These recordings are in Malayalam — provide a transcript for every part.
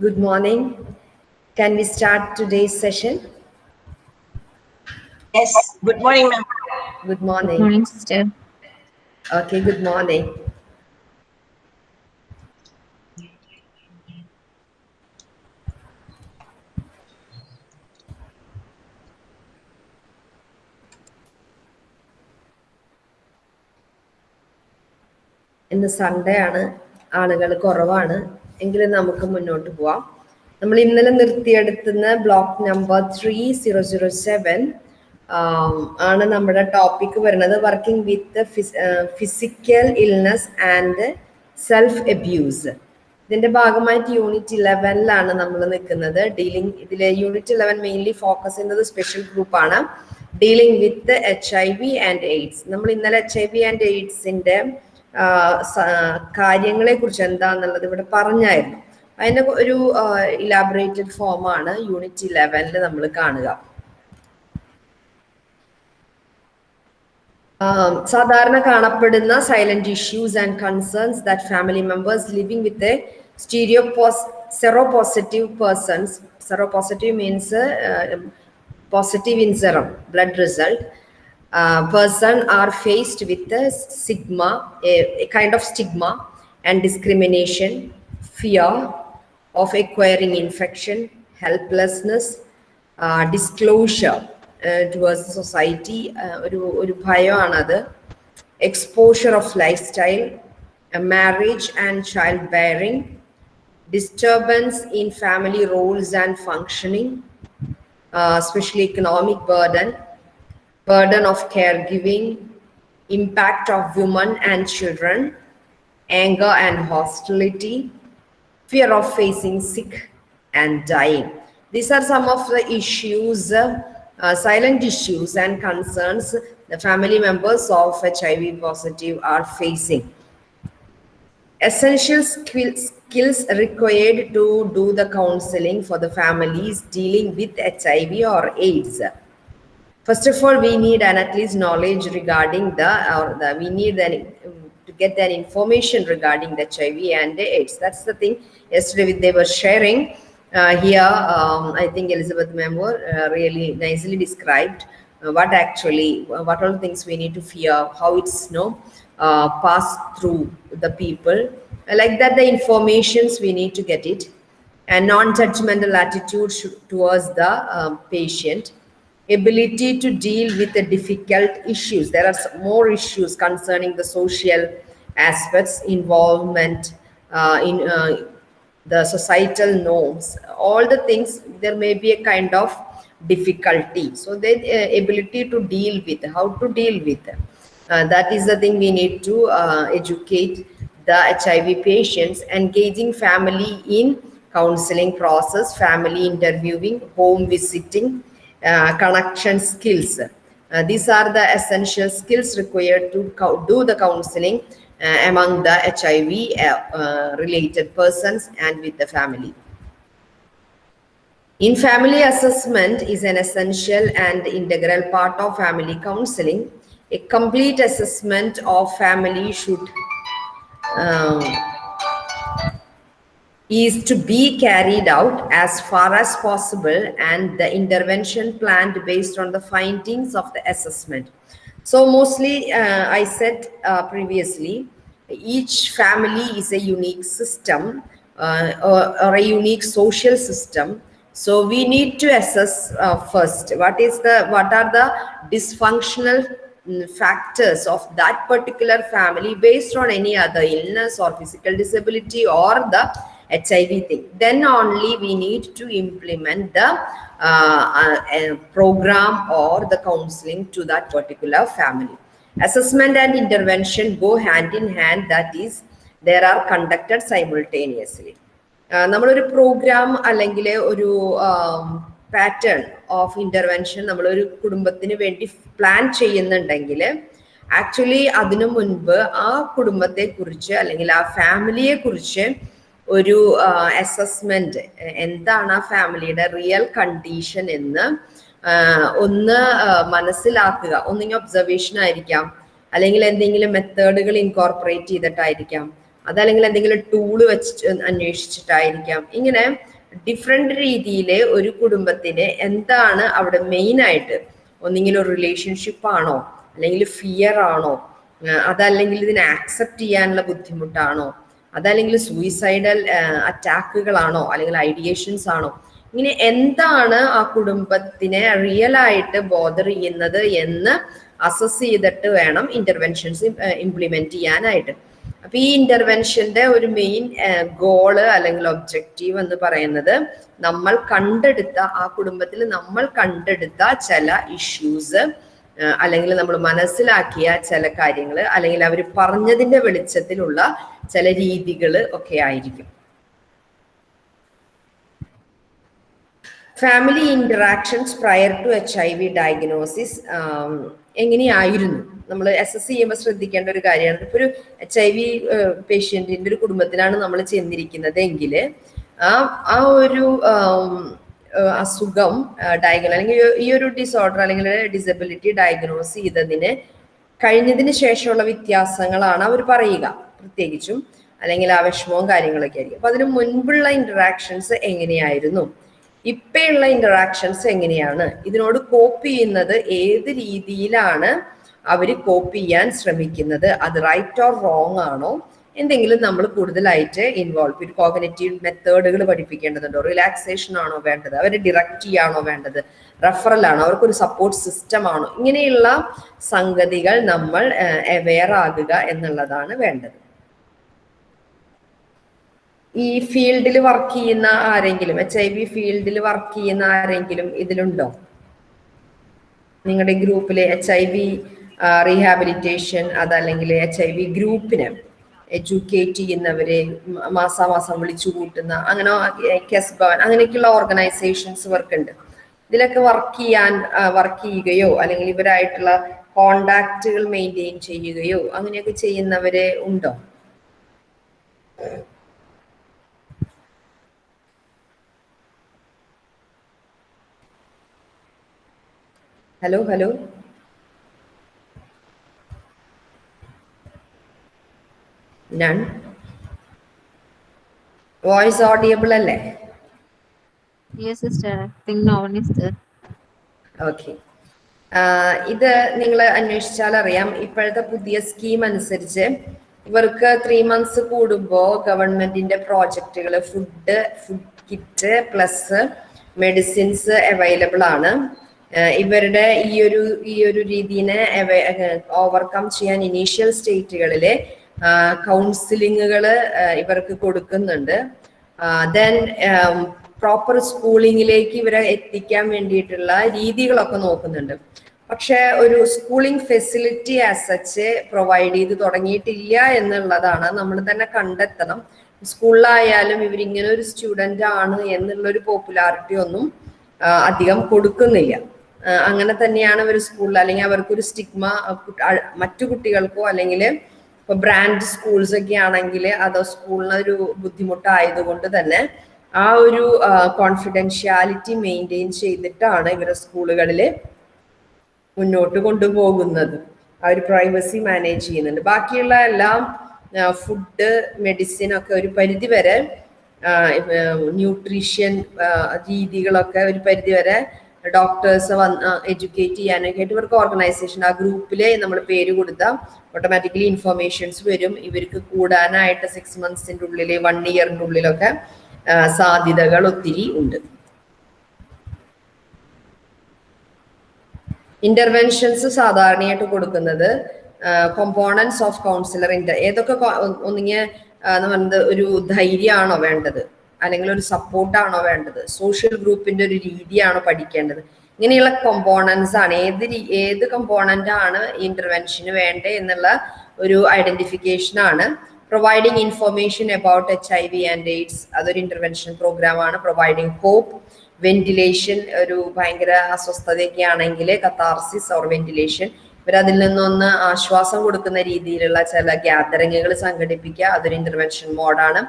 Good morning. Can we start today's session? Yes, good morning, ma'am. Good morning. Morning, sister. Okay, good morning. ഇന്ന് സൺഡേ ആണ് ആളുകൾ കുറവാണ് എങ്കിലും നമുക്ക് മുന്നോട്ട് പോവാം. നമ്മൾ ഇന്നലെ നിർത്തിയെടുത്തുന്ന block number three zero zero seven ആണ് നമ്മുടെ ടോപ്പിക് വരുന്നത്. Working with physical illness and self abuse ഇതിന്റെ ഭാഗമായിട്ട് യൂണിറ്റ് ഇലവനിലാണ് നമ്മൾ നിൽക്കുന്നത്. ഡീലിംഗ് ഇതിലെ യൂണിറ്റ് ഇലവൻ മെയിൻലി ഫോക്കസ് ചെയ്യുന്നത് സ്പെഷ്യൽ ഗ്രൂപ്പാണ് dealing with H I V and AIDS നമ്മൾ ഇന്നലെ എച്ച് ഐ വി ആൻഡ് എയ്ഡ്സിന്റെ കാര്യങ്ങളെ കുറിച്ച് എന്താന്നുള്ളത് ഇവിടെ പറഞ്ഞായിരുന്നു. അതിന്റെ ഒരു ഇലാബറേറ്റഡ് ഫോം ആണ് യൂണിറ്റ് ഇലവനിൽ നമ്മൾ കാണുക. സാധാരണ കാണപ്പെടുന്ന silent issues and concerns that family members living with a stereo sero positive persons sero positive means positive in serum blood result uh, person are faced with a stigma, a, a, kind of stigma and discrimination, fear of acquiring infection, helplessness, uh, disclosure uh, towards society, ഒരു ഒരു ഭയമാണത് exposure of life style marriage and child bearing disturbance in family roles and functioning especially economic burden burden of caregiving, impact of women and children, anger and hostility, fear of facing sick and dying. These are some of the issues, uh, silent issues and concerns the family members of HIV positive are facing. Essential skills, skills required to do the counseling for the families dealing with HIV or AIDS first of all we need an at least knowledge regarding the or the we need an to get that information regarding the hiv and aids. That's the thing. Yesterday they were sharing uh, here um, i think elizabeth member uh, really nicely described uh, what actually what all things we need to fear how it's you know passed through the people. Like that the informations we need to get it. And non-judgmental attitude towards the um, patient ability to deal with the difficult issues. There are more issues concerning the social aspects, involvement uh, in uh, the societal norms, all the things, there may be a kind of difficulty. So the uh, ability to deal with, how to deal with, them. that is the thing we need to educate the HIV patients, engaging family in counseling process, family interviewing, home visiting, uh, connection skills. Uh, these are the essential skills required to do the counseling uh, among the HIV related persons and with the family. In family assessment is an essential and integral part of family counseling. A complete assessment of family should um, is to be carried out as far as possible and the intervention planned based on the findings of the assessment. So mostly uh, I said uh, previously, each family is a unique system uh, or, or, a unique social system. So we need to assess first what is the what are the dysfunctional factors of that particular family based on any other illness or physical disability or the HIV thing. Then only we need to implement the uh, uh, program or the counseling to that particular family. Assessment and intervention go hand in hand. That is, there are conducted simultaneously. നമ്മളൊരു പ്രോഗ്രാം അല്ലെങ്കിൽ ഒരു പാറ്റേൺ ഓഫ് ഇന്റർവെൻഷൻ നമ്മളൊരു കുടുംബത്തിന് വേണ്ടി പ്ലാൻ ചെയ്യുന്നുണ്ടെങ്കിൽ ആക്ച്വലി അതിനു മുൻപ് ആ കുടുംബത്തെ കുറിച്ച് അല്ലെങ്കിൽ ആ ഫാമിലിയെ കുറിച്ച് ഒരു അസസ്മെന്റ് എന്താണ് ആ ഫാമിലിയുടെ റിയൽ കണ്ടീഷൻ എന്ന് ഒന്ന് മനസ്സിലാക്കുക. ഒന്നിങ്ങനെ ഒബ്സർവേഷൻ ആയിരിക്കാം. അല്ലെങ്കിൽ എന്തെങ്കിലും മെത്തേഡുകൾ ഇൻകോർപ്പറേറ്റ് ചെയ്തിട്ടായിരിക്കാം. അതല്ലെങ്കിൽ എന്തെങ്കിലും ടൂൾ വെച്ച് അന്വേഷിച്ചിട്ടായിരിക്കാം. ഇങ്ങനെ ഡിഫറെന്റ് രീതിയിൽ ഒരു കുടുംബത്തിന് എന്താണ് അവിടെ മെയിൻ ആയിട്ട് ഒരു റിലേഷൻഷിപ്പ് ആണോ? അല്ലെങ്കിൽ ഫിയർ ആണോ? അതല്ലെങ്കിൽ ഇതിനെ ആക്സെപ്റ്റ് ചെയ്യാനുള്ള ബുദ്ധിമുട്ടാണോ? അതല്ലെങ്കിൽ സൂയിസൈഡൽ അറ്റാക്കുകളാണോ അല്ലെങ്കിൽ ഐഡിയേഷൻസ് ആണോ? ഇങ്ങനെ എന്താണ് ആ കുടുംബത്തിനെ റിയൽ ആയിട്ട് ബോദർ ചെയ്യുന്നത് എന്ന് അസസ് ചെയ്തിട്ട് വേണം ഇന്റർവെൻഷൻസ് ഇംപ്ലിമെന്റ് ചെയ്യാനായിട്ട്. അപ്പൊ ഈ ഇന്റർവെൻഷന്റെ ഒരു മെയിൻ ഗോൾ അല്ലെങ്കിൽ ഒബ്ജക്റ്റീവ് എന്ന് പറയുന്നത് നമ്മൾ കണ്ടെടുത്ത ആ കുടുംബത്തിൽ നമ്മൾ കണ്ടെടുത്ത ചില ഇഷ്യൂസ് അല്ലെങ്കിൽ നമ്മൾ മനസ്സിലാക്കിയ ചില കാര്യങ്ങൾ അല്ലെങ്കിൽ അവർ പറഞ്ഞതിന്റെ വെളിച്ചത്തിലുള്ള ചില രീതികൾ ഒക്കെ ആയിരിക്കും. Family interactions prior to H I V diagnosis എങ്ങനെയായിരുന്നു? നമ്മൾ എസ് എസ് ചെയ്യുമ്പോൾ ശ്രദ്ധിക്കേണ്ട ഒരു കാര്യമാണ്. ഇപ്പോൾ ഒരു എച്ച് ഐ വി പേഷ്യന്റിന്റെ ഒരു കുടുംബത്തിലാണ് നമ്മൾ ചെന്നിരിക്കുന്നത് എങ്കിൽ ആ ആ ഒരു അസുഖം ഡയഗ്നോ അല്ലെങ്കിൽ ഈ ഒരു ഡിസോർഡർ അല്ലെങ്കിൽ ഡിസബിലിറ്റി ഡയഗ്നോസ് ചെയ്തതിന് കഴിഞ്ഞതിന് ശേഷമുള്ള വ്യത്യാസങ്ങളാണ് അവർ പറയുക. പ്രത്യേകിച്ചും അല്ലെങ്കിൽ ആ വിഷമവും കാര്യങ്ങളൊക്കെ ആയിരിക്കും. അപ്പൊ അതിന് മുൻപുള്ള ഇന്ററാക്ഷൻസ് എങ്ങനെയായിരുന്നു? ഇപ്പയുള്ള ഇന്ററാക്ഷൻസ് എങ്ങനെയാണ്? ഇതിനോട് കോപ്പ് ചെയ്യുന്നത് ഏത് രീതിയിലാണ് അവർ കോപ്പ് ചെയ്യാൻ ശ്രമിക്കുന്നത്? അത് റൈറ്റ് ഓർ റോങ് ആണോ? എന്തെങ്കിലും നമ്മൾ കൂടുതലായിട്ട് ഇൻവോൾവ് ഒരു കോഗ്നറ്റീവ് മെത്തേഡുകൾ പഠിപ്പിക്കേണ്ടതുണ്ടോ? റിലാക്സേഷൻ ആണോ വേണ്ടത്? അവരെ ഡിറക്റ്റ് ചെയ്യാണോ വേണ്ടത്? റെഫറൽ ആണോ? അവർക്കൊരു സപ്പോർട്ട് സിസ്റ്റം ആണോ? ഇങ്ങനെയുള്ള സംഗതികൾ നമ്മൾ അവെയർ ആകുക എന്നുള്ളതാണ് വേണ്ടത്. ഈ ഫീൽഡിൽ വർക്ക് ചെയ്യുന്ന ആരെങ്കിലും എച്ച് ഐ വി ഫീൽഡിൽ വർക്ക് ചെയ്യുന്ന ആരെങ്കിലും ഇതിലുണ്ടോ? നിങ്ങളുടെ ഗ്രൂപ്പിലെ എച്ച് ഐ വി റീഹാബിലിറ്റേഷൻ അതല്ലെങ്കിൽ എച്ച് ഐ വി ഗ്രൂപ്പിനെ എഡ്യൂക്കേറ്റ് ചെയ്യുന്നവരെ മാസാമാസം വിളിച്ചു കൂട്ടുന്ന അങ്ങനെ കെസ് ഭവൻ അങ്ങനെയൊക്കെയുള്ള ഓർഗനൈസേഷൻസ് വർക്ക് ഉണ്ട്. ഇതിലൊക്കെ വർക്ക് ചെയ്യാൻ വർക്ക് ചെയ്യുകയോ അല്ലെങ്കിൽ ഇവരായിട്ടുള്ള കോണ്ടാക്റ്റുകൾ മെയിന്റെയിൻ ചെയ്യുകയോ അങ്ങനെയൊക്കെ ചെയ്യുന്നവരെ ഉണ്ടോ? Hello hello none voice audible അല്ലേ? Yes, sister. Think no is there. Okay ഇത് നിങ്ങൾ അന്വേഷിച്ചാൽ അറിയാം. ഇപ്പോഴത്തെ പുതിയ സ്കീം അനുസരിച്ച് ഇവർക്ക് ത്രീ മന്ത്സ് കൂടുമ്പോൾ ഗവൺമെന്റിന്റെ പ്രോജക്റ്റുകൾ food food kit plus medicines available ആണ്. ഇവരുടെ ഈ ഒരു ഈ ഒരു രീതിനെ ഓവർകം ചെയ്യാൻ ഇനീഷ്യൽ സ്റ്റേറ്റുകളിലെ കൗൺസിലിങ്ങുകൾ ഇവർക്ക് കൊടുക്കുന്നുണ്ട്. ദെൻ പ്രോപ്പർ സ്കൂളിങ്ങിലേക്ക് ഇവരെ എത്തിക്കാൻ വേണ്ടിയിട്ടുള്ള രീതികളൊക്കെ നോക്കുന്നുണ്ട്. പക്ഷെ ഒരു സ്കൂളിംഗ് ഫെസിലിറ്റി ആസ് പ്രൊവൈഡ് ചെയ്ത് തുടങ്ങിയിട്ടില്ല എന്നുള്ളതാണ് നമ്മൾ തന്നെ കണ്ടെത്തണം. സ്കൂളിലായാലും ഇവരിങ്ങനെ ഒരു സ്റ്റുഡന്റ് ആണ് എന്നുള്ളൊരു പോപ്പുലാരിറ്റി ഒന്നും അധികം കൊടുക്കുന്നില്ല. അങ്ങനെ തന്നെയാണ് ഇവർ സ്കൂളിൽ അല്ലെങ്കിൽ അവർക്കൊരു സ്റ്റിഗ്മ മറ്റു കുട്ടികൾക്കോ അല്ലെങ്കിൽ ഇപ്പൊ ബ്രാൻഡ് സ്കൂൾസ് ഒക്കെ ആണെങ്കിൽ അത് സ്കൂളിനൊരു ബുദ്ധിമുട്ടായതുകൊണ്ട് തന്നെ ആ ഒരു കോൺഫിഡൻഷ്യാലിറ്റി മെയിന്റെയിൻ ചെയ്തിട്ടാണ് ഇവരെ സ്കൂളുകളിൽ മുന്നോട്ട് കൊണ്ടുപോകുന്നത്. ആ ഒരു പ്രൈവസി മാനേജ് ചെയ്യുന്നുണ്ട്. ബാക്കിയുള്ള എല്ലാം ഫുഡ് മെഡിസിൻ ഒക്കെ ഒരു പരിധി വരെ ന്യൂട്രീഷ്യൻ രീതികളൊക്കെ ഒരു പരിധി വരെ ഡോക്ടേഴ്സ് വന്ന് എഡ്യൂക്കേറ്റ് ചെയ്യാനൊക്കെ ആയിട്ട് ഇവർക്ക് ഓർഗനൈസേഷൻ ആ ഗ്രൂപ്പിൽ നമ്മൾ പേര് കൊടുത്താൽ ഓട്ടോമാറ്റിക്കലി ഇൻഫർമേഷൻസ് വരും. ഇവർക്ക് കൂടാനായിട്ട് സിക്സ് മന്ത്സിന്റെ ഉള്ളിൽ വൺ ഇയറിന്റെ ഉള്ളിലൊക്കെ സാധ്യതകൾ ഒത്തിരി ഉണ്ട്. ഇന്റർവെൻഷൻസ് സാധാരണയായിട്ട് കൊടുക്കുന്നത് കോമ്പോണൻസ് ഓഫ് കൗൺസിലർ ഏതൊക്കെ ഒന്നിങ്ങനെ പറയുന്നത് ഒരു ധൈര്യമാണോ വേണ്ടത്? അല്ലെങ്കിൽ ഒരു സപ്പോർട്ടാണോ വേണ്ടത്? സോഷ്യൽ ഗ്രൂപ്പിന്റെ ഒരു രീതിയാണോ പഠിക്കേണ്ടത്? ഇങ്ങനെയുള്ള കമ്പോണൻസ് ആണ്. ഏത് ഏത് കമ്പോണന്റ് ആണ് ഇന്റർവെൻഷന് വേണ്ടത് എന്നുള്ള ഒരു ഐഡന്റിഫിക്കേഷൻ ആണ്. Providing information about H I V and AIDS അതൊരു ഇന്റർവെൻഷൻ പ്രോഗ്രാം ആണ്. പ്രൊവൈഡിങ് ഹോപ്പ് വെന്റിലേഷൻ ഒരു ഭയങ്കര അസ്വസ്ഥതയൊക്കെ ആണെങ്കിൽ കത്താർസിസ് ഓർ വെന്റിലേഷൻ ഇവരതിൽ നിന്നൊന്ന് ആശ്വാസം കൊടുക്കുന്ന രീതിയിലുള്ള ചില ഗ്യാതറിങ്ങുകൾ സംഘടിപ്പിക്കുക അതൊരു intervention മോഡാണ്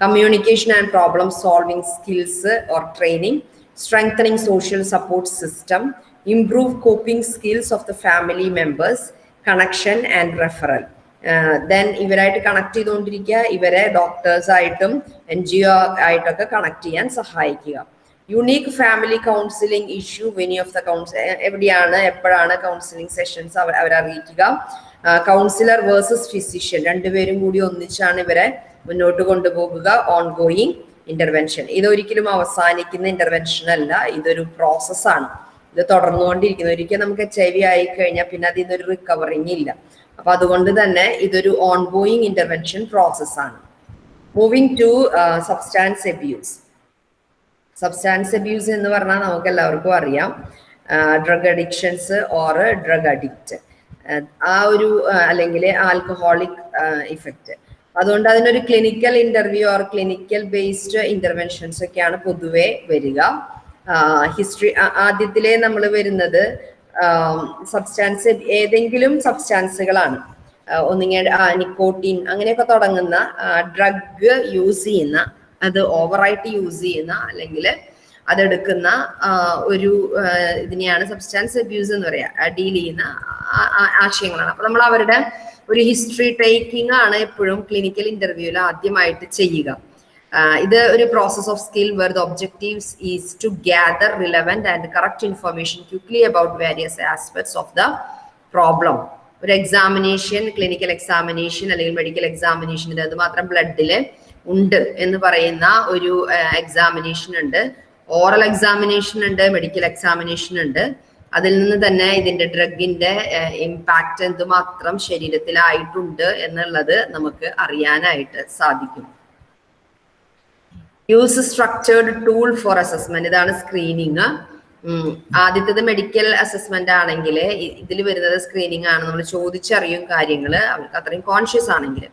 communication and problem solving skills or training strengthening social support system improve coping skills of the family members connection and referral then ഇവരായിട്ട് connect ചെയ്തുകൊണ്ടിരിക്കുക ഇവരെ ഡോക്ടേഴ്സ് ആയിട്ടും എൻ ജി ഒ ആയിട്ടൊക്കെ കണക്ട് ചെയ്യാൻ സഹായിക്കുക. Unique family counselling issue venue of the കൗൺസ് എവിടെയാണ് എപ്പോഴാണ് കൗൺസിലിംഗ് സെഷൻസ് അവർ അവരറിയിക്കുക. കൗൺസിലർ വേഴ്സസ് ഫിസിഷ്യൻ രണ്ടുപേരും കൂടി ഒന്നിച്ചാണ് ഇവരെ മുന്നോട്ട് കൊണ്ടുപോകുക ഓൺ ഗോയിങ് ഇന്റർവെൻഷൻ ഇതൊരിക്കലും അവസാനിക്കുന്ന ഇന്റർവെൻഷൻ അല്ല ഇതൊരു പ്രോസസ്സാണ് ഇത് തുടർന്നുകൊണ്ടിരിക്കുന്നു. ഒരിക്കൽ നമുക്ക് എച്ച് ഐ വി ആയി കഴിഞ്ഞാൽ പിന്നെ അതിൽ നിന്നൊരു റിക്കവറിങ് ഇല്ല. അപ്പൊ അതുകൊണ്ട് തന്നെ ഇതൊരു ഓൺ ഗോയിങ് ഇന്റർവെൻഷൻ പ്രോസസ്സാണ് moving to substance abuse substance abuse എന്ന് പറഞ്ഞാൽ നമുക്ക് എല്ലാവർക്കും അറിയാം. Drug addictions or drug addict ആ ഒരു അല്ലെങ്കിൽ ആൽക്കഹോളിക് ഇഫക്റ്റ് അതുകൊണ്ട് അതിനൊരു clinical interview or clinical based interventions ഒക്കെയാണ് പൊതുവെ വരിക. ഹിസ്റ്ററി ആദ്യത്തിലേ നമ്മൾ വരുന്നത് സബ്സ്റ്റാൻസ് ഏതെങ്കിലും സബ്സ്റ്റാൻസുകളാണ് ഒന്നിങ്ങനെ നിക്കോട്ടീൻ അങ്ങനെയൊക്കെ തുടങ്ങുന്ന ഡ്രഗ് യൂസ് ചെയ്യുന്ന അത് ഓവറായിട്ട് യൂസ് ചെയ്യുന്ന അല്ലെങ്കിൽ അതെടുക്കുന്ന ഒരു ഇതിനെയാണ് സബ്സ്റ്റാൻസ് അബ്യൂസ് എന്ന് പറയാ ഡീൽ ചെയ്യുന്ന ആശയങ്ങളാണ്. അപ്പൊ നമ്മൾ അവരുടെ ഒരു ഹിസ്റ്ററി ടേക്കിംഗ് ആണ് എപ്പോഴും ക്ലിനിക്കൽ ഇന്റർവ്യൂവിൽ ആദ്യമായിട്ട് ചെയ്യുക. ഇത് ഒരു process of skill where the objectives is to gather relevant and correct information quickly about various aspects of the problem ഒരു എക്സാമിനേഷൻ ക്ലിനിക്കൽ എക്സാമിനേഷൻ അല്ലെങ്കിൽ മെഡിക്കൽ എക്സാമിനേഷൻ അത് മാത്രം ബ്ലഡിൽ ഉണ്ട് എന്ന് പറയുന്ന ഒരു എക്സാമിനേഷൻ ഉണ്ട്. ഓറൽ എക്സാമിനേഷൻ ഉണ്ട് മെഡിക്കൽ എക്സാമിനേഷൻ ഉണ്ട്. അതിൽ നിന്ന് തന്നെ ഇതിന്റെ ഡ്രഗിന്റെ ഇമ്പാക്റ്റ് എന്തുമാത്രം ശരീരത്തിലായിട്ടുണ്ട് എന്നുള്ളത് നമുക്ക് അറിയാനായിട്ട് സാധിക്കും. Use structured tool for assessment ഇതാണ് സ്ക്രീനിങ് ആദ്യത്തേത് മെഡിക്കൽ അസസ്മെന്റ് ആണെങ്കിൽ ഇതിൽ വരുന്നത് സ്ക്രീനിങ് ആണ്. നമ്മൾ ചോദിച്ചറിയും കാര്യങ്ങൾ അവർക്ക് അത്രയും കോൺഷ്യസ് ആണെങ്കിൽ.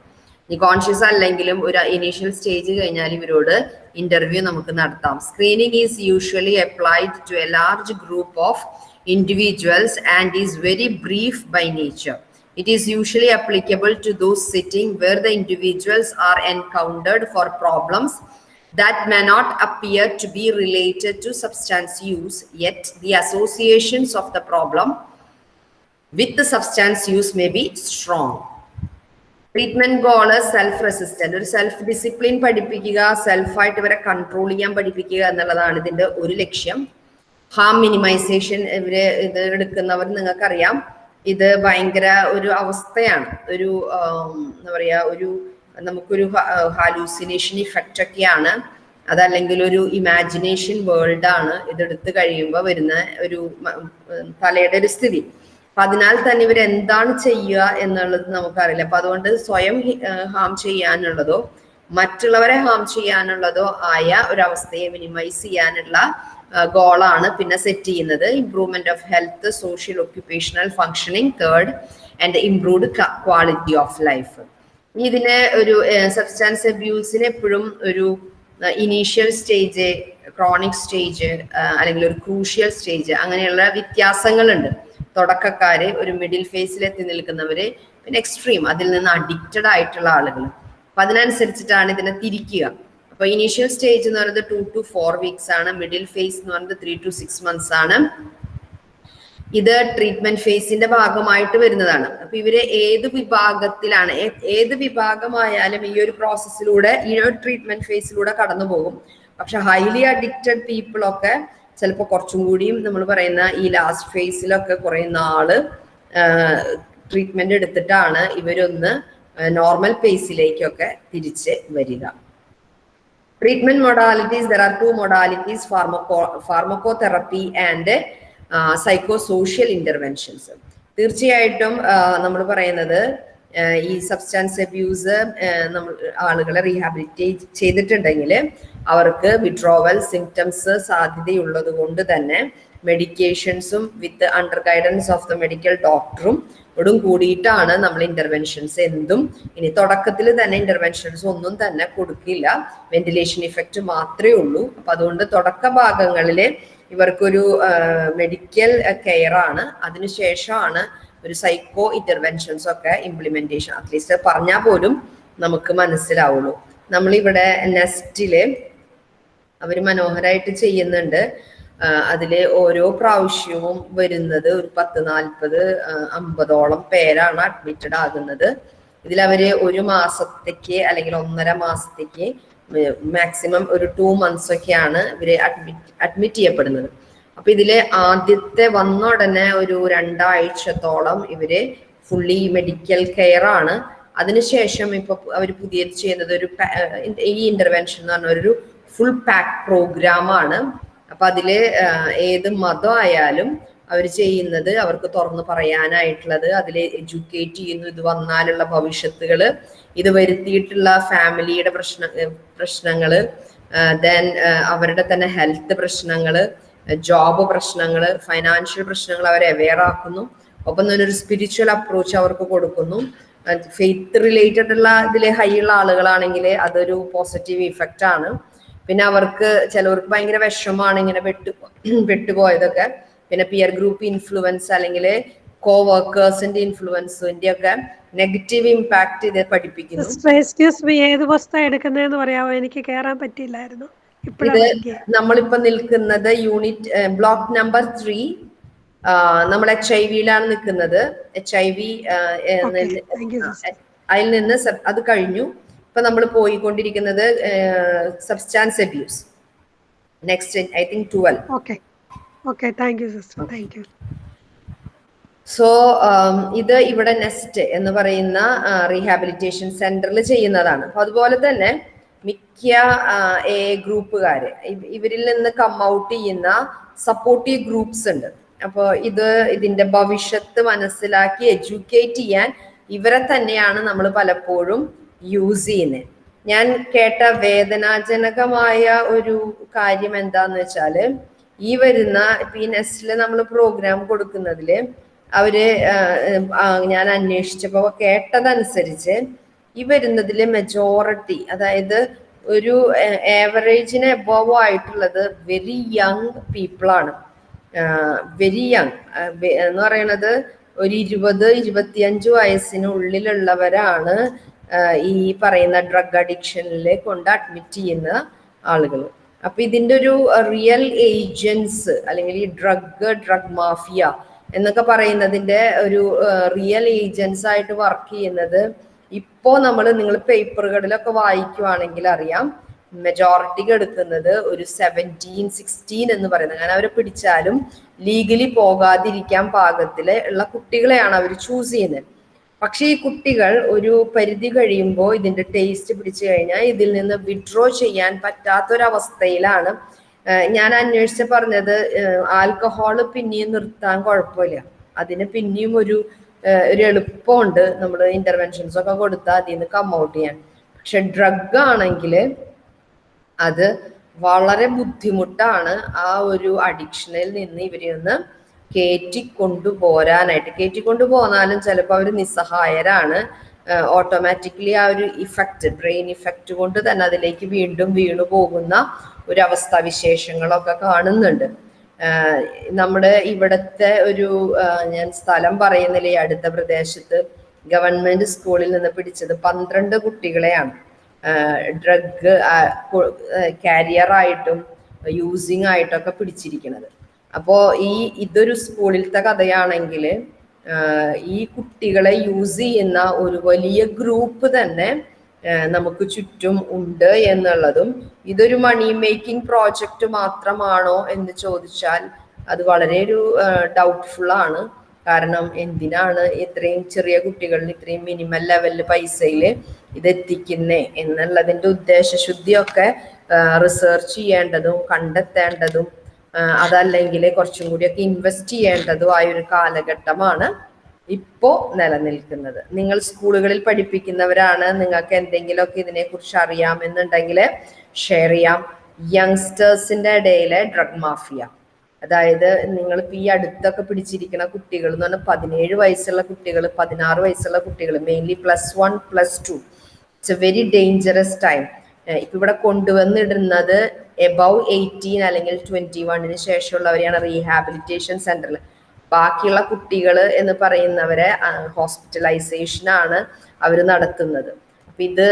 ഇനി കോൺഷ്യസ് അല്ലെങ്കിലും ഒരു ഇനീഷ്യൽ സ്റ്റേജ് കഴിഞ്ഞാൽ ഇവരോട് ഇന്റർവ്യൂ നമുക്ക് നടത്താം. Screening is usually applied to a large group of individuals and is very brief by nature. It is usually applicable to those sitting where the individuals are encountered for problems that may not appear to be related to substance use, yet the associations of the problem with the substance use may be strong. treatment goal is self resistant ഇവരെ കൺട്രോൾ ചെയ്യാൻ പഠിപ്പിക്കുക എന്നുള്ളതാണ് ഇതിന്റെ ഒരു ലക്ഷ്യം ഹാം മിനിമൈസേഷൻ ഇവർ ഇത് എടുക്കുന്നവർ നിങ്ങൾക്കറിയാം. ഇത് ഭയങ്കര ഒരു അവസ്ഥയാണ്. ഒരു എന്താ പറയാ ഒരു നമുക്കൊരു ഹാലൂസിനേഷൻ ഇഫക്റ്റ് ഒക്കെയാണ്. അതല്ലെങ്കിൽ ഒരു ഇമാജിനേഷൻ വേൾഡ് ആണ് ഇതെടുത്ത് കഴിയുമ്പോൾ വരുന്ന ഒരു തലയുടെ ഒരു സ്ഥിതി. അപ്പൊ അതിനാൽ തന്നെ ഇവർ എന്താണ് ചെയ്യുക എന്നുള്ളത് നമുക്കറിയില്ല. അപ്പൊ അതുകൊണ്ട് സ്വയം ഹാം ചെയ്യാനുള്ളതോ മറ്റുള്ളവരെ ഹാം ചെയ്യാനുള്ളതോ ആയ ഒരവസ്ഥയെ മിനിമൈസ് ചെയ്യാനുള്ള ഗോളാണ് പിന്നെ സെറ്റ് ചെയ്യുന്നത്. Improvement of health social occupational functioning third and improved quality of life ഇതിന് ഒരു സബ്സ്റ്റാൻസ് അബ്യൂസിന് എപ്പോഴും ഒരു ഇനീഷ്യൽ സ്റ്റേജ് ക്രോണിക് സ്റ്റേജ് അല്ലെങ്കിൽ ഒരു ക്രൂഷ്യൽ സ്റ്റേജ് അങ്ങനെയുള്ള വ്യത്യാസങ്ങളുണ്ട്. തുടക്കക്കാര് ഒരു മിഡിൽ ഫേസിൽ എത്തി നിൽക്കുന്നവര് പിന്നെ എക്സ്ട്രീം അതിൽ നിന്ന് അഡിക്റ്റഡ് ആയിട്ടുള്ള ആളുകൾ അപ്പൊ അതിനനുസരിച്ചിട്ടാണ് ഇതിനെ തിരിക്കുക. അപ്പൊ ഇനീഷ്യൽ സ്റ്റേജ് എന്ന് പറയുന്നത് ടു ടു ഫോർ വീക്സ് ആണ്. മിഡിൽ ഫേസ് എന്ന് പറയുന്നത് ത്രീ ടു സിക്സ് മന്ത്സ് ആണ്. ഇത് ട്രീറ്റ്മെന്റ് ഫേസിന്റെ ഭാഗമായിട്ട് വരുന്നതാണ്. അപ്പൊ ഇവർ ഏത് വിഭാഗത്തിലാണ് ഏത് വിഭാഗമായാലും ഈ ഒരു പ്രോസസ്സിലൂടെ ഈ ഒരു ട്രീറ്റ്മെന്റ് ഫേസിലൂടെ കടന്നു പോകും. പക്ഷെ ഹൈലി അഡിക്റ്റഡ് പീപ്പിൾ ഒക്കെ ചിലപ്പോൾ കുറച്ചും കൂടിയും നമ്മൾ പറയുന്ന ഈ ലാസ്റ്റ് ഫേസിലൊക്കെ കുറെ നാൾ ട്രീറ്റ്മെന്റ് എടുത്തിട്ടാണ് ഇവരൊന്ന് നോർമൽ ഫേസിലേക്കൊക്കെ തിരിച്ച് വരിക. Treatment modalities there are two modalities pharmaco pharmacotherapy and psycho social interventions തീർച്ചയായിട്ടും നമ്മൾ പറയുന്നത് ഈ സബ്സ്റ്റാൻസ് അബ്യൂസ് നമ്മൾ ആളുകളെ റീഹാബിലിറ്റേറ്റ് ചെയ്തിട്ടുണ്ടെങ്കിൽ അവർക്ക് വിഡ്രോവൽ സിംറ്റംസ് സാധ്യതയുള്ളത് കൊണ്ട് തന്നെ മെഡിക്കേഷൻസും with under guidance of the medical ഡോക്ടറും ഓടും കൂടിയിട്ടാണ് നമ്മൾ ഇന്റർവെൻഷൻസ് എന്തും. ഇനി തുടക്കത്തിൽ തന്നെ ഇന്റർവെൻഷൻസ് ഒന്നും തന്നെ കൊടുക്കില്ല. വെന്റിലേഷൻ ഇഫക്റ്റ് മാത്രമേ ഉള്ളൂ. അപ്പൊ അതുകൊണ്ട് തുടക്ക ഭാഗങ്ങളിൽ ഇവർക്കൊരു മെഡിക്കൽ കെയർ ആണ്. അതിനുശേഷമാണ് ഒരു സൈക്കോ ഇന്റർവെൻഷൻസ് ഒക്കെ ഇംപ്ലിമെന്റേഷൻ അറ്റ്ലീസ്റ്റ് പറഞ്ഞാൽ പോലും നമുക്ക് മനസ്സിലാവുള്ളൂ. നമ്മളിവിടെ നെസ്റ്റിൽ അവർ മനോഹരമായിട്ട് ചെയ്യുന്നുണ്ട്. അതിൽ ഓരോ പ്രാവശ്യവും വരുന്നത് ഒരു പത്ത് നാൽപ്പത് അമ്പതോളം പേരാണ് അഡ്മിറ്റഡ് ആകുന്നത്. ഇതിൽ അവർ ഒരു മാസത്തേക്ക് അല്ലെങ്കിൽ ഒന്നര മാസത്തേക്ക് മാക്സിമം ഒരു ടു മന്ത്സ് ഒക്കെയാണ് ഇവർ അഡ്മിറ്റ് അഡ്മിറ്റ് ചെയ്യപ്പെടുന്നത്. അപ്പൊ ഇതിൽ ആദ്യത്തെ വന്ന ഉടനെ ഒരു രണ്ടാഴ്ചത്തോളം ഇവർ ഫുള്ളി മെഡിക്കൽ കെയർ ആണ്. അതിനുശേഷം ഇപ്പൊ അവർ പുതിയത് ചെയ്യുന്നത് ഒരു ഈ ഇന്റർവെൻഷൻ എന്ന് പറഞ്ഞ ഒരു ഫുൾ പാക്ക് പ്രോഗ്രാം ആണ്. അപ്പൊ അതിൽ ഏത് മതമായാലും അവർ ചെയ്യുന്നത് അവർക്ക് തുറന്നു പറയാനായിട്ടുള്ളത് അതിൽ എഡ്യൂക്കേറ്റ് ചെയ്യുന്നു ഇത് വന്നാലുള്ള ഭവിഷ്യത്തുകൾ ഇത് വരുത്തിയിട്ടുള്ള ഫാമിലിയുടെ പ്രശ്ന പ്രശ്നങ്ങൾ ദെൻ അവരുടെ തന്നെ ഹെൽത്ത് പ്രശ്നങ്ങൾ ജോബ് പ്രശ്നങ്ങൾ ഫൈനാൻഷ്യൽ പ്രശ്നങ്ങൾ അവരെ അവെയർ ആക്കുന്നു. ഒപ്പം തന്നെ ഒരു സ്പിരിച്വൽ അപ്രോച്ച് അവർക്ക് കൊടുക്കുന്നു. ഫെയ്ത്ത് റിലേറ്റഡ് ഉള്ള ഇതിൽ ഹൈ ഉള്ള ആളുകളാണെങ്കിൽ അതൊരു പോസിറ്റീവ് ഇഫക്റ്റ് ആണ്. പിന്നെ അവർക്ക് ചിലവർക്ക് ഭയങ്കര വിഷമാണ് ഇങ്ങനെ വെട്ടു വെട്ടുപോയതൊക്കെ പിന്നെ പിയർ ഗ്രൂപ്പ് ഇൻഫ്ലുവൻസ് അല്ലെങ്കിൽ കോ വർക്കേഴ്സിന്റെ ഇൻഫ്ലുവൻസിന്റെ ഒക്കെ നെഗറ്റീവ് ഇമ്പാക്ട് ഇത് പഠിപ്പിക്കുന്നു. എക്സ്ക്യൂസ് മീ ഏത് പുസ്തകം എടുക്കുന്നതെന്ന് പറയാമോ? എനിക്ക് കയറാൻ പറ്റിയില്ലായിരുന്നു. ഇത് നമ്മളിപ്പോ നിൽക്കുന്നത് യൂണിറ്റ് ബ്ലോക്ക് നമ്പർ ത്രീ നമ്മൾ എച്ച് ഐ വിയിലാണ് നിൽക്കുന്നത്. എച്ച് ഐ വി അതിൽ നിന്ന് അത് കഴിഞ്ഞു. ഇപ്പൊ നമ്മൾ പോയിക്കൊണ്ടിരിക്കുന്നത് substance abuse next I think twelve okay okay thank you sister thank you so ഇത് ഇവിടെ നെസ്റ്റ് എന്ന് പറയുന്ന റീഹാബിലിറ്റേഷൻ സെന്ററിൽ ചെയ്യുന്നതാണ്. അതുപോലെ തന്നെ മിക്ക എ ഗ്രൂപ്പുകാർ ഇവ- ഇവരിൽ നിന്ന് കം ഔട്ട് ചെയ്യുന്ന സപ്പോർട്ടീവ് ഗ്രൂപ്പ്സ് ഉണ്ട്. അപ്പോൾ ഇത് ഇതിന്റെ ഭവിഷ്യത്ത് മനസ്സിലാക്കി എഡ്യൂക്കേറ്റ് ചെയ്യാൻ ഇവരെ തന്നെയാണ് നമ്മൾ പലപ്പോഴും യൂസ് ചെയ്യുന്നത് ഞാൻ കേട്ട വേദനാജനകമായ ഒരു കാര്യം എന്താന്ന് വെച്ചാൽ ഈ വരുന്ന ഇപ്പൊ ഈ നെസ്റ്റിൽ നമ്മൾ പ്രോഗ്രാം കൊടുക്കുന്നതിൽ അവർ ഞാൻ അന്വേഷിച്ചപ്പോ കേട്ടതനുസരിച്ച് ഈ വരുന്നതിൽ മെജോറിറ്റി അതായത് ഒരു ഏവറേജിന് എബോവ് ആയിട്ടുള്ളത് വെരി യങ് പീപ്പിളാണ് വെരി യങ് എന്ന് പറയുന്നത് ഒരു ഇരുപത് ഇരുപത്തിയഞ്ച് വയസ്സിനുള്ളിലുള്ളവരാണ് ഈ പറയുന്ന ഡ്രഗ് അഡിക്ഷനിൽ കൊണ്ട് അഡ്മിറ്റ് ചെയ്യുന്ന ആളുകൾ. അപ്പൊ ഇതിന്റെ ഒരു റിയൽ ഏജൻസ് അല്ലെങ്കിൽ ഈ ഡ്രഗ് ഡ്രഗ് മാഫിയ എന്നൊക്കെ പറയുന്നതിന്റെ ഒരു റിയൽ ഏജൻസ് ആയിട്ട് വർക്ക് ചെയ്യുന്നത് ഇപ്പോ നമ്മൾ നിങ്ങൾ പേപ്പറുകളിലൊക്കെ വായിക്കുവാണെങ്കിൽ അറിയാം മെജോറിറ്റിക്ക് എടുക്കുന്നത് ഒരു സെവന്റീൻ സിക്സ്റ്റീൻ എന്ന് പറയുന്നത്. അങ്ങനെ അവരെ പിടിച്ചാലും ലീഗലി പോകാതിരിക്കാൻ പാകത്തിൽ ഉള്ള കുട്ടികളെയാണ് അവർ ചൂസ് ചെയ്യുന്നത്. പക്ഷേ ഈ കുട്ടികൾ ഒരു പരിധി കഴിയുമ്പോൾ ഇതിന്റെ ടേസ്റ്റ് പിടിച്ചു കഴിഞ്ഞാൽ ഇതിൽ നിന്ന് വിഡ്രോ ചെയ്യാൻ പറ്റാത്തൊരവസ്ഥയിലാണ്. ഞാൻ അന്വേഷിച്ച് പറഞ്ഞത് ആൽക്കഹോൾ പിന്നെയും നിർത്താൻ കുഴപ്പമില്ല. അതിന് പിന്നെയും ഒരു ഒരു എളുപ്പമുണ്ട് നമ്മൾ ഇന്റർവെൻഷൻസ് ഒക്കെ കൊടുത്താൽ അതിൽ നിന്ന് കം ഔട്ട് ചെയ്യാൻ. പക്ഷെ ഡ്രഗ് ആണെങ്കിൽ അത് വളരെ ബുദ്ധിമുട്ടാണ് ആ ഒരു അഡിക്ഷനിൽ നിന്ന് ഇവരെ നിന്ന് കയറ്റി പോരാനായിട്ട് കേറ്റിക്കൊണ്ടു പോന്നാലും ചിലപ്പോൾ അവർ നിസ്സഹായരാണ് ഓട്ടോമാറ്റിക്കലി ആ ഒരു ഇഫക്റ്റ് ബ്രെയിൻ ഇഫക്റ്റ് കൊണ്ട് തന്നെ അതിലേക്ക് വീണ്ടും വീണു പോകുന്ന ഒരു അവസ്ഥാ വിശേഷങ്ങളൊക്കെ കാണുന്നുണ്ട്. നമ്മുടെ ഇവിടുത്തെ ഒരു ഞാൻ സ്ഥലം പറയുന്നില്ല ഈ അടുത്ത പ്രദേശത്ത് ഗവൺമെന്റ് സ്കൂളിൽ നിന്ന് പിടിച്ചത് പന്ത്രണ്ട് കുട്ടികളെയാണ്. ഡ്രഗ് കാരിയർ ആയിട്ടും യൂസിങ് ആയിട്ടൊക്കെ പിടിച്ചിരിക്കുന്നത് അപ്പോൾ ഈ ഇതൊരു സ്കൂളിലത്തെ കഥയാണെങ്കിൽ ഈ കുട്ടികളെ യൂസ് ചെയ്യുന്ന ഒരു വലിയ ഗ്രൂപ്പ് തന്നെ നമുക്ക് ചുറ്റും ഉണ്ട് എന്നുള്ളതും ഇതൊരു മണി മേക്കിംഗ് പ്രോജക്റ്റ് മാത്രമാണോ എന്ന് ചോദിച്ചാൽ അത് വളരെ ഒരു ഡൗട്ട്ഫുൾ ആണ്. കാരണം എന്തിനാണ് ഇത്രയും ചെറിയ കുട്ടികളിൽ ഇത്രയും മിനിമം ലെവലിൽ പൈസയിൽ ഇത് എത്തിക്കുന്നേ എന്നുള്ളതിന്റെ ഉദ്ദേശശുദ്ധിയൊക്കെ റിസർച്ച് ചെയ്യേണ്ടതും കണ്ടെത്തേണ്ടതും അതല്ലെങ്കിൽ കുറച്ചും കൂടിയൊക്കെ ഇൻവെസ്റ്റ് ചെയ്യേണ്ടതും ആയ ഒരു കാലഘട്ടമാണ് ഇപ്പോ നിലനിൽക്കുന്നത്. നിങ്ങൾ സ്കൂളുകളിൽ പഠിപ്പിക്കുന്നവരാണ്. നിങ്ങൾക്ക് എന്തെങ്കിലുമൊക്കെ ഇതിനെക്കുറിച്ച് അറിയാമെന്നുണ്ടെങ്കിൽ ഷെയർ ചെയ്യാം. യങ്സ്റ്റേഴ്സിന്റെ ഇടയിലെ ഡ്രഗ് മാഫിയ അതായത് നിങ്ങൾ ഇപ്പൊ ഈ അടുത്തൊക്കെ പിടിച്ചിരിക്കുന്ന കുട്ടികൾ എന്ന് പറഞ്ഞാൽ പതിനേഴ് വയസ്സുള്ള കുട്ടികൾ പതിനാറ് വയസ്സുള്ള കുട്ടികൾ mainly plus one plus two it's a very dangerous time ഇപ്പൊ ഇവിടെ കൊണ്ടുവന്നിടുന്നത് എബവ് എയ്റ്റീൻ അല്ലെങ്കിൽ ട്വന്റി വണ്ണിന് ശേഷമുള്ളവരെയാണ് റീഹാബിലിറ്റേഷൻ സെന്ററിൽ ബാക്കിയുള്ള കുട്ടികൾ എന്ന് പറയുന്നവരെ ഹോസ്പിറ്റലൈസേഷൻ ആണ് അവർ നടത്തുന്നത്. അപ്പൊ ഇത്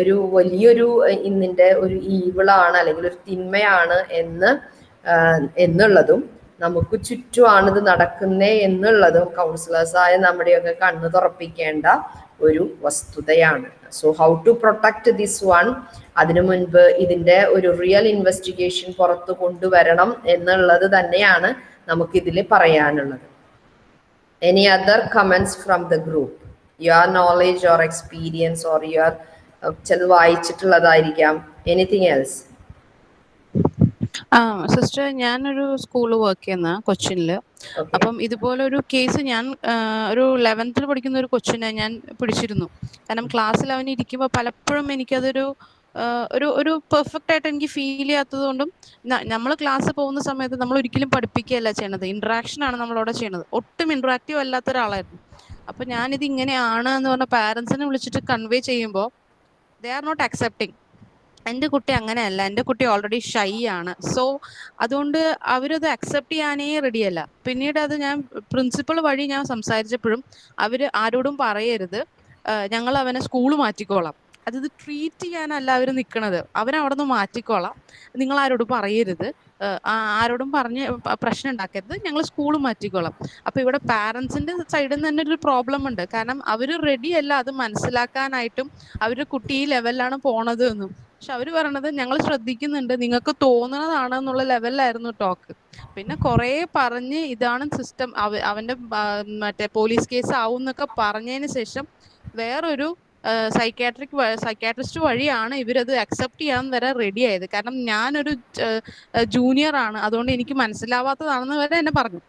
ഒരു വലിയൊരു ഇന്നിന്റെ ഒരു ഈവിളാണ് അല്ലെങ്കിൽ ഒരു തിന്മയാണ് എന്ന് എന്നുള്ളതും നമുക്ക് ചുറ്റുമാണ് ഇത് നടക്കുന്നേ എന്നുള്ളതും കൗൺസിലേഴ്സായ നമ്മുടെയൊക്കെ കണ്ണു തുറപ്പിക്കേണ്ട ഒരു വസ്തുതയാണ്. So how to protect this one അതിനു മുൻപ് ഇതിന്റെ ഒരു റിയൽ ഇൻവെസ്റ്റിഗേഷൻ പുറത്തു കൊണ്ടുവരണം എന്നുള്ളത് തന്നെയാണ് നമുക്കിതിൽ പറയാനുള്ളത്. Any other comments from the group your knowledge or experience or your ചിലത് വായിച്ചിട്ടുള്ളതായിരിക്കാം. എനിത്തിങ് എൽസ് ആ സിസ്റ്റർ ഞാനൊരു സ്കൂളിൽ വർക്ക് ചെയ്യുന്ന കൊച്ചിനിൽ. അപ്പം ഇതുപോലെ ഒരു കേസ് ഞാൻ ഒരു ലെവൻത്തിൽ പഠിക്കുന്ന ഒരു കൊച്ചിനെ ഞാൻ പിടിച്ചിരുന്നു. കാരണം ക്ലാസ്സിൽ അവൻ ഇരിക്കുമ്പോൾ പലപ്പോഴും എനിക്കതൊരു ഒരു ഒരു പെർഫെക്റ്റ് ആയിട്ട് എനിക്ക് ഫീൽ ചെയ്യാത്തത് കൊണ്ടും നമ്മൾ ക്ലാസ് പോകുന്ന സമയത്ത് നമ്മൾ ഒരിക്കലും പഠിപ്പിക്കുകയല്ല ചെയ്യണത്. ഇന്ററാക്ഷൻ ആണ് നമ്മളവിടെ ചെയ്യണത്. ഒട്ടും ഇന്ററാക്റ്റീവ് അല്ലാത്ത ഒരാളായിരുന്നു. അപ്പൊ ഞാനിത് ഇങ്ങനെയാണ് എന്ന് പറഞ്ഞ പാരൻസിനെ വിളിച്ചിട്ട് കൺവേ ചെയ്യുമ്പോൾ ദേ ആർ നോട്ട് അക്സെപ്റ്റിംഗ് എന്റെ കുട്ടി അങ്ങനെയല്ല. എന്റെ കുട്ടി ഓൾറെഡി ഷൈ ആണ്. സോ അതുകൊണ്ട് അവരത് അക്സെപ്റ്റ് ചെയ്യാനേ റെഡിയല്ല പിന്നീട് അത് ഞാൻ പ്രിൻസിപ്പൾ വഴി ഞാൻ സംസാരിച്ചപ്പോഴും അവർ ആരോടും പറയരുത്. ഞങ്ങൾ അവനെ സ്കൂൾ മാറ്റിക്കോളാം. അത് ട്രീറ്റ് ചെയ്യാനല്ല അവർ നിൽക്കണത് അവൻ നിന്ന് മാറ്റിക്കോളാം. നിങ്ങൾ ആരോടും പറയരുത്. ആരോടും പറഞ്ഞ് പ്രശ്നം ഉണ്ടാക്കരുത്. ഞങ്ങൾ സ്കൂൾ മാറ്റിക്കോളാം. അപ്പൊ ഇവിടെ പാരന്റ്സിന്റെ സൈഡിൽ നിന്ന് തന്നെ ഒരു പ്രോബ്ലം ഉണ്ട്. കാരണം അവർ റെഡിയല്ല അത് മനസ്സിലാക്കാനായിട്ടും അവരുടെ കുട്ടി ഈ ലെവലിലാണ് പോണത് എന്നും. പക്ഷെ അവർ പറയണത് ഞങ്ങൾ ശ്രദ്ധിക്കുന്നുണ്ട് നിങ്ങൾക്ക് തോന്നുന്നതാണെന്നുള്ള ലെവലിലായിരുന്നു ടോക്ക് പിന്നെ കുറെ പറഞ്ഞ് ഇതാണ് സിസ്റ്റം അവന്റെ മറ്റേ പോലീസ് കേസ് ആവും എന്നൊക്കെ പറഞ്ഞതിന് ശേഷം വേറൊരു സൈക്കാട്രിക് സൈക്കാട്രിസ്റ്റ് വഴിയാണ് ഇവരത് അക്സെപ്റ്റ് ചെയ്യാൻ വരെ റെഡി ആയത്. കാരണം ഞാനൊരു ജൂനിയർ ആണ്. അതുകൊണ്ട് എനിക്ക് മനസ്സിലാവാത്തതാണെന്ന് വരെ എന്നെ പറഞ്ഞു.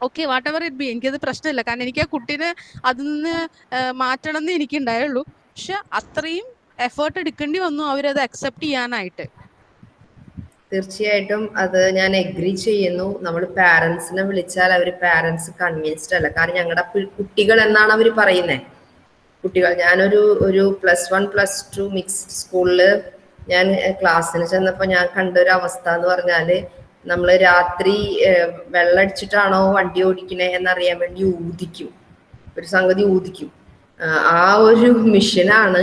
Okay whatever it be എനിക്കത് പ്രശ്നമില്ല. കാരണം എനിക്ക് ആ കുട്ടീനെ അതിൽ നിന്ന് മാറ്റണം എന്ന് എനിക്ക് ഉണ്ടായുള്ളൂ പക്ഷെ അത്രയും എഫേർട്ട് എടുക്കേണ്ടി വന്നു അവരത് അക്സെപ്റ്റ് ചെയ്യാനായിട്ട്. തീർച്ചയായിട്ടും അത് ഞാൻ എഗ്രി ചെയ്യുന്നു. നമ്മൾ പാരന്റ്സിനെ വിളിച്ചാൽ അവർ പാരന്റ്സ് കൺവിൻസ്ഡ് അല്ല. കാരണം ഞങ്ങളുടെ കുട്ടികൾ എന്നാണ് അവർ പറയുന്നത് കുട്ടികൾ ഞാനൊരു ഒരു plus one plus two mixed സ്കൂളിൽ ഞാൻ ക്ലാസ്സിന് ചെന്നപ്പോൾ ഞാൻ കണ്ട ഒരു അവസ്ഥ എന്ന് പറഞ്ഞാൽ നമ്മൾ രാത്രി വെള്ളടിച്ചിട്ടാണോ വണ്ടി ഓടിക്കണേ എന്നറിയാൻ വേണ്ടി ഊതിക്കും. ഒരു സംഗതി ഊതിക്കും. ആ ഒരു മിഷനാണ്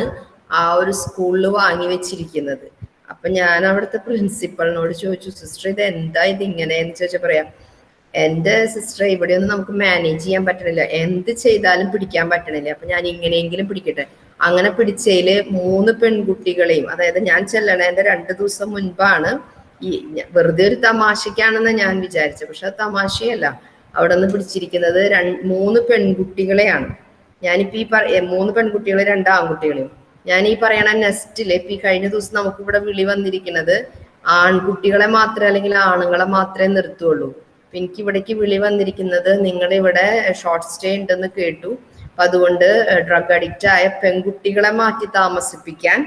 ആ ഒരു സ്കൂളിൽ വാങ്ങി വെച്ചിരിക്കുന്നത്. അപ്പൊ ഞാൻ അവിടുത്തെ പ്രിൻസിപ്പളിനോട് ചോദിച്ചു സിസ്റ്റർ ഇത് എന്താ ഇത് ഇങ്ങനെ എന്ന് ചോദിച്ചാൽ പറയാം എന്റെ സിസ്റ്റർ ഇവിടെ ഇവിടെയൊന്നും നമുക്ക് മാനേജ് ചെയ്യാൻ പറ്റണില്ല. എന്ത് ചെയ്താലും പിടിക്കാൻ പറ്റണില്ല. അപ്പൊ ഞാൻ ഇങ്ങനെയെങ്കിലും പിടിക്കട്ടെ. അങ്ങനെ പിടിച്ചതിൽ മൂന്ന് പെൺകുട്ടികളെയും അതായത് ഞാൻ ചെല്ലണേന്റെ രണ്ട് ദിവസം മുൻപാണ് ഈ വെറുതെ ഒരു തമാശക്കാണെന്ന് ഞാൻ വിചാരിച്ചത്. പക്ഷെ അത് തമാശയല്ല. അവിടെ നിന്ന് പിടിച്ചിരിക്കുന്നത് മൂന്ന് പെൺകുട്ടികളെയാണ്. ഞാനിപ്പോ ഈ പറ മൂന്ന് പെൺകുട്ടികളെ രണ്ട് ആൺകുട്ടികളെയും. ഞാൻ ഈ പറയണ നെസ്റ്റിൽ ഇപ്പൊ ഈ കഴിഞ്ഞ ദിവസം നമുക്ക് ഇവിടെ വിളി വന്നിരിക്കുന്നത് ആൺകുട്ടികളെ മാത്രമേ അല്ലെങ്കിൽ ആണുങ്ങളെ മാത്രമേ നിർത്തുള്ളൂ. അപ്പൊ എനിക്ക് ഇവിടേക്ക് വിളി വന്നിരിക്കുന്നത് നിങ്ങൾ ഇവിടെ ഷോർട്ട് സ്റ്റേ ഉണ്ടെന്ന് കേട്ടു. അപ്പൊ അതുകൊണ്ട് ഡ്രഗ് അഡിക്റ്റ് ആയ പെൺകുട്ടികളെ മാറ്റി താമസിപ്പിക്കാൻ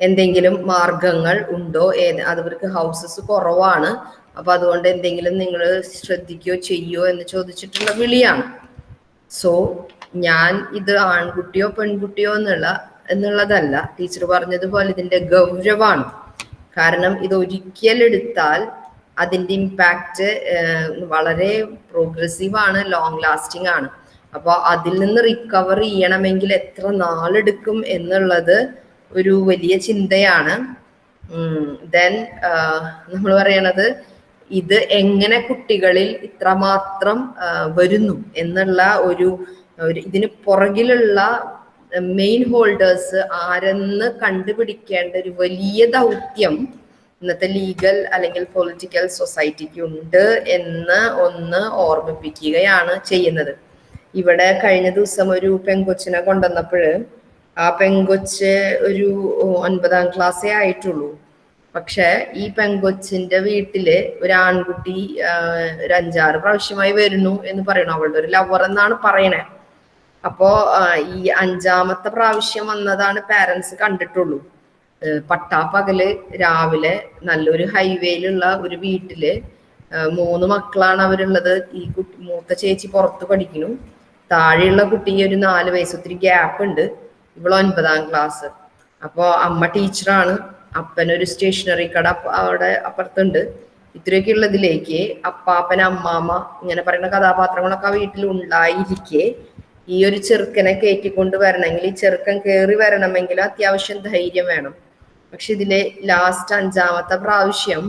എന്തെങ്കിലും മാർഗങ്ങൾ ഉണ്ടോ? ഏത് അതവർക്ക് ഹൗസസ് കുറവാണ്. അപ്പൊ അതുകൊണ്ട് എന്തെങ്കിലും നിങ്ങൾ ശ്രദ്ധിക്കുകയോ ചെയ്യോ എന്ന് ചോദിച്ചിട്ടുള്ള വിളിയാണ്. സോ ഞാൻ ഇത് ആൺകുട്ടിയോ പെൺകുട്ടിയോ എന്നുള്ള എന്നുള്ളതല്ല. ടീച്ചർ പറഞ്ഞതുപോലെ ഇതിന്റെ ഗൗരവമാണ്. കാരണം ഇത് ഒരിക്കലെടുത്താൽ അതിന്റെ ഇമ്പാക്റ്റ് വളരെ പ്രോഗ്രസീവ് ആണ് ലോങ് ലാസ്റ്റിംഗ് ആണ്. അപ്പോൾ അതിൽ നിന്ന് റിക്കവർ ചെയ്യണമെങ്കിൽ എത്ര നാളെടുക്കും എന്നുള്ളത് ഒരു വലിയ ചിന്തയാണ്. ദെൻ നമ്മൾ പറയണത് ഇത് എങ്ങനെ കുട്ടികളിൽ ഇത്രമാത്രം വരുന്നു എന്നുള്ള ഒരു ഒരു ഇതിന് പുറകിലുള്ള മെയിൻ ഹോൾഡേഴ്സ് ആരെന്ന് കണ്ടുപിടിക്കേണ്ട ഒരു വലിയ ദൗത്യം ഇന്നത്തെ ലീഗൽ അല്ലെങ്കിൽ പൊളിറ്റിക്കൽ സൊസൈറ്റിക്ക് ഉണ്ട് എന്ന് ഒന്ന് ഓർമ്മിപ്പിക്കുകയാണ് ചെയ്യുന്നത്. ഇവിടെ കഴിഞ്ഞ ദിവസം ഒരു പെങ്കൊച്ചിനെ കൊണ്ടുവന്നപ്പോൾ ആ പെങ്കൊച്ച് ഒരു ഒൻപതാം ക്ലാസ്സേ ആയിട്ടുള്ളൂ. പക്ഷെ ഈ പെങ്കൊച്ചിന്റെ വീട്ടിൽ ഒരു ആൺകുട്ടി ഒരു അഞ്ചാറ് പ്രാവശ്യമായി വരുന്നു എന്ന് പറയണു അവളുടെ ഒരു ലവർ എന്നാണ് പറയണേ. അപ്പോ ഈ അഞ്ചാമത്തെ പ്രാവശ്യം വന്നതാണ് പാരന്റ്സ് കണ്ടിട്ടുള്ളൂ. പട്ടാപ്പകൽ രാവിലെ നല്ലൊരു ഹൈവേയിലുള്ള ഒരു വീട്ടിൽ മൂന്ന് മക്കളാണ് അവരുള്ളത്. ഈ കുട്ടി മൂത്ത ചേച്ചി പുറത്ത് പഠിക്കുന്നു. താഴെയുള്ള കുട്ടി ഒരു നാല് വയസ്സ് ഒത്തിരി ഗ്യാപ്പ് ഉണ്ട്. ഇവൾ ഒൻപതാം ക്ലാസ് അപ്പോ അമ്മ ടീച്ചറാണ്. അപ്പനൊരു സ്റ്റേഷനറി കട അവിടെ അപ്പുറത്തുണ്ട്. ഇത്രയൊക്കെ ഉള്ളതിലേക്ക് അപ്പാപ്പൻ അമ്മാമ്മ ഇങ്ങനെ പറയുന്ന കഥാപാത്രങ്ങളൊക്കെ ആ വീട്ടിൽ ഉണ്ടായിരിക്കെ. ഈ ഒരു ചെറുക്കനെ കയറ്റിക്കൊണ്ട് വരണമെങ്കിൽ ഈ ചെറുക്കൻ കയറി വരണമെങ്കിൽ അത്യാവശ്യം ധൈര്യം വേണം. പക്ഷെ ഇതിലെ ലാസ്റ്റ് അഞ്ചാമത്തെ പ്രാവശ്യം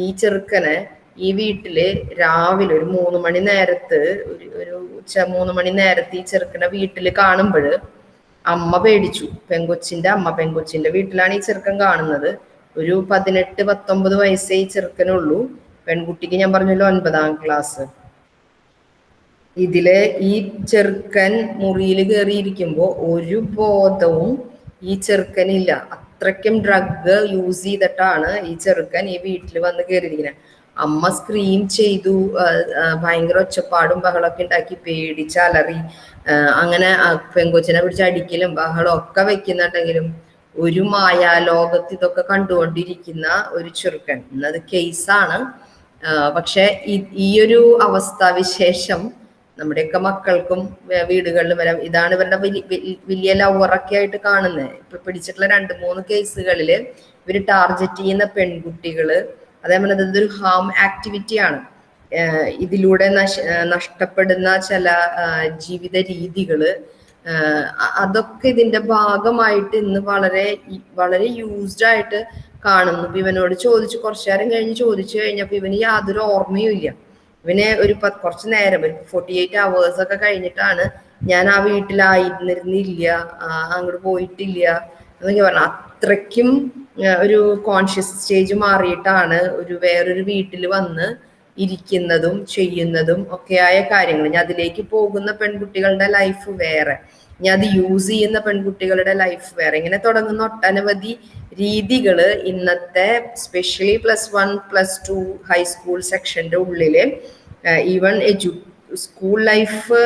ഈ ചെറുക്കനെ ഈ വീട്ടിൽ രാവിലെ ഒരു മൂന്ന് മണി നേരത്ത് ഒരു ഒരു ഉച്ച മൂന്ന് മണി നേരത്ത് ഈ ചെറുക്കനെ വീട്ടിൽ കാണുമ്പോൾ അമ്മ പേടിച്ചു. പെങ്കൊച്ചിന്റെ അമ്മ പെങ്കൊച്ചിന്റെ വീട്ടിലാണ് ഈ ചെറുക്കൻ കാണുന്നത്. ഒരു പതിനെട്ട് പത്തൊമ്പത് വയസ്സേ ഈ ചെറുക്കനുള്ളൂ. പെൺകുട്ടിക്ക് ഞാൻ പറഞ്ഞല്ലോ ഒൻപതാം ക്ലാസ് ഇതിൽ ഈ ചെറുക്കൻ മുറിയിൽ കയറിയിരിക്കുമ്പോ ഒരു ബോധവും ഈ ചെറുക്കനില്ല. അത്രയ്ക്കും ഡ്രഗ് യൂസ് ചെയ്തിട്ടാണ് ഈ ചെറുക്കൻ ഈ വീട്ടിൽ വന്ന് കയറിയിരിക്കുന്നത്. അമ്മ സ്ക്രീം ചെയ്തു. ഭയങ്കര ഒച്ചപ്പാടും ബഹളമൊക്കെ ഉണ്ടാക്കി പേടിച്ച് അലറി. അങ്ങനെ പെങ്കൊച്ചിനെ പിടിച്ച് അടിക്കലും ബഹളം ഒക്കെ വെക്കുന്നുണ്ടെങ്കിലും ഒരു മായാലോകത്ത് ഇതൊക്കെ കണ്ടുകൊണ്ടിരിക്കുന്ന ഒരു ചെറുക്കൻ. എന്നത് കേസാണ് പക്ഷെ ഈ ഒരു അവസ്ഥാവിശേഷം നമ്മുടെയൊക്കെ മക്കൾക്കും വീടുകളിലും വരാം ഇതാണ് ഇവരുടെ വലി- വലി- വലിയ ലവറൊക്കെ ആയിട്ട് കാണുന്നത് ഇപ്പൊ പിടിച്ചിട്ടുള്ള രണ്ട് മൂന്ന് കേസുകളിൽ ഇവർ ടാർഗറ്റ് ചെയ്യുന്ന പെൺകുട്ടികൾ അതേപോലെ ഇതൊരു ഹാം ആക്ടിവിറ്റി ആണ്. ഇതിലൂടെ നശ നഷ്ടപ്പെടുന്ന ചില ജീവിത രീതികൾ അതൊക്കെ ഇതിന്റെ ഭാഗമായിട്ട് ഇന്ന് വളരെ വളരെ യൂസ്ഡ് ആയിട്ട് കാണുന്നു. ഇവനോട് ചോദിച്ചു കുറച്ചു നേരം കഴിഞ്ഞ് ചോദിച്ചു കഴിഞ്ഞപ്പോ ഇവന് യാതൊരു ഓർമ്മയും ഇല്ല. ഇവന് ഒരു കുറച്ച് നേരം ഒരു ഫോർട്ടി എയ്റ്റ് അവേഴ്സ് ഒക്കെ കഴിഞ്ഞിട്ടാണ് ഞാൻ ആ വീട്ടിലായിരുന്നിരുന്നില്ല അങ്ങോട്ട് പോയിട്ടില്ല എന്നൊക്കെ പറഞ്ഞു. അത്രയ്ക്കും ഒരു കോൺഷ്യസ് സ്റ്റേജ് മാറിയിട്ടാണ് ഒരു വേറൊരു വീട്ടിൽ വന്ന് ഇരിക്കുന്നതും ചെയ്യുന്നതും ഒക്കെയായ കാര്യങ്ങൾ ഞാൻ അതിലേക്ക് പോകുന്ന പെൺകുട്ടികളുടെ ലൈഫ് വേറെ. ഞാൻ അത് യൂസ് ചെയ്യുന്ന പെൺകുട്ടികളുടെ ലൈഫ് വേറെ. ഇങ്ങനെ തുടങ്ങുന്ന ഒട്ടനവധി രീതികൾ ഇന്നത്തെ specially plus one plus two high school സെക്ഷന്റെ ഉള്ളിൽ ഈവൺ എജു സ്കൂൾ ലൈഫ്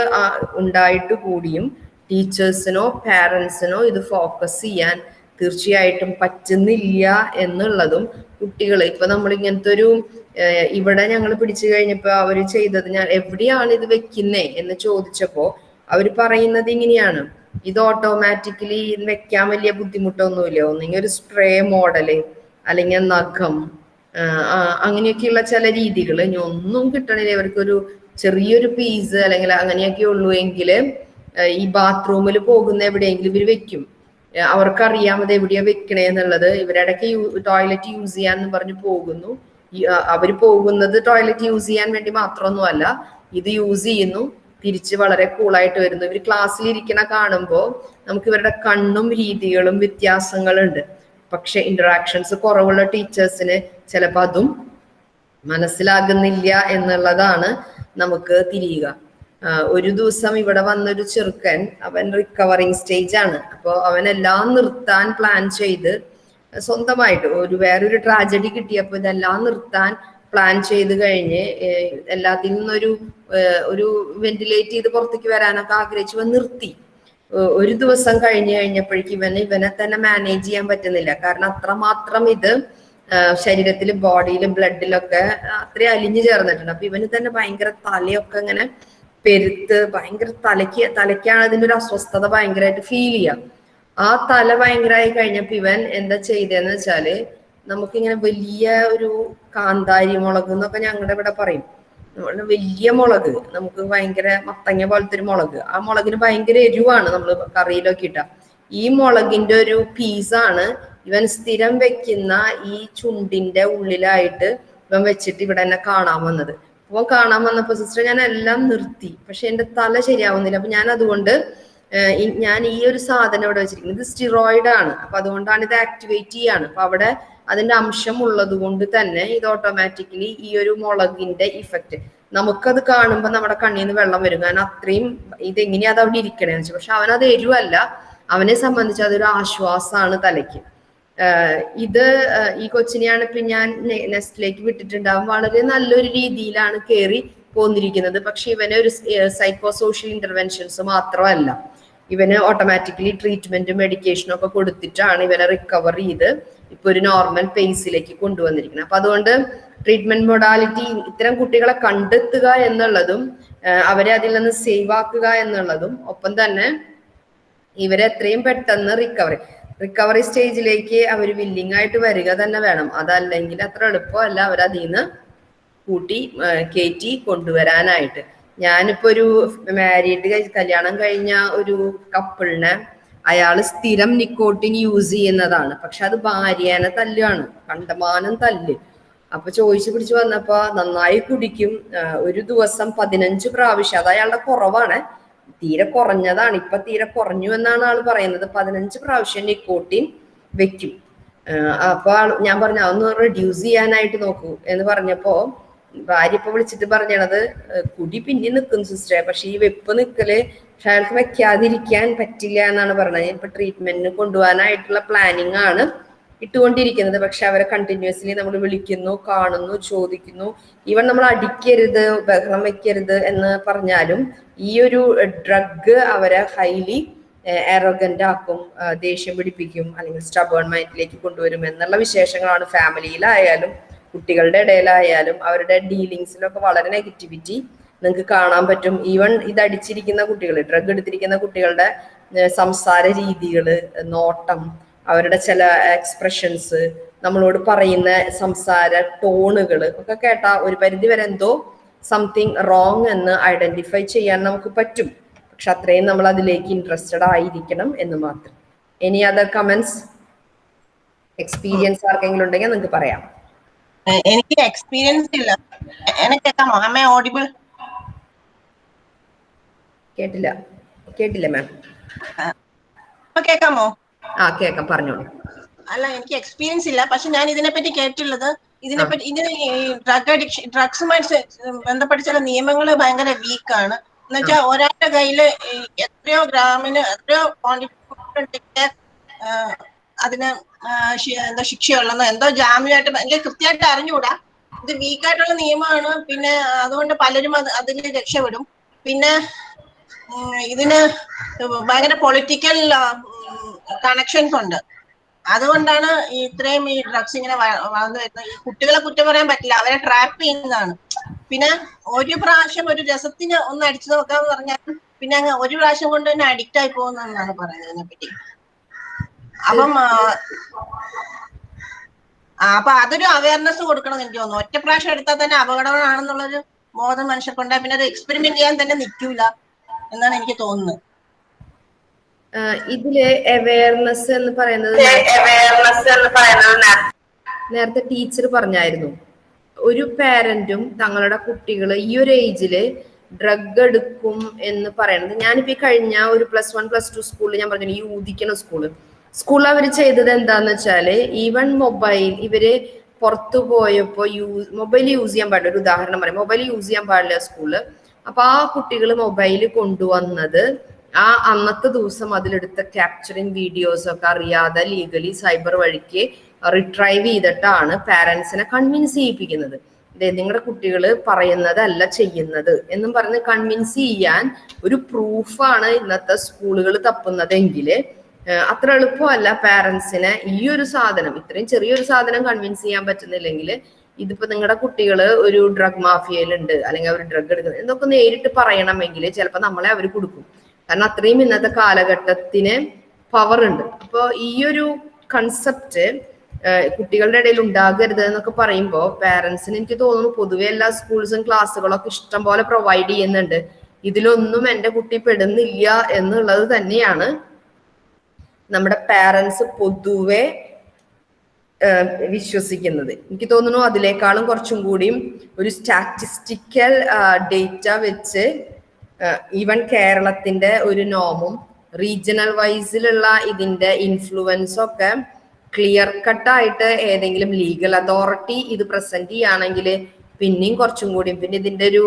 ഉണ്ടായിട്ട് കൂടിയും ടീച്ചേഴ്സിനോ പാരൻസിനോ ഇത് ഫോക്കസ് ചെയ്യാൻ തീർച്ചയായിട്ടും പറ്റുന്നില്ല എന്നുള്ളതും കുട്ടികൾ ഇപ്പൊ നമ്മൾ ഇങ്ങനത്തെ ഒരു ഇവിടെ ഞങ്ങൾ പിടിച്ചു കഴിഞ്ഞപ്പോൾ അവർ ചെയ്തത് ഞാൻ എവിടെയാണ് ഇത് വെക്കുന്നേ എന്ന് ചോദിച്ചപ്പോ അവർ പറയുന്നത് ഇങ്ങനെയാണ്. ഇത് ഓട്ടോമാറ്റിക്കലി വെക്കാൻ വലിയ ബുദ്ധിമുട്ടൊന്നുമില്ല. ഒന്നെങ്കിൽ ഒരു സ്പ്രേ മോഡൽ അല്ലെങ്കിൽ നഖം അങ്ങനെയൊക്കെയുള്ള ചില രീതികൾ ഇനി ഒന്നും കിട്ടണില്ല. ഇവർക്കൊരു ചെറിയൊരു പീസ് അല്ലെങ്കിൽ അങ്ങനെയൊക്കെ ഉള്ളൂ എങ്കിൽ ഈ ബാത്റൂമിൽ പോകുന്ന എവിടെയെങ്കിലും ഇവർ വെക്കും. അവർക്കറിയാം അത് എവിടെയാ വെക്കണേ എന്നുള്ളത്. ഇവരിടയ്ക്ക് ടോയ്ലറ്റ് യൂസ് ചെയ്യാന്ന് പറഞ്ഞ് പോകുന്നു. അവർ പോകുന്നത് ടോയ്ലറ്റ് യൂസ് ചെയ്യാൻ വേണ്ടി മാത്രമൊന്നുമല്ല. ഇത് യൂസ് ചെയ്യുന്നു. തിരിച്ച് വളരെ കൂളായിട്ട് വരുന്നു. ഇവർ ക്ലാസ്സിൽ ഇരിക്കണ കാണുമ്പോൾ നമുക്ക് ഇവരുടെ കണ്ണും രീതികളും വ്യത്യാസങ്ങളുണ്ട്. പക്ഷെ ഇന്ററാക്ഷൻസ് കുറവുള്ള ടീച്ചേഴ്സിന് ചിലപ്പോൾ അതും മനസ്സിലാകുന്നില്ല എന്നുള്ളതാണ് നമുക്ക് തിരിയുക. ഒരു ദിവസം ഇവിടെ വന്നൊരു ചെറുക്കൻ അവൻ റിക്കവറിങ് സ്റ്റേജ് ആണ്. അപ്പോൾ അവനെല്ലാം നിർത്താൻ പ്ലാൻ ചെയ്ത് സ്വന്തമായിട്ട് ഒരു വേറൊരു ട്രാജഡി കിട്ടിയപ്പോൾ ഇതെല്ലാം നിർത്താൻ പ്ലാൻ ചെയ്ത് കഴിഞ്ഞ് എല്ലാത്തിൽ നിന്നൊരു ഒരു വെന്റിലേറ്റ് ചെയ്ത് പുറത്തേക്ക് വരാനൊക്കെ ആഗ്രഹിച്ചു. നിർത്തി. ഒരു ദിവസം കഴിഞ്ഞു കഴിഞ്ഞപ്പോഴേക്ക് ഇവന് ഇവനെ തന്നെ മാനേജ് ചെയ്യാൻ പറ്റുന്നില്ല. കാരണം അത്രമാത്രം ഇത് ശരീരത്തിൽ ബോഡിയിലും ബ്ലഡിലൊക്കെ അത്രയും അലിഞ്ഞു ചേർന്നിട്ടുണ്ട്. അപ്പൊ ഇവന് തന്നെ ഭയങ്കര തലയൊക്കെ ഇങ്ങനെ പെരുത്ത് ഭയങ്കര തലയ്ക്ക് തലയ്ക്കാണ് ഇതിന്റെ ഒരു അസ്വസ്ഥത ഭയങ്കരമായിട്ട് ഫീൽ ചെയ്യാം. ആ തല ഭയങ്കരമായി കഴിഞ്ഞപ്പോ ഇവൻ എന്താ ചെയ്തതെന്ന് വെച്ചാൽ നമുക്കിങ്ങനെ വലിയ ഒരു കാന്താരി മുളക് എന്നൊക്കെ ഞങ്ങളുടെ ഇവിടെ പറയും. വലിയ മുളക് നമുക്ക് ഭയങ്കര മത്തങ്ങ പോലത്തെ ഒരു മുളക്. ആ മുളകിന് ഭയങ്കര എരിവാണ് നമ്മൾ കറിയിലൊക്കെ ഇട്ട ഈ മുളകിന്റെ ഒരു പീസാണ് ഇവൻ സ്ഥിരം വെക്കുന്ന ഈ ചുണ്ടിന്റെ ഉള്ളിലായിട്ട് ഇവൻ വെച്ചിട്ട് ഇവിടെ എന്നെ കാണാൻ വന്നത്. അപ്പൊ കാണാൻ വന്നപ്പോ സിസ്റ്റർ ഞാൻ എല്ലാം നിർത്തി. പക്ഷെ എന്റെ തല ശരിയാവുന്നില്ല. അപ്പൊ ഞാൻ അതുകൊണ്ട് ഞാൻ ഈ ഒരു സാധനം ഇവിടെ വെച്ചിരിക്കുന്നത് ഇത് സ്റ്റിറോയിഡ് ആണ്. അപ്പൊ അതുകൊണ്ടാണ് ഇത് ആക്ടിവേറ്റ് ചെയ്യാണ്. അപ്പൊ അവിടെ അതിന്റെ അംശം ഉള്ളത് കൊണ്ട് തന്നെ ഇത് ഓട്ടോമാറ്റിക്കലി ഈ ഒരു മുളകിന്റെ ഇഫക്റ്റ് നമുക്കത് കാണുമ്പോൾ നമ്മുടെ കണ്ണിൽ നിന്ന് വെള്ളം വരും. കാരണം അത്രയും ഇതെങ്ങനെയാ അത് അവിടെ ഇരിക്കണേന്ന് വെച്ചാൽ പക്ഷെ അവനത് എരുവല്ല. അവനെ സംബന്ധിച്ച് അതൊരു ആശ്വാസമാണ് തലയ്ക്ക്. ഇത് ഈ കൊച്ചിനെയാണ് ഇപ്പൊ ഞാൻ നെസ്റ്റിലേക്ക് വിട്ടിട്ടുണ്ടാവും. വളരെ നല്ലൊരു രീതിയിലാണ് കയറി പോന്നിരിക്കുന്നത്. പക്ഷെ ഇവനെ ഒരു സൈക്കോ സോഷ്യൽ ഇന്റർവെൻഷൻസ് മാത്രമല്ല. ഇവന് ഓട്ടോമാറ്റിക്കലി ട്രീറ്റ്മെന്റും മെഡിക്കേഷനും ഒക്കെ കൊടുത്തിട്ടാണ് ഇവനെ റിക്കവർ ചെയ്ത് ഇപ്പൊ ഒരു നോർമൽ പേസിലേക്ക് കൊണ്ടുവന്നിരിക്കുന്നത് അപ്പൊ അതുകൊണ്ട് ട്രീറ്റ്മെന്റ് മൊഡാലിറ്റി ഇത്തരം കുട്ടികളെ കണ്ടെത്തുക എന്നുള്ളതും അവരെ അതിൽ നിന്ന് സേവ് ആക്കുക എന്നുള്ളതും ഒപ്പം തന്നെ ഇവരെ എത്രയും പെട്ടെന്ന് റിക്കവറി റിക്കവറി സ്റ്റേജിലേക്ക് അവർ വില്ലിങ് ആയിട്ട് വരിക തന്നെ വേണം. അതല്ലെങ്കിൽ അത്ര എളുപ്പമല്ല അവർ അതിൽ നിന്ന് കൂട്ടി കയറ്റി കൊണ്ടുവരാനായിട്ട്. ഞാനിപ്പോ ഒരു മാരീഡ് കല്യാണം കഴിഞ്ഞ ഒരു കപ്പിളിനെ അയാൾ സ്ഥിരം നിക്കോട്ടിൻ യൂസ് ചെയ്യുന്നതാണ്. പക്ഷെ അത് ഭാര്യേനെ തല്ലുവാണ് കണ്ടമാനം തല്ല്. അപ്പൊ ചോദിച്ചു പിടിച്ചു വന്നപ്പോ നന്നായി കുടിക്കും. ഒരു ദിവസം പതിനഞ്ച് പ്രാവശ്യം. അത് അയാളുടെ കുറവാണ്. തീരെ കുറഞ്ഞതാണ്. ഇപ്പൊ തീരെ കുറഞ്ഞു എന്നാണ് ആൾ പറയുന്നത്. പതിനഞ്ച് പ്രാവശ്യം നിക്കോട്ടിൻ വെക്കും. അപ്പൊ ഞാൻ പറഞ്ഞു അതൊന്ന് റെഡ്യൂസ് ചെയ്യാനായിട്ട് നോക്കൂ. എന്ന് പറഞ്ഞപ്പോ ഭാര്യ ഇപ്പൊ വിളിച്ചിട്ട് പറഞ്ഞത് കുടി പിന്നെ നിൽക്കും സിസ്റ്ററെ പക്ഷെ ഈ വെപ്പ് നിക്കൽ പക്ഷെ അയാൾക്ക് വെക്കാതിരിക്കാൻ പറ്റില്ല എന്നാണ് പറഞ്ഞത്. ഇപ്പൊ ട്രീറ്റ്മെന്റിന് കൊണ്ടുപോകാനായിട്ടുള്ള പ്ലാനിങ് ആണ് ഇട്ടുകൊണ്ടിരിക്കുന്നത്. പക്ഷെ അവരെ കണ്ടിന്യൂസ്ലി നമ്മൾ വിളിക്കുന്നു കാണുന്നു ചോദിക്കുന്നു. ഈവൻ നമ്മൾ അടിക്കരുത് ബഹളം വെക്കരുത് എന്ന് പറഞ്ഞാലും ഈ ഒരു ഡ്രഗ് അവരെ ഹൈലി എറോഗന്റ് ആക്കും ദേഷ്യം പിടിപ്പിക്കും അല്ലെങ്കിൽ സ്റ്റബേൺ മൈൻഡിലേക്ക് കൊണ്ടുവരും എന്നുള്ള വിശേഷങ്ങളാണ് ഫാമിലിയിലായാലും കുട്ടികളുടെ ഇടയിലായാലും അവരുടെ ഡീലിങ്സിലൊക്കെ വളരെ നെഗറ്റിവിറ്റി നിങ്ങൾക്ക് കാണാൻ പറ്റും. ഈവൻ ഇത് അടിച്ചിരിക്കുന്ന കുട്ടികൾ ഡ്രഗ് എടുത്തിരിക്കുന്ന കുട്ടികളുടെ സംസാര രീതികൾ നോട്ടം അവരുടെ ചില എക്സ്പ്രഷൻസ് നമ്മളോട് പറയുന്ന സംസാര ടോണുകൾ ഒക്കെ കേട്ടാ ഒരു പരിധി വരെ എന്തോ സംതിങ് റോങ് എന്ന് ഐഡന്റിഫൈ ചെയ്യാൻ നമുക്ക് പറ്റും. പക്ഷെ അത്രയും നമ്മൾ അതിലേക്ക് ഇൻട്രസ്റ്റഡ് ആയിരിക്കണം എന്ന് മാത്രം. എനി അതർ കമന്റ്സ് എക്സ്പീരിയൻസ് ആർക്കെങ്കിലും ഉണ്ടെങ്കിൽ നിങ്ങൾക്ക് പറയാം. എനിക്ക് എക്സ്പീരിയൻസ് ഇല്ല. എനിക്ക് ഓഡിബിൾ കേട്ടില്ല. കേട്ടില്ല മാം കേക്കാമോ? കേൾക്കാമോ ആ കേക്കാം. പറഞ്ഞോളൂ. അല്ല എനിക്ക് എക്സ്പീരിയൻസ് ഇല്ല. പക്ഷെ ഞാൻ ഇതിനെപ്പറ്റി കേട്ടിട്ടുള്ളത് ഇതിനെപ്പറ്റി ഇതിന് ഡ്രഗ് അഡിക്ഷൻ ഡ്രഗ്സുമായിട്ട് ബന്ധപ്പെട്ട ചില നിയമങ്ങൾ ഭയങ്കര വീക്കാണ് എന്നുവെച്ചാൽ ഒരാളുടെ കയ്യിൽ എത്രയോ ഗ്രാമിന് എത്രയോ ക്വാണ്ടിറ്റി അതിന് എന്തോ ശി- എന്താ ജാമ്യമായിട്ട് എനിക്ക് കൃത്യമായിട്ട് അറിഞ്ഞുകൂടാ. ഇത് വീക്കായിട്ടുള്ള നിയമമാണ്. പിന്നെ അതുകൊണ്ട് പലരും അത് അതിൽ രക്ഷപ്പെടും. പിന്നെ ഇതിന് ഭയങ്കര പൊളിറ്റിക്കൽ കണക്ഷൻസ് ഉണ്ട് അതുകൊണ്ടാണ് ഇത്രയും ഈ ഡ്രഗ്സ് ഇങ്ങനെ വളർന്നു വരുന്നത്. ഈ കുട്ടികളെ കുറ്റം പറയാൻ പറ്റില്ല. അവരെ ട്രാപ്പ് ചെയ്യുന്നതാണ്. പിന്നെ ഒരു പ്രാവശ്യം ഒരു രസത്തിന് ഒന്ന് അടിച്ചു നോക്കാന്ന് പറഞ്ഞാൽ പിന്നെ അങ്ങ് ഒരു പ്രാവശ്യം കൊണ്ട് തന്നെ അഡിക്റ്റ് ആയി പോകുന്നതെന്നാണ് പറയുന്നത് പറ്റി അപ്പം അപ്പൊ അതൊരു അവയർനെസ് കൊടുക്കണം എനിക്ക് തോന്നുന്നു. ഒറ്റ പ്രാവശ്യം എടുത്താൽ തന്നെ അപകടമാണെന്നുള്ളൊരു ബോധം മനുഷ്യർക്കുണ്ടായി. പിന്നെ അത് എക്സ്പെരിമെന്റ് ചെയ്യാൻ തന്നെ നിൽക്കൂല. എന്നാണ് എനിക്ക് തോന്നുന്നത്. എന്ന് ഇതിൽ അവയർനെസ് എന്ന് പറയുന്നത് നേരത്തെ ടീച്ചർ പറഞ്ഞായിരുന്നു. ഒരു പാരന്റും തങ്ങളുടെ കുട്ടികൾ ഈ ഒരു ഏജിൽ ഡ്രഗ് എടുക്കും എന്ന് പറയുന്നത്. ഞാനിപ്പോ ഈ കഴിഞ്ഞ ഒരു പ്ലസ് വൺ പ്ലസ് ടു സ്കൂളിൽ ഞാൻ പറഞ്ഞു ഈ ഊദിക്കണ സ്കൂൾ സ്കൂളിൽ അവർ ചെയ്തത് എന്താന്ന് വെച്ചാൽ ഈവൺ മൊബൈൽ ഇവർ പുറത്തു പോയപ്പോ യൂസ് മൊബൈൽ യൂസ് ചെയ്യാൻ പാടില്ല. ഒരു ഉദാഹരണം പറയാം. മൊബൈൽ യൂസ് ചെയ്യാൻ പാടില്ല സ്കൂളിൽ അപ്പൊ ആ കുട്ടികൾ മൊബൈൽ കൊണ്ടുവന്നത് ആ അന്നത്തെ ദിവസം അതിലെടുത്ത ക്യാപ്ചറിങ് വീഡിയോസ് ഒക്കെ അറിയാതെ ലീഗലി സൈബർ വഴിക്ക് റിട്രൈവ് ചെയ്തിട്ടാണ് പാരന്റ്സിനെ കൺവിൻസ് ചെയ്യിപ്പിക്കുന്നത്. നിങ്ങളുടെ കുട്ടികൾ പറയുന്നതല്ല ചെയ്യുന്നത് എന്നും പറഞ്ഞ് കൺവിൻസ് ചെയ്യാൻ ഒരു പ്രൂഫാണ് ഇന്നത്തെ സ്കൂളുകൾ തപ്പുന്നതെങ്കിൽ അത്ര എളുപ്പമല്ല പാരന്റ്സിനെ ഈ ഒരു സാധനം ഇത്രയും ചെറിയൊരു സാധനം കൺവിൻസ് ചെയ്യാൻ പറ്റുന്നില്ലെങ്കിൽ ഇതിപ്പോ നിങ്ങളുടെ കുട്ടികൾ ഒരു ഡ്രഗ് മാഫിയയിലുണ്ട് അല്ലെങ്കിൽ അവർ ഡ്രഗ് എടുക്കുന്നത് എന്നൊക്കെ നേരിട്ട് പറയണമെങ്കിൽ ചിലപ്പോൾ നമ്മളെ അവർ കൊടുക്കും. കാരണം അത്രയും ഇന്നത്തെ കാലഘട്ടത്തിന് പവർ ഉണ്ട്. അപ്പോൾ ഈ ഒരു കൺസെപ്റ്റ് കുട്ടികളുടെ ഇടയിൽ ഉണ്ടാകരുത് എന്നൊക്കെ പറയുമ്പോൾ പാരന്റ്സിന് എനിക്ക് തോന്നുന്നു പൊതുവെ എല്ലാ സ്കൂൾസും ക്ലാസ്സുകളൊക്കെ ഇഷ്ടം പോലെ പ്രൊവൈഡ് ചെയ്യുന്നുണ്ട്. ഇതിലൊന്നും എന്റെ കുട്ടി പെടുന്നില്ല എന്നുള്ളത് തന്നെയാണ് നമ്മുടെ പാരന്റ്സ് പൊതുവെ വിശ്വസിക്കുന്നത്. എനിക്ക് തോന്നുന്നു അതിലേക്കാളും കുറച്ചും കൂടിയും ഒരു സ്റ്റാറ്റിസ്റ്റിക്കൽ ഡേറ്റ വെച്ച് ഈവൻ കേരളത്തിന്റെ ഒരു നോമും റീജിയണൽ വൈസിലുള്ള ഇതിന്റെ ഇൻഫ്ലുവൻസ് ഒക്കെ ക്ലിയർ കട്ടായിട്ട് ഏതെങ്കിലും ലീഗൽ അതോറിറ്റി ഇത് പ്രസന്റ് ചെയ്യുകയാണെങ്കിൽ പിന്നെയും കുറച്ചും കൂടിയും പിന്നെ ഇതിന്റെ ഒരു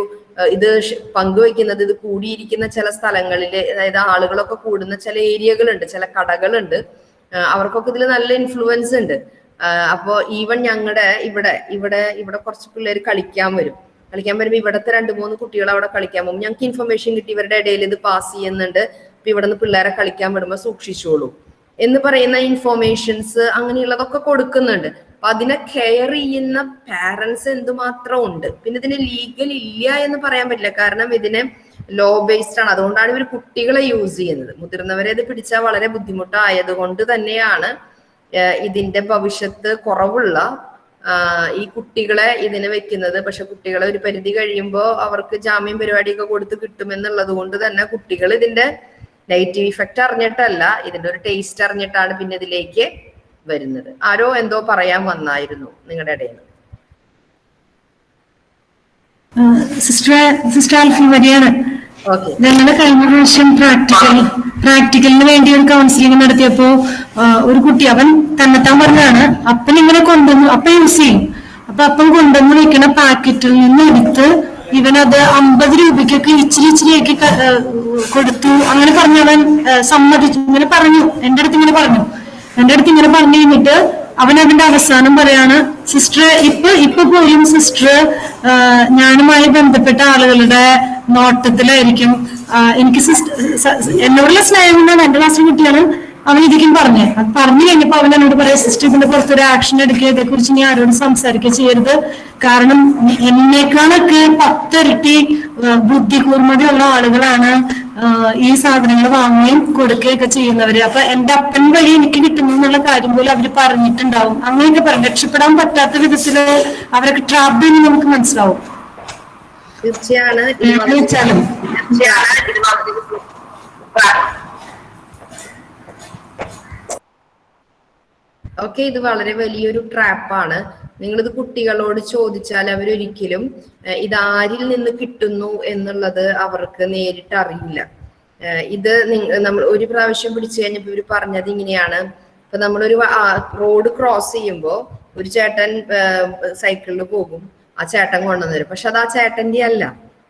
ഇത് പങ്കുവയ്ക്കുന്നത് ഇത് കൂടിയിരിക്കുന്ന ചില സ്ഥലങ്ങളിൽ അതായത് ആളുകളൊക്കെ കൂടുന്ന ചില ഏരിയകളുണ്ട് ചില കടകളുണ്ട് അവർക്കൊക്കെ ഇതിൽ നല്ല ഇൻഫ്ലുവൻസ് ഉണ്ട്. അപ്പോ ഈവൻ ഞങ്ങളുടെ ഇവിടെ ഇവിടെ ഇവിടെ കുറച്ച് പിള്ളേർ കളിക്കാൻ വരും. കളിക്കാൻ വരുമ്പോൾ ഇവിടത്തെ രണ്ട് മൂന്ന് കുട്ടികൾ അവിടെ കളിക്കാൻ പോകും. ഞങ്ങൾക്ക് ഇൻഫർമേഷൻ കിട്ടി ഇവരുടെ ഇടയിൽ ഇത് പാസ് ചെയ്യുന്നുണ്ട്. അപ്പൊ ഇവിടെ നിന്ന് പിള്ളേരെ കളിക്കാൻ വിടുമ്പോൾ സൂക്ഷിച്ചോളൂ. എന്ന് പറയുന്ന ഇൻഫോർമേഷൻസ് അങ്ങനെയുള്ളതൊക്കെ കൊടുക്കുന്നുണ്ട്. അപ്പൊ അതിനെ കെയർ ചെയ്യുന്ന പാരന്റ്സ് എന്തുമാത്രം ഉണ്ട്. പിന്നെ ഇതിന് ലീഗൽ ഇല്ല എന്ന് പറയാൻ പറ്റില്ല. കാരണം ഇതിന് ലോ ബേസ്ഡ് ആണ്. അതുകൊണ്ടാണ് ഇവർ കുട്ടികളെ യൂസ് ചെയ്യുന്നത്. മുതിർന്നവരെ ഇത് പിടിച്ചാൽ വളരെ ബുദ്ധിമുട്ടായത് കൊണ്ട് തന്നെയാണ് ഇതിന്റെ ഭവിഷ്യത്ത് കുറവുള്ള ഈ കുട്ടികളെ ഇതിന് വെക്കുന്നത്. പക്ഷെ കുട്ടികളെ ഒരു പരിധി കഴിയുമ്പോൾ അവർക്ക് ജാമ്യം പരിപാടിയൊക്കെ കൊടുത്ത് കിട്ടുമെന്നുള്ളത് കൊണ്ട് തന്നെ കുട്ടികൾ ഇതിന്റെ നെഗറ്റീവ് ഇഫക്റ്റ് അറിഞ്ഞിട്ടല്ല ഇതിന്റെ ഒരു ടേസ്റ്റ് അറിഞ്ഞിട്ടാണ് പിന്നെ ഇതിലേക്ക് വരുന്നത്. ആരോ എന്തോ പറയാൻ വന്നായിരുന്നു നിങ്ങളുടെ ഇടയിൽ നിന്ന്. സിസ്റ്റർ സിസ്റ്റർ ആൽഫി വരികയാണ്. ഓക്കെ. ഞങ്ങളുടെ കഴിഞ്ഞ പ്രാവശ്യം പ്രാക്ടിക്കൽ പ്രാക്ടിക്കലിന് വേണ്ടി ഒരു കൗൺസിലിംഗ് നടത്തിയപ്പോ ഒരു കുട്ടി അവൻ തന്നെത്താൻ പറഞ്ഞാണ് അപ്പൻ ഇങ്ങനെ കൊണ്ടുവന്നു അപ്പൻ യൂസ് ചെയ്യും. അപ്പൊ അപ്പൻ കൊണ്ടുവന്ന് വെക്കണ പാക്കറ്റിൽ നിന്ന് എടുത്ത് ഇവനത് അമ്പത് രൂപയ്ക്കൊക്കെ ഇച്ചിരി ഇച്ചിരിയൊക്കെ കൊടുത്തു. അങ്ങനെ പറഞ്ഞു അവൻ സമ്മതിച്ചു. ഇങ്ങനെ പറഞ്ഞു. എന്റെ അടുത്ത് ഇങ്ങനെ പറഞ്ഞു. എന്റെ അടുത്ത് ഇങ്ങനെ പറഞ്ഞു കഴിഞ്ഞിട്ട് അവൻ അതിന്റെ അവസാനം പറയാണ് സിസ്റ്റർ ഇപ്പൊ ഇപ്പൊ പോലും സിസ്റ്റർ ഞാനുമായി ബന്ധപ്പെട്ട ആളുകളുടെ നോട്ടത്തിലായിരിക്കും എനിക്ക് എന്നോടുള്ള സ്നേഹം കൊണ്ടാണ് എന്റെ ക്ലാസ്സിൽ കുട്ടികളും അവൻ ഇതിക്കും പറഞ്ഞേ. അത് പറഞ്ഞു കഴിഞ്ഞപ്പോ അവൻ എന്നോട് പറയാം സിസ്റ്റർ ഇതിന്റെ പുറത്തൊരു ആക്ഷൻ എടുക്കുക ഇതേക്കുറിച്ച് ഇനി ആരോടും സംസാരിക്കുക ചെയ്യരുത്. കാരണം എന്നേക്കാളൊക്കെ പത്തിരട്ടി ബുദ്ധി കൂർമ്മതയുള്ള ആളുകളാണ് ഈ സാധനങ്ങൾ വാങ്ങുകയും കൊടുക്കുകയൊക്കെ ചെയ്യുന്നവര്. അപ്പൊ എന്റെ അപ്പൻ വഴി എനിക്ക് കിട്ടുന്നു എന്നുള്ള കാര്യം പോലും അവർ പറഞ്ഞിട്ടുണ്ടാവും. അങ്ങനെയൊക്കെ പറഞ്ഞു രക്ഷപ്പെടാൻ പറ്റാത്ത വിധത്തിൽ അവരൊക്കെ ട്രാപ്പ് ചെയ്യുന്നത് നമുക്ക് മനസ്സിലാവും. തീർച്ചയാണ്. ഓക്കെ ഇത് വളരെ വലിയൊരു ട്രാപ്പാണ്. നിങ്ങളിത് കുട്ടികളോട് ചോദിച്ചാൽ അവരൊരിക്കലും ഇത് ആരിൽ നിന്ന് കിട്ടുന്നു എന്നുള്ളത് അവർക്ക് നേരിട്ട് അറിയില്ല. ഇത് നമ്മൾ ഒരു പ്രാവശ്യം പിടിച്ചു കഴിഞ്ഞപ്പോൾ ഇവർ പറഞ്ഞത് ഇങ്ങനെയാണ്. ഇപ്പൊ നമ്മളൊരു റോഡ് ക്രോസ് ചെയ്യുമ്പോൾ ഒരു ചേട്ടൻ സൈക്കിളിൽ പോകും. ആ ചേട്ടൻ കൊണ്ടുവന്നു തരും. പക്ഷെ അത് ആ ചേട്ടന്റെ അല്ല.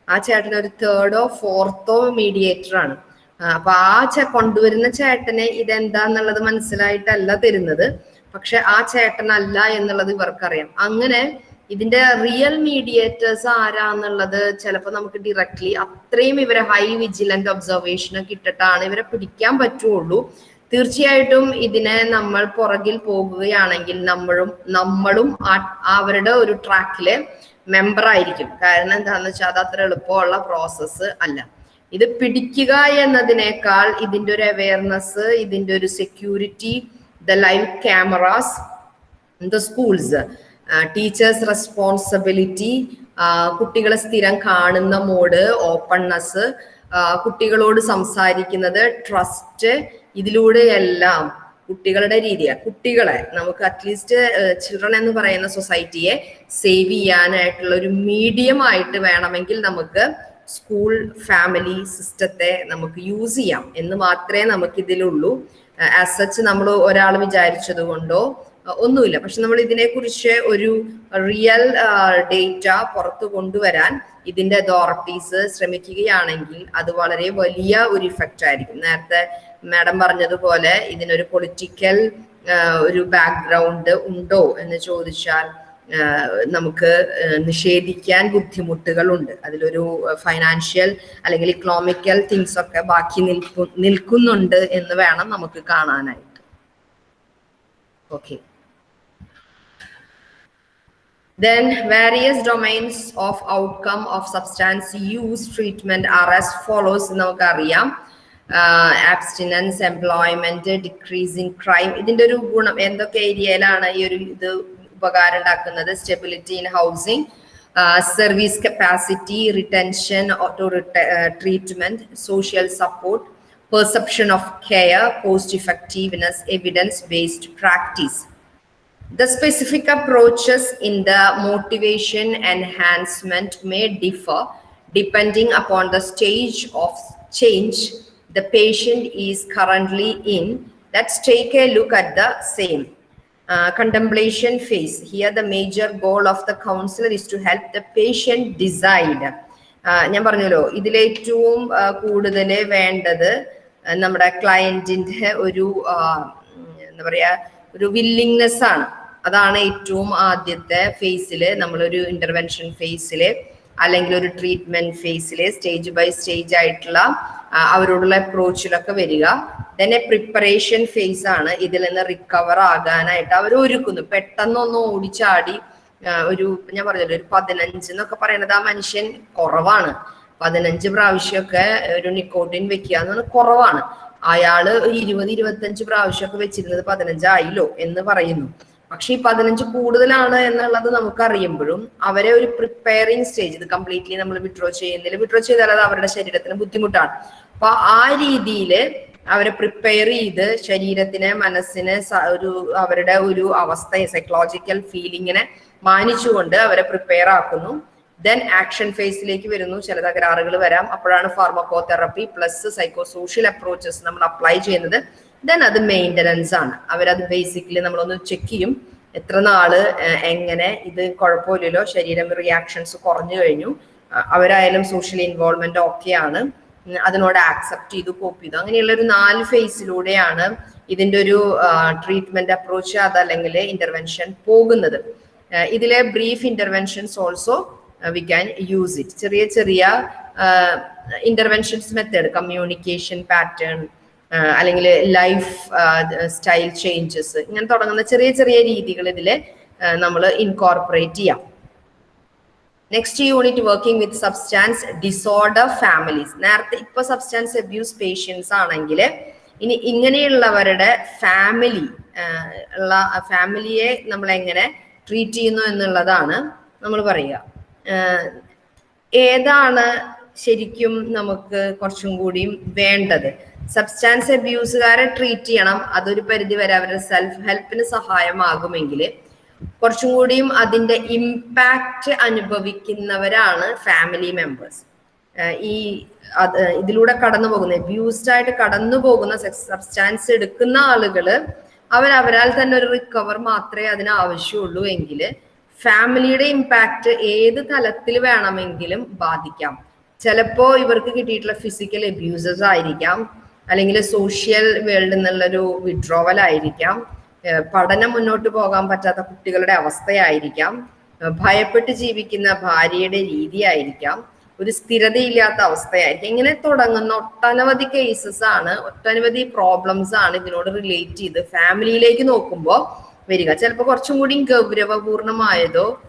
ആ ചേട്ടൻ ഒരു തേർഡോ ഫോർത്തോ മീഡിയേറ്റർ ആണ്. അപ്പൊ ആ ചെ കൊണ്ടുവരുന്ന ചേട്ടനെ ഇതെന്താന്നുള്ളത് മനസ്സിലായിട്ടല്ല തരുന്നത്. പക്ഷെ ആ ചേട്ടനല്ല എന്നുള്ളത് ഇവർക്കറിയാം. അങ്ങനെ ഇതിന്റെ റിയൽ മീഡിയേറ്റേഴ്സ് ആരാന്നുള്ളത് ചിലപ്പോൾ നമുക്ക് ഡയറക്ട്ലി അത്രയും ഇവരെ ഹൈ വിജിലന്റ് ഒബ്സർവേഷൻ ഒക്കെ ഇട്ടിട്ടാണ് ഇവരെ പിടിക്കാൻ പറ്റുള്ളൂ. തീർച്ചയായിട്ടും ഇതിനെ നമ്മൾ പുറകിൽ പോകുകയാണെങ്കിൽ നമ്മളും നമ്മളും അവരുടെ ഒരു ട്രാക്കിൽ മെമ്പർ ആയിരിക്കും. കാരണം എന്താണെന്ന് വെച്ചാൽ അത് അത്ര എളുപ്പമുള്ള പ്രോസസ്സ് അല്ല. ഇത് പിടിക്കുക എന്നതിനേക്കാൾ ഇതിന്റെ ഒരു അവയർനെസ് ഇതിന്റെ ഒരു security the live cameras the schools teachers responsibility കുട്ടികളെ സ്ഥിരം കാണുന്ന മോഡ് ഓപ്പൺനെസ് കുട്ടികളോട് സംസാരിക്കുന്നത് ട്രസ്റ്റ് ഇതിലൂടെയെല്ലാം കുട്ടികളുടെ രീതിയാണ് കുട്ടികളെ നമുക്ക് അറ്റ്ലീസ്റ്റ് ചിൽഡ്രൻ എന്ന് പറയുന്ന സൊസൈറ്റിയെ സേവ് ചെയ്യാനായിട്ടുള്ള ഒരു മീഡിയം ആയിട്ട് വേണമെങ്കിൽ നമുക്ക് സ്കൂൾ ഫാമിലി സിസ്റ്റത്തെ നമുക്ക് യൂസ് ചെയ്യാം. എന്ന് മാത്രമേ നമുക്ക് ഇതിലുള്ളൂ ആസ് സച്ച് നമ്മൾ ഒരാൾ വിചാരിച്ചത് കൊണ്ടോ ഒന്നുമില്ല. പക്ഷെ നമ്മൾ ഇതിനെക്കുറിച്ച് ഒരു റിയൽ ഡേറ്റ പുറത്തു കൊണ്ടുവരാൻ ഇതിന്റെ അതോറിറ്റീസ് ശ്രമിക്കുകയാണെങ്കിൽ അത് വളരെ വലിയ ഒരു ഇഫക്റ്റ് ആയിരിക്കും. നേരത്തെ മാഡം പറഞ്ഞതുപോലെ ഇതിനൊരു പൊളിറ്റിക്കൽ ഒരു ബാക്ക്ഗ്രൗണ്ട് ഉണ്ടോ എന്ന് ചോദിച്ചാൽ നമുക്ക് നിഷേധിക്കാൻ ബുദ്ധിമുട്ടുകളുണ്ട്. അതിലൊരു ഫൈനാൻഷ്യൽ അല്ലെങ്കിൽ ഇക്കണോമിക്കൽ തിങ്സ് ഒക്കെ ബാക്കി നിൽക്കു നിൽക്കുന്നുണ്ട് എന്ന് വേണം നമുക്ക് കാണാനായിട്ട്. Okay Then various domains of outcome of substance use treatment are follows follows നമുക്കറിയാം. ആബ്സ്റ്റിനൻസ് എംപ്ലോയ്മെന്റ് ഡിക്രീസിങ് ക്രൈം ഇതിന്റെ ഒരു ഗുണം എന്തൊക്കെ ഏരിയയിലാണ് ഈ ഒരു ഇത് ഉപകാരം ഉണ്ടാക്കുന്നത്? Stability in housing service capacity retention auto treatment social support perception of care cost effectiveness evidence based practice the specific approaches in the motivation enhancement may differ depending upon the stage of change the patient is currently in. Let's take a look at the same. Uh, contemplation phase. Here, the major goal of the counselor is to help the patient decide. Uh, ഞാൻ പറഞ്ഞല്ലോ ഇതിലേറ്റവും കൂടുതൽ വേണ്ടത് uh, നമ്മുടെ ക്ലയന്റിന്റെ ഒരു uh, എന്താ പറയാ ഒരു വില്ലിങ്നെസ് ആണ് അതാണ് ഏറ്റവും ആദ്യത്തെ ഫേസിൽ നമ്മളൊരു ഇന്റർവെൻഷൻ ഫേസിൽ അല്ലെങ്കിൽ ഒരു ട്രീറ്റ്മെന്റ് ഫേസിലെ സ്റ്റേജ് ബൈ സ്റ്റേജ് ആയിട്ടുള്ള അവരോടുള്ള അപ്രോച്ചിലൊക്കെ വരിക. തന്നെ പ്രിപ്പറേഷൻ ഫേസ് ആണ് ഇതിൽ നിന്ന് റിക്കവർ ആകാനായിട്ട് അവർ ഒരുക്കുന്നു. പെട്ടെന്നൊന്ന് ഓടിച്ചാടി ഒരു ഞാൻ പറഞ്ഞല്ലോ ഒരു പതിനഞ്ച് എന്നൊക്കെ പറയണത് ആ മനുഷ്യൻ കുറവാണ്. പതിനഞ്ച് പ്രാവശ്യമൊക്കെ ഒരു നിക്കോട്ടിൻ വെക്കുക എന്ന് പറഞ്ഞാൽ കുറവാണ്. അയാൾ ഒരു ഇരുപത് ഇരുപത്തഞ്ച് പ്രാവശ്യമൊക്കെ വെച്ചിരുന്നത് പതിനഞ്ചായില്ലോ എന്ന് പറയുന്നു. പക്ഷെ ഈ പതിനഞ്ച് കൂടുതലാണ് എന്നുള്ളത് നമുക്ക് അറിയുമ്പോഴും അവരെ ഒരു പ്രിപ്പയറിങ് സ്റ്റേജ് ഇത് കംപ്ലീറ്റ്ലി നമ്മൾ വിഡ്രോ ചെയ്യുന്നില്ല വിഡ്രോ ചെയ്താൽ അത് അവരുടെ ശരീരത്തിന് ബുദ്ധിമുട്ടാണ്. അപ്പൊ ആ രീതിയിൽ അവരെ പ്രിപ്പയർ ചെയ്ത് ശരീരത്തിന് മനസ്സിന് ഒരു അവരുടെ ഒരു അവസ്ഥ സൈക്കോളജിക്കൽ ഫീലിങ്ങിനെ മാനിച്ചുകൊണ്ട് അവരെ പ്രിപ്പയർ ആക്കുന്നു. ദെൻ ആക്ഷൻ ഫേസിലേക്ക് വരുന്നു. ചില തകരാറുകൾ വരാം. അപ്പോഴാണ് pharmacotherapy plus psycho social approaches നമ്മൾ അപ്ലൈ ചെയ്യുന്നത്. ദെൻ അത് മെയിന്റനൻസ് ആണ്. അവരത് ബേസിക്കലി നമ്മളൊന്ന് ചെക്ക് ചെയ്യും. എത്ര നാൾ എങ്ങനെ ഇത് കുഴപ്പമില്ലല്ലോ ശരീരം റിയാക്ഷൻസ് കുറഞ്ഞു കഴിഞ്ഞു. അവരായാലും സോഷ്യൽ ഇൻവോൾവ്മെന്റ് ഓക്കെയാണ് അതിനോട് ആക്സെപ്റ്റ് ചെയ്തു കോപ്പ് ചെയ്തു. അങ്ങനെയുള്ള ഒരു നാല് ഫേസിലൂടെയാണ് ഇതിന്റെ ഒരു ട്രീറ്റ്മെന്റ് അപ്രോച്ച് അതല്ലെങ്കിൽ ഇന്റർവെൻഷൻ പോകുന്നത്. ഇതിലെ brief interventions also we can use it ചെറിയ ചെറിയ ഇന്റർവെൻഷൻസ് മെത്തേഡ് കമ്മ്യൂണിക്കേഷൻ പാറ്റേൺ അല്ലെങ്കിൽ ലൈഫ് സ്റ്റൈൽ ചേഞ്ചസ് ഇങ്ങനെ തുടങ്ങുന്ന ചെറിയ ചെറിയ രീതികൾ ഇതിൽ നമ്മൾ ഇൻകോർപ്പറേറ്റ് ചെയ്യാം. Next unit working with substance disorder families നേരത്തെ ഇപ്പൊ സബ്സ്റ്റാൻസ് അബ്യൂസ് പേഷ്യൻസ് ആണെങ്കിൽ ഇനി ഇങ്ങനെയുള്ളവരുടെ ഫാമിലി ഉള്ള ഫാമിലിയെ നമ്മൾ എങ്ങനെ ട്രീറ്റ് ചെയ്യുന്നു എന്നുള്ളതാണ് നമ്മൾ പറയുക. ഏതാണ് ശരിക്കും നമുക്ക് കുറച്ചും കൂടിയും വേണ്ടത്? സബ്സ്റ്റാൻസ് അബ്യൂസുകാരെ ട്രീറ്റ് ചെയ്യണം. അതൊരു പരിധി വരെ അവരുടെ സെൽഫ് ഹെൽപ്പിന് സഹായമാകുമെങ്കിൽ കുറച്ചും കൂടിയും അതിന്റെ ഇമ്പാക്റ്റ് അനുഭവിക്കുന്നവരാണ് ഫാമിലി മെമ്പേഴ്സ് ഈ ഇതിലൂടെ കടന്നു പോകുന്ന അബ്യൂസ്ഡ് ആയിട്ട് കടന്നു പോകുന്ന സബ്സ്റ്റാൻസ് എടുക്കുന്ന ആളുകൾ അവർ അവരാൽ തന്നെ ഒരു റിക്കവർ മാത്രമേ അതിന് ആവശ്യമുള്ളൂ എങ്കിൽ ഫാമിലിയുടെ ഇമ്പാക്റ്റ് ഏത് തലത്തിൽ വേണമെങ്കിലും ബാധിക്കാം. ചിലപ്പോ ഇവർക്ക് കിട്ടിയിട്ടുള്ള ഫിസിക്കൽ അബ്യൂസസ് ആയിരിക്കാം. അല്ലെങ്കിൽ സോഷ്യൽ വേൾഡിൽ നിന്നുള്ളൊരു വിഡ്രോവൽ ആയിരിക്കാം. പഠനം മുന്നോട്ട് പോകാൻ പറ്റാത്ത കുട്ടികളുടെ അവസ്ഥയായിരിക്കാം. ഭയപ്പെട്ട് ജീവിക്കുന്ന ഭാര്യയുടെ രീതിയായിരിക്കാം. ഒരു സ്ഥിരതയില്ലാത്ത അവസ്ഥയായിരിക്കും. ഇങ്ങനെ തുടങ്ങുന്ന ഒട്ടനവധി കേസസ് ആണ്. ഒട്ടനവധി പ്രോബ്ലംസ് ആണ് ഇതിനോട് റിലേറ്റ് ചെയ്ത് ഫാമിലിയിലേക്ക് നോക്കുമ്പോൾ വരിക. ചിലപ്പോൾ കുറച്ചും കൂടി ഗൗരവപൂർണമായതോ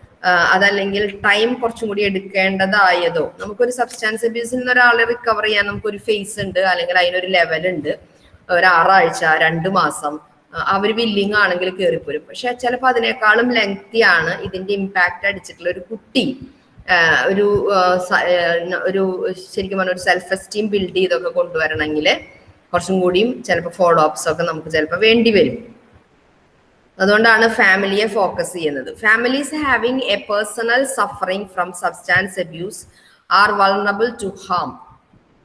അതല്ലെങ്കിൽ ടൈം കുറച്ചും കൂടി എടുക്കേണ്ടതായതോ? നമുക്കൊരു സബ്സ്റ്റാൻസ് അബ്യൂസിൽ നിന്ന് ഒരാളെ റിക്കവർ ചെയ്യാൻ നമുക്കൊരു ഫേസ് ഉണ്ട് അല്ലെങ്കിൽ അതിനൊരു ലെവൽ ഉണ്ട്. ഒരു ആറാഴ്ച രണ്ട് മാസം അവർ വില്ലിങ് ആണെങ്കിൽ കയറിപ്പോരും പക്ഷെ ചിലപ്പോൾ അതിനേക്കാളും ലെങ്തി ആണ് ഇതിന്റെ ഇമ്പാക്റ്റ് അടിച്ചിട്ടുള്ള ഒരു കുട്ടി. ഒരു ഒരു ശരിക്കും പറഞ്ഞ ഒരു സെൽഫ് എസ്റ്റീം ബിൽഡ് ചെയ്തൊക്കെ കൊണ്ടുവരണമെങ്കിൽ കുറച്ചും കൂടിയും ചിലപ്പോൾ ഫോളോ അപ്സ് ഒക്കെ നമുക്ക് ചിലപ്പോൾ വേണ്ടി വരും. അതുകൊണ്ടാണ് ഫാമിലിയെ ഫോക്കസ് ചെയ്യുന്നത്. Families having a personal suffering from substance abuse are vulnerable to harm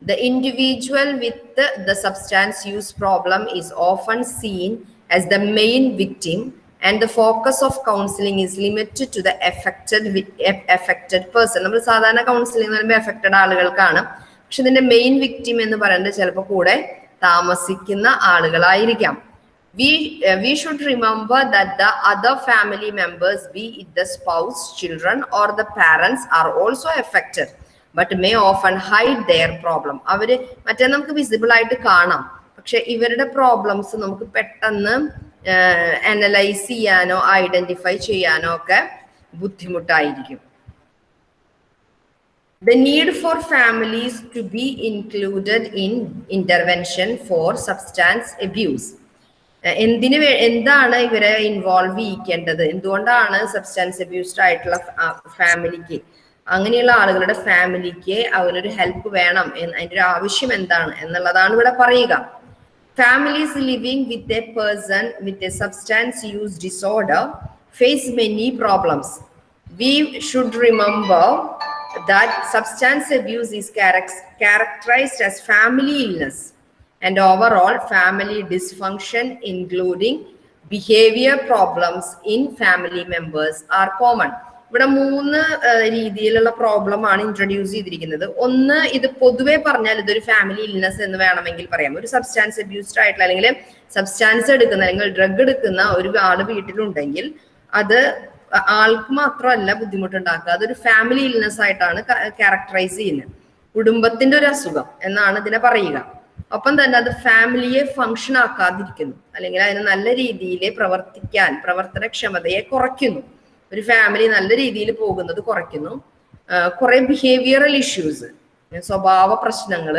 the individual with the substance use problem is often seen as the main victim and the focus of counselling is limited to the affected affected person നമ്മൾ സാധാരണ കൗൺസിലിംഗ് എന്ന് പറയുമ്പോൾ എഫക്റ്റഡ് ആളുകൾക്കാണ്. പക്ഷെ ഇതിന്റെ മെയിൻ വിക്ടിം എന്ന് പറയുന്നത് ചിലപ്പോൾ കൂടെ താമസിക്കുന്ന ആളുകളായിരിക്കാം. We uh, we should remember that the other family members be it the spouse children or the parents are also affected but may often hide their problem avare മറ്റേ നമുക്ക് visible aayittu kaanam പക്ഷെ ഇവരുടെ problems നമുക്ക് പെട്ടെന്ന് analyze cheyano identify cheyano ഒക്കെ buddhimuttayirikkum The need for families to be included in intervention for substance abuse. എന്തിന് എന്താണ് ഇവരെ ഇൻവോൾവ് ചെയ്യിക്കേണ്ടത്? എന്തുകൊണ്ടാണ് സബ്സ്റ്റാൻസ് അബ്യൂസ്ഡ് ആയിട്ടുള്ള ഫാമിലിക്ക് അങ്ങനെയുള്ള ആളുകളുടെ ഫാമിലിക്ക് അവനൊരു ഹെൽപ്പ് വേണം അതിന്റെ ഒരു ആവശ്യം എന്താണ്? എന്നുള്ളതാണ് ഇവിടെ പറയുക. Families living with a person with a substance use disorder face many problems we should remember that substance abuse is characterised as family illness and overall family dysfunction including behavior problems in family members are common. ഇവിടെ മൂന്ന് രീതിയിലുള്ള പ്രോബ്ലം ആണ് ഇൻട്രൊഡ്യൂസ് ചെയ്തിരിക്കുന്നത്. ഒന്ന് ഇത് പൊതുവെ പറഞ്ഞാൽ ഇതൊരു ഫാമിലി ഇൽനെസ് എന്ന് വേണമെങ്കിൽ പറയാം. ഒരു സബ്സ്റ്റാൻസ് അബ്യൂസ്ഡ് ആയിട്ടുള്ള അല്ലെങ്കിൽ സബ്സ്റ്റാൻസ് എടുക്കുന്ന അല്ലെങ്കിൽ ഡ്രഗ് എടുക്കുന്ന ഒരു ആൾ വീട്ടിലുണ്ടെങ്കിൽ അത് ആൾക്ക് മാത്രമല്ല ബുദ്ധിമുട്ടുണ്ടാക്കുക. അതൊരു ഫാമിലി ഇൽനെസ് ആയിട്ടാണ് ക്യാരക്ടറൈസ് ചെയ്യുന്നത്. കുടുംബത്തിന്റെ ഒരു അസുഖം എന്നാണ് ഇതിനെ പറയുക. ഒപ്പം തന്നെ അത് ഫാമിലിയെ ഫങ്ഷൻ ആക്കാതിരിക്കുന്നു. അല്ലെങ്കിൽ അതിനെ നല്ല രീതിയിൽ പ്രവർത്തിക്കാൻ പ്രവർത്തനക്ഷമതയെ കുറയ്ക്കുന്നു. ഒരു ഫാമിലി നല്ല രീതിയിൽ പോകുന്നത് കുറയ്ക്കുന്നു. കുറെ ബിഹേവിയറൽ ഇഷ്യൂസ് സ്വഭാവ പ്രശ്നങ്ങൾ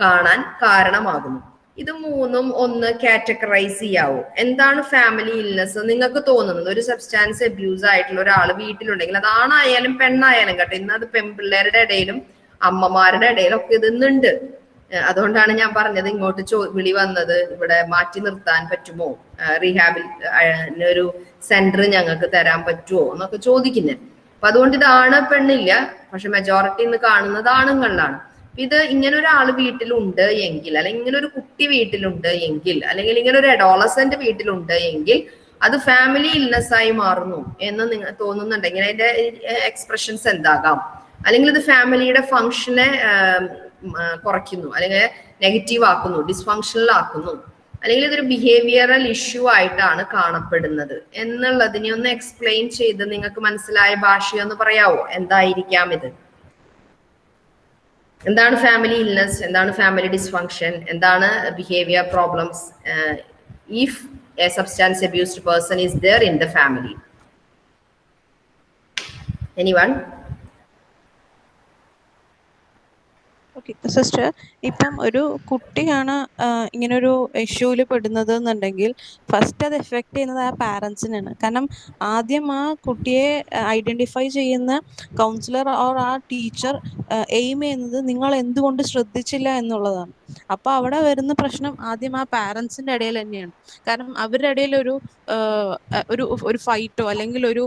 കാണാൻ കാരണമാകുന്നു. ഇത് മൂന്നും ഒന്ന് കാറ്റഗറൈസ് ചെയ്യാവോ. എന്താണ് ഫാമിലി ഇൽനെസ് നിങ്ങൾക്ക് തോന്നുന്നത്? ഒരു സബ്സ്റ്റാൻസ് അബ്യൂസ് ആയിട്ടുള്ള ഒരാൾ വീട്ടിലുണ്ടെങ്കിൽ അത് ആണായാലും പെണ്ണായാലും കേട്ടോ ഇന്ന് അത് പെൺപിള്ളേരുടെ ഇടയിലും അമ്മമാരുടെ ഇടയിലും ഒക്കെ ഇത് അതുകൊണ്ടാണ് ഞാൻ പറഞ്ഞത് ഇങ്ങോട്ട് ചോ വിളി വന്നത് ഇവിടെ മാറ്റി നിർത്താൻ പറ്റുമോ? റീഹാബിൽ ഒരു സെന്റർ ഞങ്ങൾക്ക് തരാൻ പറ്റുമോ എന്നൊക്കെ ചോദിക്കുന്നത് അപ്പൊ അതുകൊണ്ട് ഇതാണ് പെണ്ണില്ല. പക്ഷെ മെജോറിറ്റി ഇന്ന് കാണുന്നത് ആണുങ്ങളിലാണ്. ഇത് ഇങ്ങനെ ഒരാൾ വീട്ടിലുണ്ട് എങ്കിൽ അല്ലെങ്കിൽ ഇങ്ങനെ ഒരു കുട്ടി വീട്ടിലുണ്ട് എങ്കിൽ അല്ലെങ്കിൽ ഇങ്ങനെ ഒരു അഡോളസെന്റ് വീട്ടിലുണ്ട് എങ്കിൽ അത് ഫാമിലി ഇൽനെസ് ആയി മാറുന്നു എന്ന് നിങ്ങൾ തോന്നുന്നുണ്ടെങ്കിൽ അതിന്റെ എക്സ്പ്രഷൻസ് എന്താകാം? അല്ലെങ്കിൽ ഇത് ഫാമിലിയുടെ ഫങ്ഷനെ കുറയ്ക്കുന്നു. അല്ലെങ്കിൽ നെഗറ്റീവ് ആക്കുന്നു ഡിസ്ഫങ്ഷണൽ ആക്കുന്നു. അല്ലെങ്കിൽ ഇതൊരു ബിഹേവിയറൽ ഇഷ്യൂ ആയിട്ടാണ് കാണപ്പെടുന്നത്. എന്നുള്ളതിനെ ഒന്ന് എക്സ്പ്ലെയിൻ ചെയ്ത് നിങ്ങൾക്ക് മനസ്സിലായ ഭാഷയൊന്ന് പറയാവോ? എന്തായിരിക്കാം ഇത്? എന്താണ് ഫാമിലി ഇൽനെസ് എന്താണ് ഫാമിലി ഡിസ്ഫങ്ഷൻ എന്താണ് behaviour problems if a substance abused person is there in the family anyone sister ഇപ്പം ഒരു കുട്ടിയാണ് ഇങ്ങനൊരു ഇഷ്യൂവിൽ പെടുന്നത് എന്നുണ്ടെങ്കിൽ ഫസ്റ്റ് അത് എഫക്ട് ചെയ്യുന്നത് ആ പാരൻസിനാണ് കാരണം ആദ്യം ആ കുട്ടിയെ ഐഡന്റിഫൈ ചെയ്യുന്ന കൗൺസിലർ ഓർ ആ ടീച്ചർ എയിം ചെയ്യുന്നത് നിങ്ങൾ എന്തുകൊണ്ട് ശ്രദ്ധിച്ചില്ല എന്നുള്ളതാണ്. അപ്പോൾ അവിടെ വരുന്ന പ്രശ്നം ആദ്യം ആ പാരൻസിന്റെ ഇടയിൽ തന്നെയാണ്. കാരണം അവരുടെ ഇടയിൽ ഒരു ഒരു ഒരു ഫൈറ്റോ അല്ലെങ്കിൽ ഒരു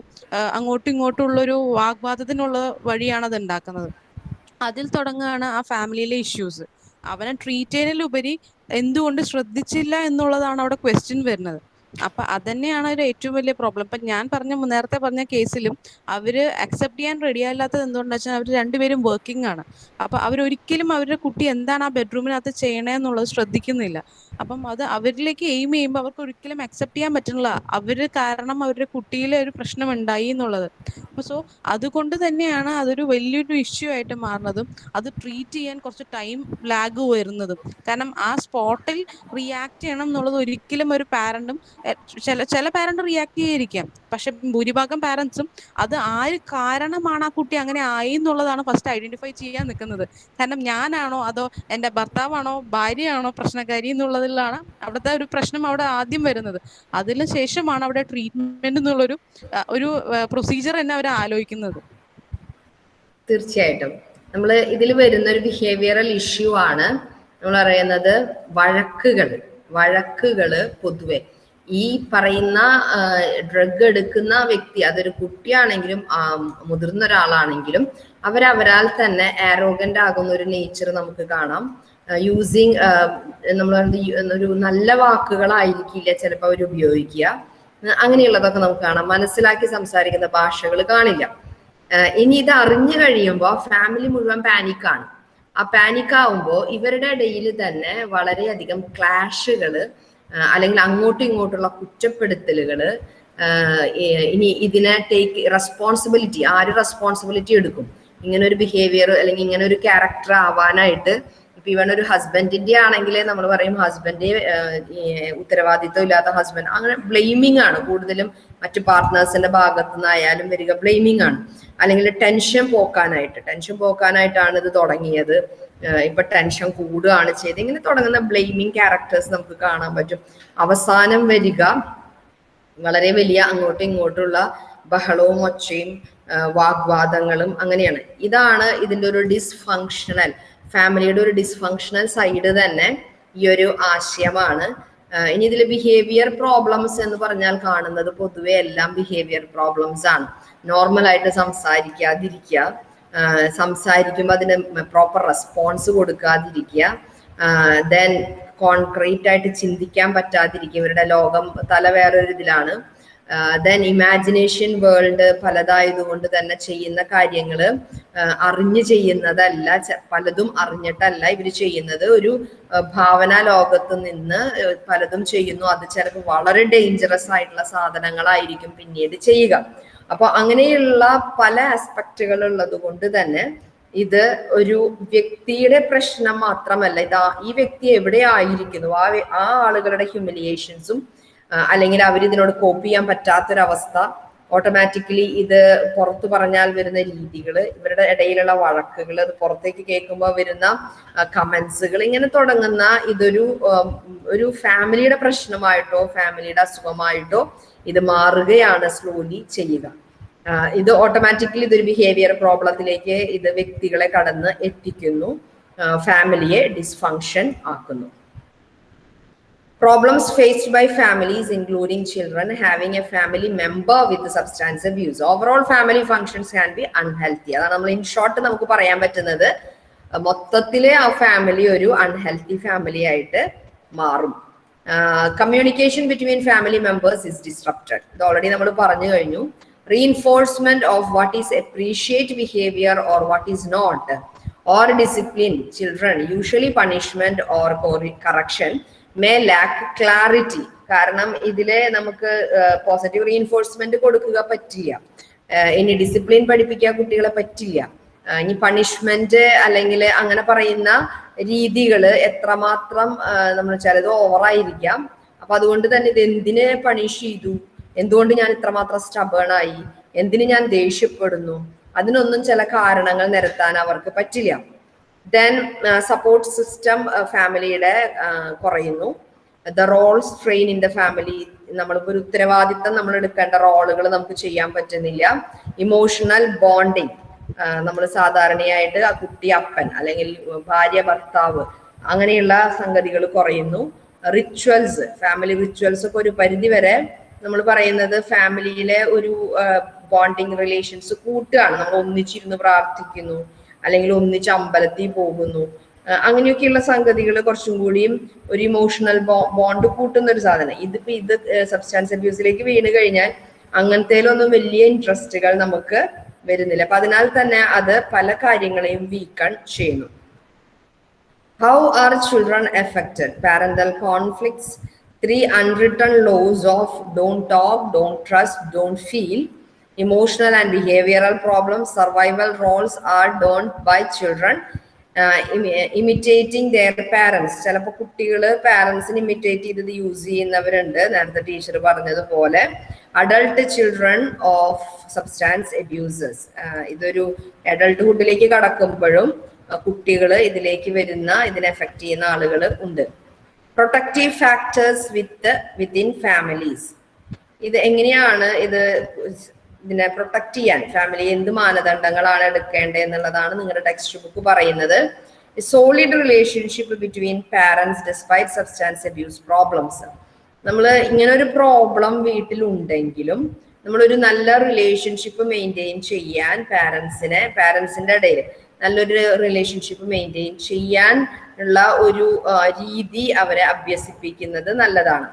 അങ്ങോട്ടും ഇങ്ങോട്ടും ഉള്ളൊരു വാഗ്വാദത്തിനുള്ള വഴിയാണ് അത് ഉണ്ടാക്കുന്നത്. അതിൽ തുടങ്ങുകയാണ് ആ ഫാമിലിയിലെ ഇഷ്യൂസ് അവനെ ട്രീറ്റ് ചെയ്യുന്നതിലുപരി എന്തുകൊണ്ട് ശ്രദ്ധിച്ചില്ല എന്നുള്ളതാണ് അവിടെ ക്വസ്റ്റ്യൻ വരുന്നത്. അപ്പൊ അതന്നെയാണ് ഒരു ഏറ്റവും വലിയ പ്രോബ്ലം ഇപ്പൊ ഞാൻ പറഞ്ഞ നേരത്തെ പറഞ്ഞ കേസിലും അവർ അക്സെപ്റ്റ് ചെയ്യാൻ റെഡി അല്ലാത്തത് എന്തുകൊണ്ടെന്ന് വെച്ചാൽ അവർ രണ്ടുപേരും വർക്കിംഗ് ആണ്. അപ്പൊ അവരൊരിക്കലും അവരുടെ കുട്ടി എന്താണ് ആ ബെഡ്റൂമിനകത്ത് ചെയ്യണേ എന്നുള്ളത് ശ്രദ്ധിക്കുന്നില്ല. അപ്പം അത് അവരിലേക്ക് എയിം ചെയ്യുമ്പോൾ അവർക്ക് ഒരിക്കലും അക്സെപ്റ്റ് ചെയ്യാൻ പറ്റുന്നില്ല. അവർ കാരണം അവരുടെ കുട്ടിയിലെ ഒരു പ്രശ്നം ഉണ്ടായി എന്നുള്ളത്. അപ്പൊ സോ അതുകൊണ്ട് തന്നെയാണ് അതൊരു വലിയൊരു ഇഷ്യൂ ആയിട്ട് മാറുന്നതും അത് ട്രീറ്റ് ചെയ്യാൻ കുറച്ച് ടൈം ലാഗ് വരുന്നതും. കാരണം ആ സ്പോട്ടിൽ റിയാക്ട് ചെയ്യണം എന്നുള്ളത് ഒരിക്കലും ഒരു പാരന്റും ചില ചില പാരന്റ് റിയാക്ട് ചെയ്യാതിരിക്കാം. പക്ഷെ ഭൂരിഭാഗം പാരന്റ്സും അത് ആര് കാരണമാണ് ആ കുട്ടി അങ്ങനെ ആയി എന്നുള്ളതാണ് ഫസ്റ്റ് ഐഡന്റിഫൈ ചെയ്യാൻ നിൽക്കുന്നത്. കാരണം ഞാനാണോ അതോ എന്റെ ഭർത്താവാണോ ഭാര്യയാണോ പ്രശ്നക്കാരി എന്നുള്ളതിലാണ് അവിടുത്തെ ഒരു പ്രശ്നം അവിടെ ആദ്യം വരുന്നത്. അതിന് ശേഷമാണ് അവിടെ ട്രീറ്റ്മെന്റ് എന്നുള്ളൊരു ഒരു പ്രൊസീജിയർ തന്നെ അവർ ആലോചിക്കുന്നത്. തീർച്ചയായിട്ടും. നമ്മൾ ഇതിൽ വരുന്ന ഒരു ബിഹേവിയറൽ ഇഷ്യൂ ആണ് നമ്മൾ പറയുന്നത് വഴക്കുകൾ വഴക്കുകൾ പൊതുവെ. ഈ പറയുന്ന ഡ്രഗ് എടുക്കുന്ന വ്യക്തി അതൊരു കുട്ടിയാണെങ്കിലും മുതിർന്ന ഒരാളാണെങ്കിലും അവരവരാൽ തന്നെ ആരോഗന്റ് ആകുന്ന ഒരു നേച്ചർ നമുക്ക് കാണാം. യൂസിങ് നമ്മൾ ഒരു നല്ല വാക്കുകളായിരിക്കില്ല ചിലപ്പോൾ അവർ ഉപയോഗിക്കുക. അങ്ങനെയുള്ളതൊക്കെ നമുക്ക് കാണാം. മനസ്സിലാക്കി സംസാരിക്കുന്ന ഭാഷകൾ കാണില്ല. ഇനി ഇത് അറിഞ്ഞു കഴിയുമ്പോൾ ഫാമിലി മുഴുവൻ പാനിക്കാണ് ആ പാനിക് ആവുമ്പോൾ ഇവരുടെ ഇടയിൽ തന്നെ വളരെയധികം ക്ലാഷുകൾ അല്ലെങ്കിൽ അങ്ങോട്ടും ഇങ്ങോട്ടുള്ള കുറ്റപ്പെടുത്തലുകൾ ഇനി ഇതിനെ ടേക്ക് റെസ്പോൺസിബിലിറ്റി ആര് റെസ്പോൺസിബിലിറ്റി എടുക്കും? ഇങ്ങനെ ഒരു ബിഹേവിയർ അല്ലെങ്കിൽ ഇങ്ങനെ ഒരു ക്യാരക്ടർ ആവാനായിട്ട് ഇപ്പൊ ഇവൻ ഒരു ഹസ്ബൻഡിന്റെ ആണെങ്കിൽ നമ്മൾ പറയും ഹസ്ബൻഡ് ഉത്തരവാദിത്വം ഇല്ലാത്ത ഹസ്ബൻഡ് അങ്ങനെ ബ്ലെയിമിംഗ് ആണ്. കൂടുതലും മറ്റു പാർട്ട്നേഴ്സിന്റെ ഭാഗത്തു നിന്നായാലും വരിക ബ്ലെയിമിംഗ് ആണ്. അല്ലെങ്കിൽ ടെൻഷൻ പോക്കാനായിട്ട് ടെൻഷൻ പോക്കാനായിട്ടാണ് ഇത് തുടങ്ങിയത്. ഇപ്പൊ ടെൻഷൻ കൂടുകയാണ് ചെയ്ത് ഇങ്ങനെ തുടങ്ങുന്ന ബ്ലെയിമിങ് ക്യാരക്ടേഴ്സ് നമുക്ക് കാണാൻ പറ്റും. അവസാനം വരിക വളരെ വലിയ അങ്ങോട്ടും ഇങ്ങോട്ടുള്ള ബഹളവും ഒച്ചയും വാഗ്വാദങ്ങളും അങ്ങനെയാണ്. ഇതാണ് ഇതിന്റെ ഒരു ഡിസ്ഫങ്ഷണൽ ഫാമിലിയുടെ ഒരു ഡിസ്ഫങ്ഷണൽ സൈഡ് തന്നെ ഈ ഒരു ആശയമാണ്. ഇനി ഇതിൽ ബിഹേവിയർ പ്രോബ്ലംസ് എന്ന് പറഞ്ഞാൽ കാണുന്നത് പൊതുവെ എല്ലാം ബിഹേവിയർ പ്രോബ്ലംസ് ആണ്. നോർമൽ ആയിട്ട് സംസാരിക്കാതിരിക്കുക സംസാരിക്കുമ്പോൾ അതിന് പ്രോപ്പർ റെസ്പോൺസ് കൊടുക്കാതിരിക്കുക ദെൻ കോൺക്രീറ്റ് ആയിട്ട് ചിന്തിക്കാൻ പറ്റാതിരിക്കുക. ഇവരുടെ ലോകം തല വേറൊരു ഇതിലാണ്. ദെൻ ഇമാജിനേഷൻ വേൾഡ് പലതായതുകൊണ്ട് തന്നെ ചെയ്യുന്ന കാര്യങ്ങൾ അറിഞ്ഞു ചെയ്യുന്നതല്ല പലതും അറിഞ്ഞിട്ടല്ല ഇവർ ചെയ്യുന്നത്. ഒരു ഭാവന ലോകത്ത് നിന്ന് പലതും ചെയ്യുന്നു. അത് ചിലപ്പോൾ വളരെ ഡേഞ്ചറസ് ആയിട്ടുള്ള സാധനങ്ങളായിരിക്കും പിന്നീട് ചെയ്യുക. അപ്പൊ അങ്ങനെയുള്ള പല ആസ്പെക്റ്റുകൾ ഉള്ളത് കൊണ്ട് തന്നെ ഇത് ഒരു വ്യക്തിയുടെ പ്രശ്നം മാത്രമല്ല. ഇതാ ഈ വ്യക്തി എവിടെ ആയിരിക്കുന്നു? ആ ആ ആളുകളുടെ ഹ്യൂമിലിയേഷൻസും അല്ലെങ്കിൽ അവർ ഇതിനോട് കോപ്പ് ചെയ്യാൻ പറ്റാത്തൊരവസ്ഥ ഓട്ടോമാറ്റിക്കലി ഇത് പുറത്തു പറഞ്ഞാൽ വരുന്ന രീതികൾ ഇവരുടെ ഇടയിലുള്ള വഴക്കുകൾ അത് പുറത്തേക്ക് കേൾക്കുമ്പോൾ വരുന്ന കമൻസുകൾ ഇങ്ങനെ തുടങ്ങുന്ന ഇതൊരു ഒരു ഫാമിലിയുടെ പ്രശ്നമായിട്ടോ ഫാമിലിയുടെ അസുഖമായിട്ടോ ഇത് മാറുകയാണ് സ്ലോലി ചെയ്യുക. ഇത് ഓട്ടോമാറ്റിക്കലി ഇതൊരു ബിഹേവിയർ പ്രോബ്ലത്തിലേക്ക് ഇത് വ്യക്തികളെ കടന്ന് എത്തിക്കുന്നു ഫാമിലിയെ ഡിസ്ഫങ്ഷൻ ആക്കുന്നു. Problems faced by families, including children having a family member with substance abuse. Overall family functions can be unhealthy. adha നമ്മൾ in short നമുക്ക് parayan പറ്റുന്നത് മൊത്തത്തിലെ ആ ഫാമിലി ഒരു അൺഹെൽത്തി ഫാമിലി ആയിട്ട് മാറും communication between family members is disrupted ഇത് ഓൾറെഡി നമ്മൾ പറഞ്ഞു കഴിഞ്ഞു reinforcement of what is appreciate behaviour or what is not or discipline children usually punishment or correction may lack clarity കാരണം ഇതിലെ നമുക്ക് പോസിറ്റീവ് റീഎൻഫോഴ്സ്മെന്റ് കൊടുക്കുക പറ്റില്ല. ഇനി ഡിസിപ്ലിൻ പഠിപ്പിക്കാൻ കുട്ടികളെ പറ്റില്ല. ഇനി പണിഷ്മെന്റ് അല്ലെങ്കിൽ അങ്ങനെ പറയുന്ന രീതികൾ എത്രമാത്രം നമ്മൾ ചിലത് ഓവറായിരിക്കാം അപ്പൊ അതുകൊണ്ട് തന്നെ ഇത് എന്തിനെ പണിഷ് ചെയ്തു? എന്തുകൊണ്ട് ഞാൻ ഇത്രമാത്രം സ്റ്റബേണായി എന്തിന് ഞാൻ ദേഷ്യപ്പെടുന്നു? അതിനൊന്നും ചില കാരണങ്ങൾ നിരത്താൻ അവർക്ക് പറ്റില്ല. ദെൻ സപ്പോർട്ട് സിസ്റ്റം ഫാമിലിയുടെ കുറയുന്നു. The role strain in the family നമ്മളിപ്പോൾ ഒരു ഉത്തരവാദിത്തം നമ്മൾ എടുക്കേണ്ട റോളുകൾ നമുക്ക് ചെയ്യാൻ പറ്റുന്നില്ല. ഇമോഷണൽ ബോണ്ടിങ് നമ്മൾ സാധാരണയായിട്ട് ആ കുട്ടി അപ്പൻ അല്ലെങ്കിൽ ഭാര്യ ഭർത്താവ് അങ്ങനെയുള്ള സംഗതികൾ കുറയുന്നു. റിച്വൽസ് ഫാമിലി റിച്വൽസ് ഒക്കെ ഒരു പരിധി വരെ നമ്മൾ പറയുന്നത് ഫാമിലിയിലെ ഒരു ബോണ്ടിങ് റിലേഷൻസ് കൂട്ടുകയാണ്. നമ്മൾ ഒന്നിച്ചിരുന്ന് പ്രാർത്ഥിക്കുന്നു. അല്ലെങ്കിൽ ഒന്നിച്ച് അമ്പലത്തിൽ പോകുന്നു. അങ്ങനെയൊക്കെയുള്ള സംഗതികൾ കുറച്ചും കൂടിയും ഒരു ഇമോഷണൽ ബോണ്ട് കൂട്ടുന്ന ഒരു സാധനം. ഇതിപ്പോ ഇത് സബ്സ്റ്റാൻസ് അബ്യൂസിലേക്ക് വീണ് കഴിഞ്ഞാൽ അങ്ങനത്തേലൊന്നും വലിയ ഇൻട്രസ്റ്റുകൾ നമുക്ക് വരുന്നില്ല. അപ്പൊ അതിനാൽ തന്നെ അത് പല കാര്യങ്ങളെയും വീക്കൺ ചെയ്യുന്നു. How are children affected parental conflicts three unwritten laws of don't talk don't trust don't feel, emotional and behavioral problems, survival roles are done by children, imitating their parents. ചിലപ്പോൾ കുട്ടികൾ പാരൻസിന് ഇമിറ്റേറ്റ് ചെയ്തത് യൂസ് ചെയ്യുന്നവരുണ്ട് നേരത്തെ ടീച്ചർ പറഞ്ഞതുപോലെ. Adult children of substance abuses ഇതൊരു അഡൾട്ട്ഹുഡിലേക്ക് കടക്കുമ്പോഴും കുട്ടികൾ ഇതിലേക്ക് വരുന്ന ഇതിനെ എഫക്ട് ചെയ്യുന്ന ആളുകൾ ഉണ്ട്. Protective factors with within families ഇത് എങ്ങനെയാണ് ഇത് ഇതിനെ പ്രൊട്ടക്ട് ചെയ്യാൻ ഫാമിലി എന്ത് മാനദണ്ഡങ്ങളാണ് എടുക്കേണ്ടത് എന്നുള്ളതാണ് നിങ്ങളുടെ ടെക്സ്റ്റ് ബുക്ക് പറയുന്നത്. Solid relationship between parents despite substance abuse problems നമ്മൾ ഇങ്ങനെ ഒരു പ്രോബ്ലം വീട്ടിലുണ്ടെങ്കിലും നമ്മളൊരു നല്ല റിലേഷൻഷിപ്പ് മെയിന്റെയിൻ ചെയ്യാൻ പാരൻസിനെ പാരൻസിന്റെ ഇടയിൽ നല്ലൊരു റിലേഷൻഷിപ്പ് മെയിന്റെയിൻ ചെയ്യാൻ ഉള്ള ഒരു രീതി അവരെ അഭ്യസിപ്പിക്കുന്നത് നല്ലതാണ്.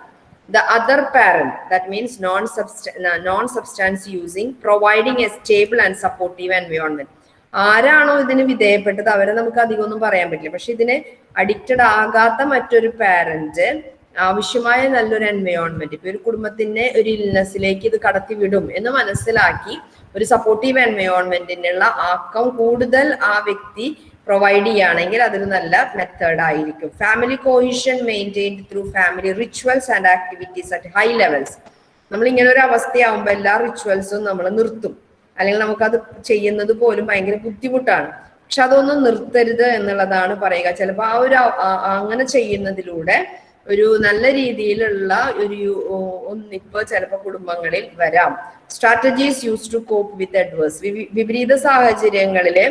The other parent that means non-substance non substance using providing a stable and supportive environment. ആരാണോ ഇതിന് വിധേയപ്പെട്ടത്? അവരെ നമുക്ക് അധികം പറയാൻ പറ്റില്ല. പക്ഷെ ഇതിന് അഡിക്റ്റഡ് ആകാത്ത മറ്റൊരു പാരന്റ് ആവശ്യമായ നല്ലൊരു എൻവയോൺമെന്റ് ഇപ്പൊ ഒരു കുടുംബത്തിനെ ഒരു ഇൽനെസ്സിലേക്ക് ഇത് കടത്തി വിടും എന്ന് മനസ്സിലാക്കി ഒരു സപ്പോർട്ടീവ് എൻവയോൺമെന്റിനുള്ള ആക്കം കൂടുതൽ ആ വ്യക്തി പ്രൊവൈഡ് ചെയ്യുകയാണെങ്കിൽ അതൊരു നല്ല മെത്തേഡ് ആയിരിക്കും. Family cohesion maintained through family rituals and activities at high levels നമ്മൾ ഇങ്ങനെ ഒരു അവസ്ഥയാവുമ്പോൾ എല്ലാ റിച്വൽസും നമ്മൾ നിർത്തും. അല്ലെങ്കിൽ നമുക്കത് ചെയ്യുന്നത് പോലും ഭയങ്കര ബുദ്ധിമുട്ടാണ്. പക്ഷെ അതൊന്നും നിർത്തരുത് എന്നുള്ളതാണ് പറയുക. ചിലപ്പോൾ ആ ഒരു അങ്ങനെ ചെയ്യുന്നതിലൂടെ ഒരു നല്ല രീതിയിലുള്ള ഒരു ഒന്നിപ്പ് ചിലപ്പോൾ കുടുംബങ്ങളിൽ വരാം. Strategies use to cope with adverse വിപരീത സാഹചര്യങ്ങളിലെ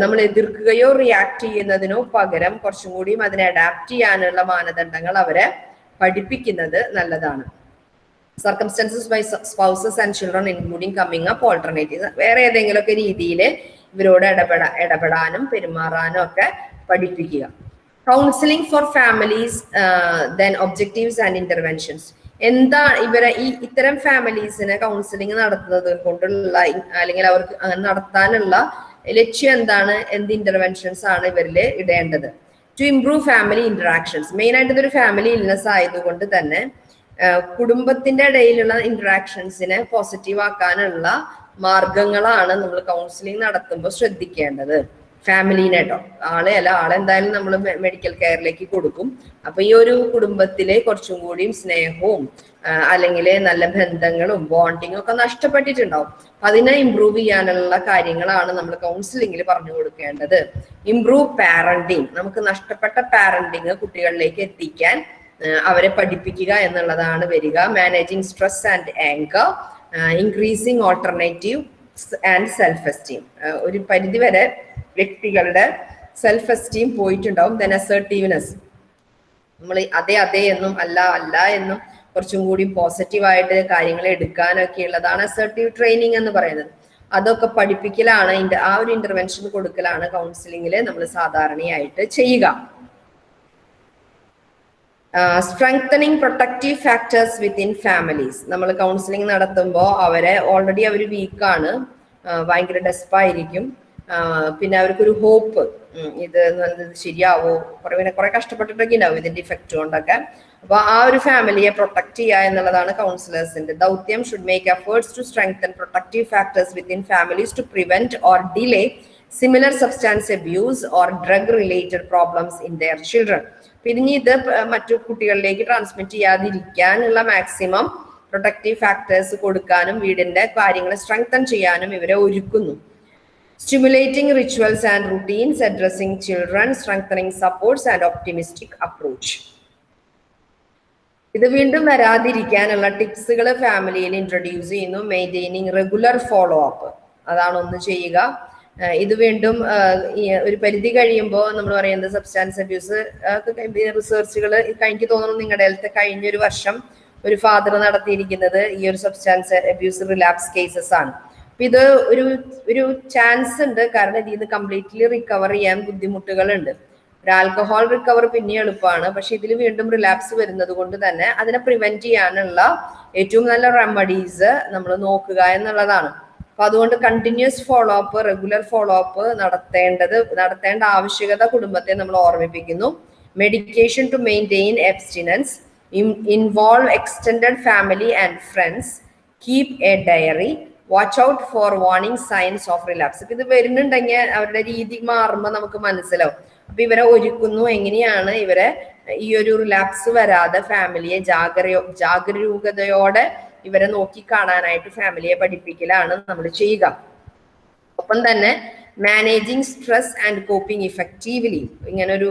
നമ്മൾ എതിർക്കുകയോ റിയാക്ട് ചെയ്യുന്നതിനോ പകരം കുറച്ചും കൂടിയും അതിനെ അഡാപ്റ്റ് ചെയ്യാനുള്ള മാനദണ്ഡങ്ങൾ അവരെ പഠിപ്പിക്കുന്നത് നല്ലതാണ്. Circumstances by spouses and children including coming up alternative വേറെ ഏതെങ്കിലുമൊക്കെ രീതിയിൽ ഇവരോട് ഇടപെടാ ഇടപെടാനും പെരുമാറാനും ഒക്കെ പഠിപ്പിക്കുക. Counselling for families then objectives and interventions എന്താ ഇവരെ ഈ ഇത്തരം ഫാമിലീസിനെ കൗൺസിലിംഗ് നടത്തുന്നത് കൊണ്ടുള്ള അല്ലെങ്കിൽ അവർക്ക് നടത്താനുള്ള ലക്ഷ്യം എന്താണ്? എന്ത് ഇന്റർവെൻഷൻസ് ആണ് ഇവരിൽ ഇടേണ്ടത്? To improve family interactions main ആയിട്ട് ഇതൊരു ഫാമിലി ഇൽനെസ് ആയതുകൊണ്ട് തന്നെ കുടുംബത്തിന്റെ ഇടയിലുള്ള ഇന്ററാക്ഷൻസിനെ പോസിറ്റീവ് ആക്കാനുള്ള മാർഗങ്ങളാണ് നമ്മൾ കൗൺസിലിംഗ് നടത്തുമ്പോൾ ശ്രദ്ധിക്കേണ്ടത്. ഫാമിലീനെ കേട്ടോ ആളെ അല്ല ആളെന്തായാലും നമ്മൾ മെഡിക്കൽ കെയറിലേക്ക് കൊടുക്കും. അപ്പൊ ഈ ഒരു കുടുംബത്തിലെ കുറച്ചും കൂടിയും സ്നേഹവും അല്ലെങ്കിൽ നല്ല ബന്ധങ്ങളും ബോണ്ടിങ്ങും ഒക്കെ നഷ്ടപ്പെട്ടിട്ടുണ്ടാവും. അപ്പൊ അതിനെ ഇമ്പ്രൂവ് ചെയ്യാനുള്ള കാര്യങ്ങളാണ് നമ്മൾ കൗൺസിലിംഗിൽ പറഞ്ഞു കൊടുക്കേണ്ടത്. ഇമ്പ്രൂവ് പാരന്റിങ് നമുക്ക് നഷ്ടപ്പെട്ട പാരന്റിങ് കുട്ടികളിലേക്ക് എത്തിക്കാൻ അവരെ പഠിപ്പിക്കുക എന്നുള്ളതാണ് വരിക. Managing stress and anger increasing alternative and self esteem ഒരു പരിധിവരെ വ്യക്തികളുടെ സെൽഫ് എസ്റ്റീം പോയിട്ടുണ്ടാവും. ദെൻ അസേർട്ടീവ്നെസ് നമ്മൾ അതെ അതെ എന്നും അല്ല അല്ല എന്നും കുറച്ചും കൂടി പോസിറ്റീവായിട്ട് കാര്യങ്ങൾ എടുക്കാനൊക്കെ ഉള്ളതാണ് അസർട്ടീവ് ട്രെയിനിങ് എന്ന് പറയുന്നത്. അതൊക്കെ പഠിപ്പിക്കലാണ് ആ ഒരു ഇന്റർവെൻഷൻ കൊടുക്കലാണ് കൗൺസിലിംഗിൽ നമ്മൾ സാധാരണയായിട്ട് ചെയ്യുക. Strengthening protective factors within families നമ്മൾ കൗൺസിലിംഗ് നടത്തുമ്പോൾ അവരെ ഓൾറെഡി അവർ വീക്കാണ് ഭയങ്കര ഡെസ്പായിരിക്കും പിന്നെ അവർക്കൊരു ഹോപ്പ് ഇത് ശരിയാവോ? കുറെ പിന്നെ കുറെ കഷ്ടപ്പെട്ടിട്ടൊക്കെ ഉണ്ടാവും ഇതിന്റെ ഇഫക്റ്റ് കൊണ്ടൊക്കെ. അപ്പൊ ആ ഒരു ഫാമിലിയെ പ്രൊട്ടക്ട് ചെയ്യുക എന്നുള്ളതാണ് കൗൺസിലേഴ്സിന്റെ ദൗത്യം should make efforts to strengthen protective factors within families to prevent or delay similar substance abuse or drug related problems in their children പിന്നെ ഇത് മറ്റു കുട്ടികളിലേക്ക് ട്രാൻസ്മിറ്റ് ചെയ്യാതിരിക്കാനുള്ള മാക്സിമം പ്രൊട്ടക്റ്റീവ് ഫാക്ടേഴ്സ് കൊടുക്കാനും വീടിന്റെ കാര്യങ്ങൾ സ്ട്രെങ്തൻ ചെയ്യാനും ഇവരെ ഒരുക്കുന്നു. Stimulating rituals and routines addressing children strengthening supports and optimistic approach ഇത് വീണ്ടും വരാതിരിക്കാനുള്ള ടിപ്സുകൾ ഫാമിലിയിൽ ഇൻട്രൊഡ്യൂസ് ചെയ്യുന്നു. മെയിന്റെയിനിങ് റെഗുലർ ഫോളോ അപ്പ് അതാണ് ഒന്ന് ചെയ്യുക. ഇത് വീണ്ടും ഒരു പരിധി കഴിയുമ്പോൾ നമ്മൾ പറയുന്നത് സബ്സ്റ്റാൻസ് അബ്യൂസ് റിസർച്ചുകൾ എനിക്ക് തോന്നുന്നു നിങ്ങളുടെ ഹെൽത്ത് കഴിഞ്ഞൊരു വർഷം ഒരു ഫാദർ നടത്തിയിരിക്കുന്നത് ഈ ഒരു സബ്സ്റ്റാൻസ് അബ്യൂസ് റിലാപ്സ് കേസസ് ആണ്. അപ്പൊ ഇത് ഒരു ഒരു ചാൻസ് ഉണ്ട്. കാരണം ഇതിൽ നിന്ന് കംപ്ലീറ്റ്ലി റിക്കവർ ചെയ്യാൻ ബുദ്ധിമുട്ടുകളുണ്ട്. ഒരു ആൽക്കഹോൾ റിക്കവർ പിന്നെ എളുപ്പമാണ് പക്ഷെ ഇതിൽ വീണ്ടും റിലാപ്സ് വരുന്നത് കൊണ്ട് തന്നെ അതിനെ പ്രിവെന്റ് ചെയ്യാനുള്ള ഏറ്റവും നല്ല റെമഡീസ് നമ്മൾ നോക്കുക എന്നുള്ളതാണ്. അപ്പൊ അതുകൊണ്ട് continuous follow up regular follow up നടത്തേണ്ടത് നടത്തേണ്ട ആവശ്യകത കുടുംബത്തെ നമ്മൾ ഓർമ്മിപ്പിക്കുന്നു. Medication to maintain abstinence involve extended family and friends keep a diary watch out for warning signs of relapse ഇത് വരുന്നുണ്ടെങ്കിൽ അവരുടെ രീതി മാറുമ്പോൾ നമുക്ക് മനസ്സിലാവും. അപ്പൊ ഇവരെ ഒരുക്കുന്നു. എങ്ങനെയാണ് ഇവരെ ഈ ഒരു റിലാപ്സ് വരാതെ ഫാമിലിയെ ജാഗ്രയോ ജാഗരൂകതയോടെ ഇവരെ നോക്കി കാണാനായിട്ട് ഫാമിലിയെ പഠിപ്പിക്കലാണ് നമ്മൾ ചെയ്യുക. ഒപ്പം തന്നെ managing stress and coping effectively ഇങ്ങനെ ഒരു